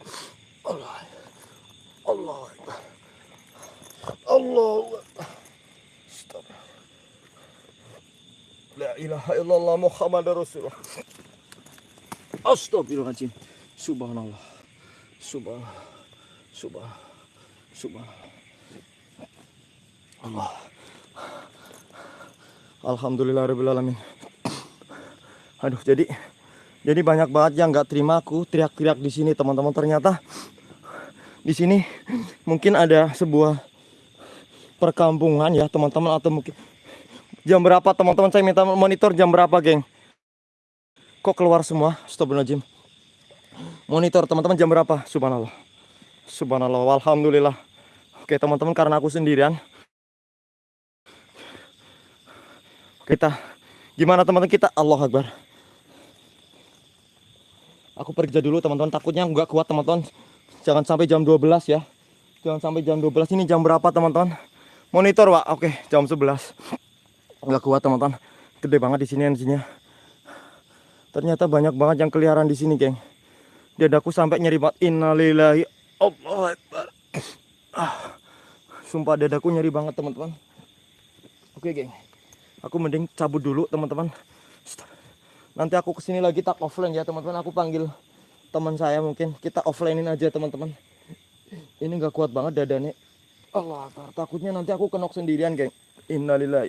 Allah. Allah Akbar. Allah Akbar. La ilaha illallah Muhammad Rasulullah. Astagfirullahaladzim. Subhanallah. Subhanallah. Subhanallah. Subhanallah. Allah. Alhamdulillah Rabbil Alamin. Aduh, jadi jadi banyak banget yang nggak terima aku teriak-teriak di sini teman-teman. Ternyata di sini mungkin ada sebuah perkampungan ya teman-teman atau mungkin jam berapa? Teman-teman saya minta monitor jam berapa geng? Kok keluar semua? Astagfirullahaladzim. Monitor teman-teman jam berapa? Subhanallah. Subhanallah alhamdulillah oke teman-teman karena aku sendirian. Kita gimana teman-teman? Kita Allah Akbar. Aku pergi dulu teman-teman. Takutnya nggak kuat teman-teman jangan sampai jam 12 ya. Jangan sampai jam 12 ini jam berapa teman-teman? Monitor pak oke jam 11 nggak kuat teman-teman. Gede banget di sini energinya. Ternyata banyak banget yang keliaran di sini geng. Dadaku sampai nyeri banget. Innalillahi Allah ah, sumpah dadaku nyeri banget teman-teman. Oke geng. Aku mending cabut dulu teman-teman. Nanti aku ke sini lagi tak offline ya teman-teman. Aku panggil teman saya mungkin. Kita offlinein aja teman-teman. Ini nggak kuat banget dadanya. Allah takutnya nanti aku kenok sendirian geng. Innalillahi.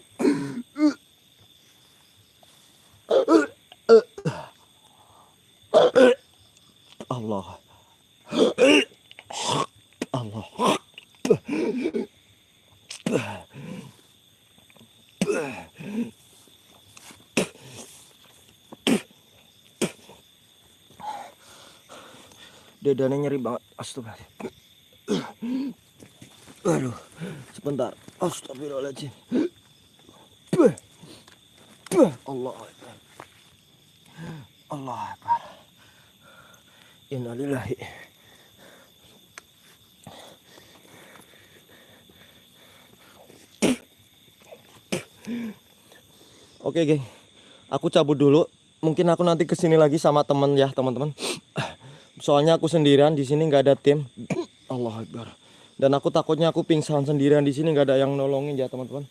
Allah. Allah dadanya nyeri banget. Astagfirullah. Aduh sebentar. Astagfirullahaladzim. Allah Akbar. Allah Akbar. Innalillahi. Oke geng, aku cabut dulu. Mungkin aku nanti ke sini lagi sama temen ya teman-teman. Soalnya aku sendirian di sini nggak ada tim. Allah Akbar. Dan aku takutnya aku pingsan sendirian di sini nggak ada yang nolongin ya teman-teman.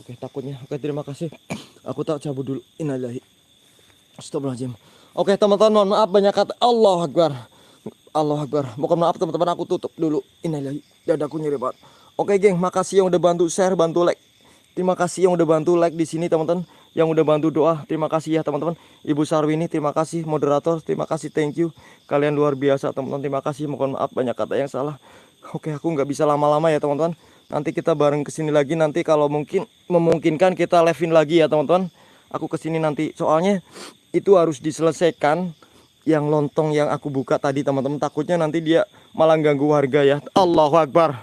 Oke takutnya. Oke terima kasih. Aku tak cabut dulu. Innalillahi. Astagfirullahaladzim. Oke teman-teman mohon maaf banyak kata. Allah Akbar. Allah Akbar. Mohon maaf teman-teman aku tutup dulu. Innalillahi. Dadaku nyeri banget. Oke geng, makasih yang udah bantu share, bantu like. Terima kasih yang udah bantu like di sini teman-teman, yang udah bantu doa. Terima kasih ya teman-teman. Ibu Sarwini, terima kasih moderator, terima kasih thank you. Kalian luar biasa teman-teman. Terima kasih. Mohon maaf banyak kata yang salah. Oke, aku nggak bisa lama-lama ya teman-teman. Nanti kita bareng ke sini lagi nanti kalau mungkin memungkinkan kita live-in lagi ya teman-teman. Aku ke sini nanti soalnya itu harus diselesaikan yang lontong yang aku buka tadi teman-teman. Takutnya nanti dia malah ganggu warga ya. Allahu Akbar.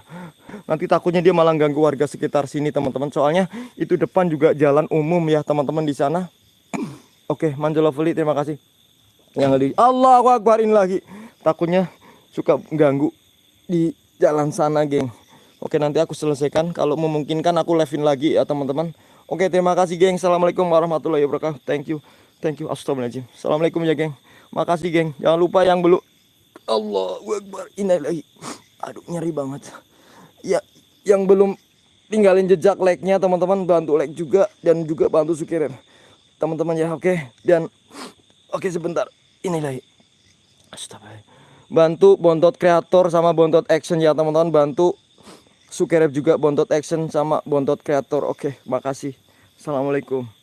Nanti takutnya dia malah ganggu warga sekitar sini teman-teman. Soalnya itu depan juga jalan umum ya teman-teman di sana. Oke, Manjoloveli terima kasih. Yang di Allahu Akbar ini lagi. Takutnya suka ganggu di jalan sana, geng. Oke, nanti aku selesaikan. Kalau memungkinkan aku live-in lagi ya teman-teman. Oke, terima kasih, geng. Assalamualaikum warahmatullahi wabarakatuh. Thank you. Thank you. Astagfirullahaladzim. Assalamualaikum ya, geng. Makasih, geng. Jangan lupa yang belum Allahu Akbar. Innalillahi. Aduh, nyeri banget ya yang belum tinggalin jejak like-nya teman-teman bantu like juga dan juga bantu sukirin. Teman-teman ya oke? Dan oke sebentar. Inilah Astagfirullah. bantu bontot kreator sama bontot action ya teman-teman. Bantu sukirin juga bontot action sama bontot kreator. Oke makasih. Assalamualaikum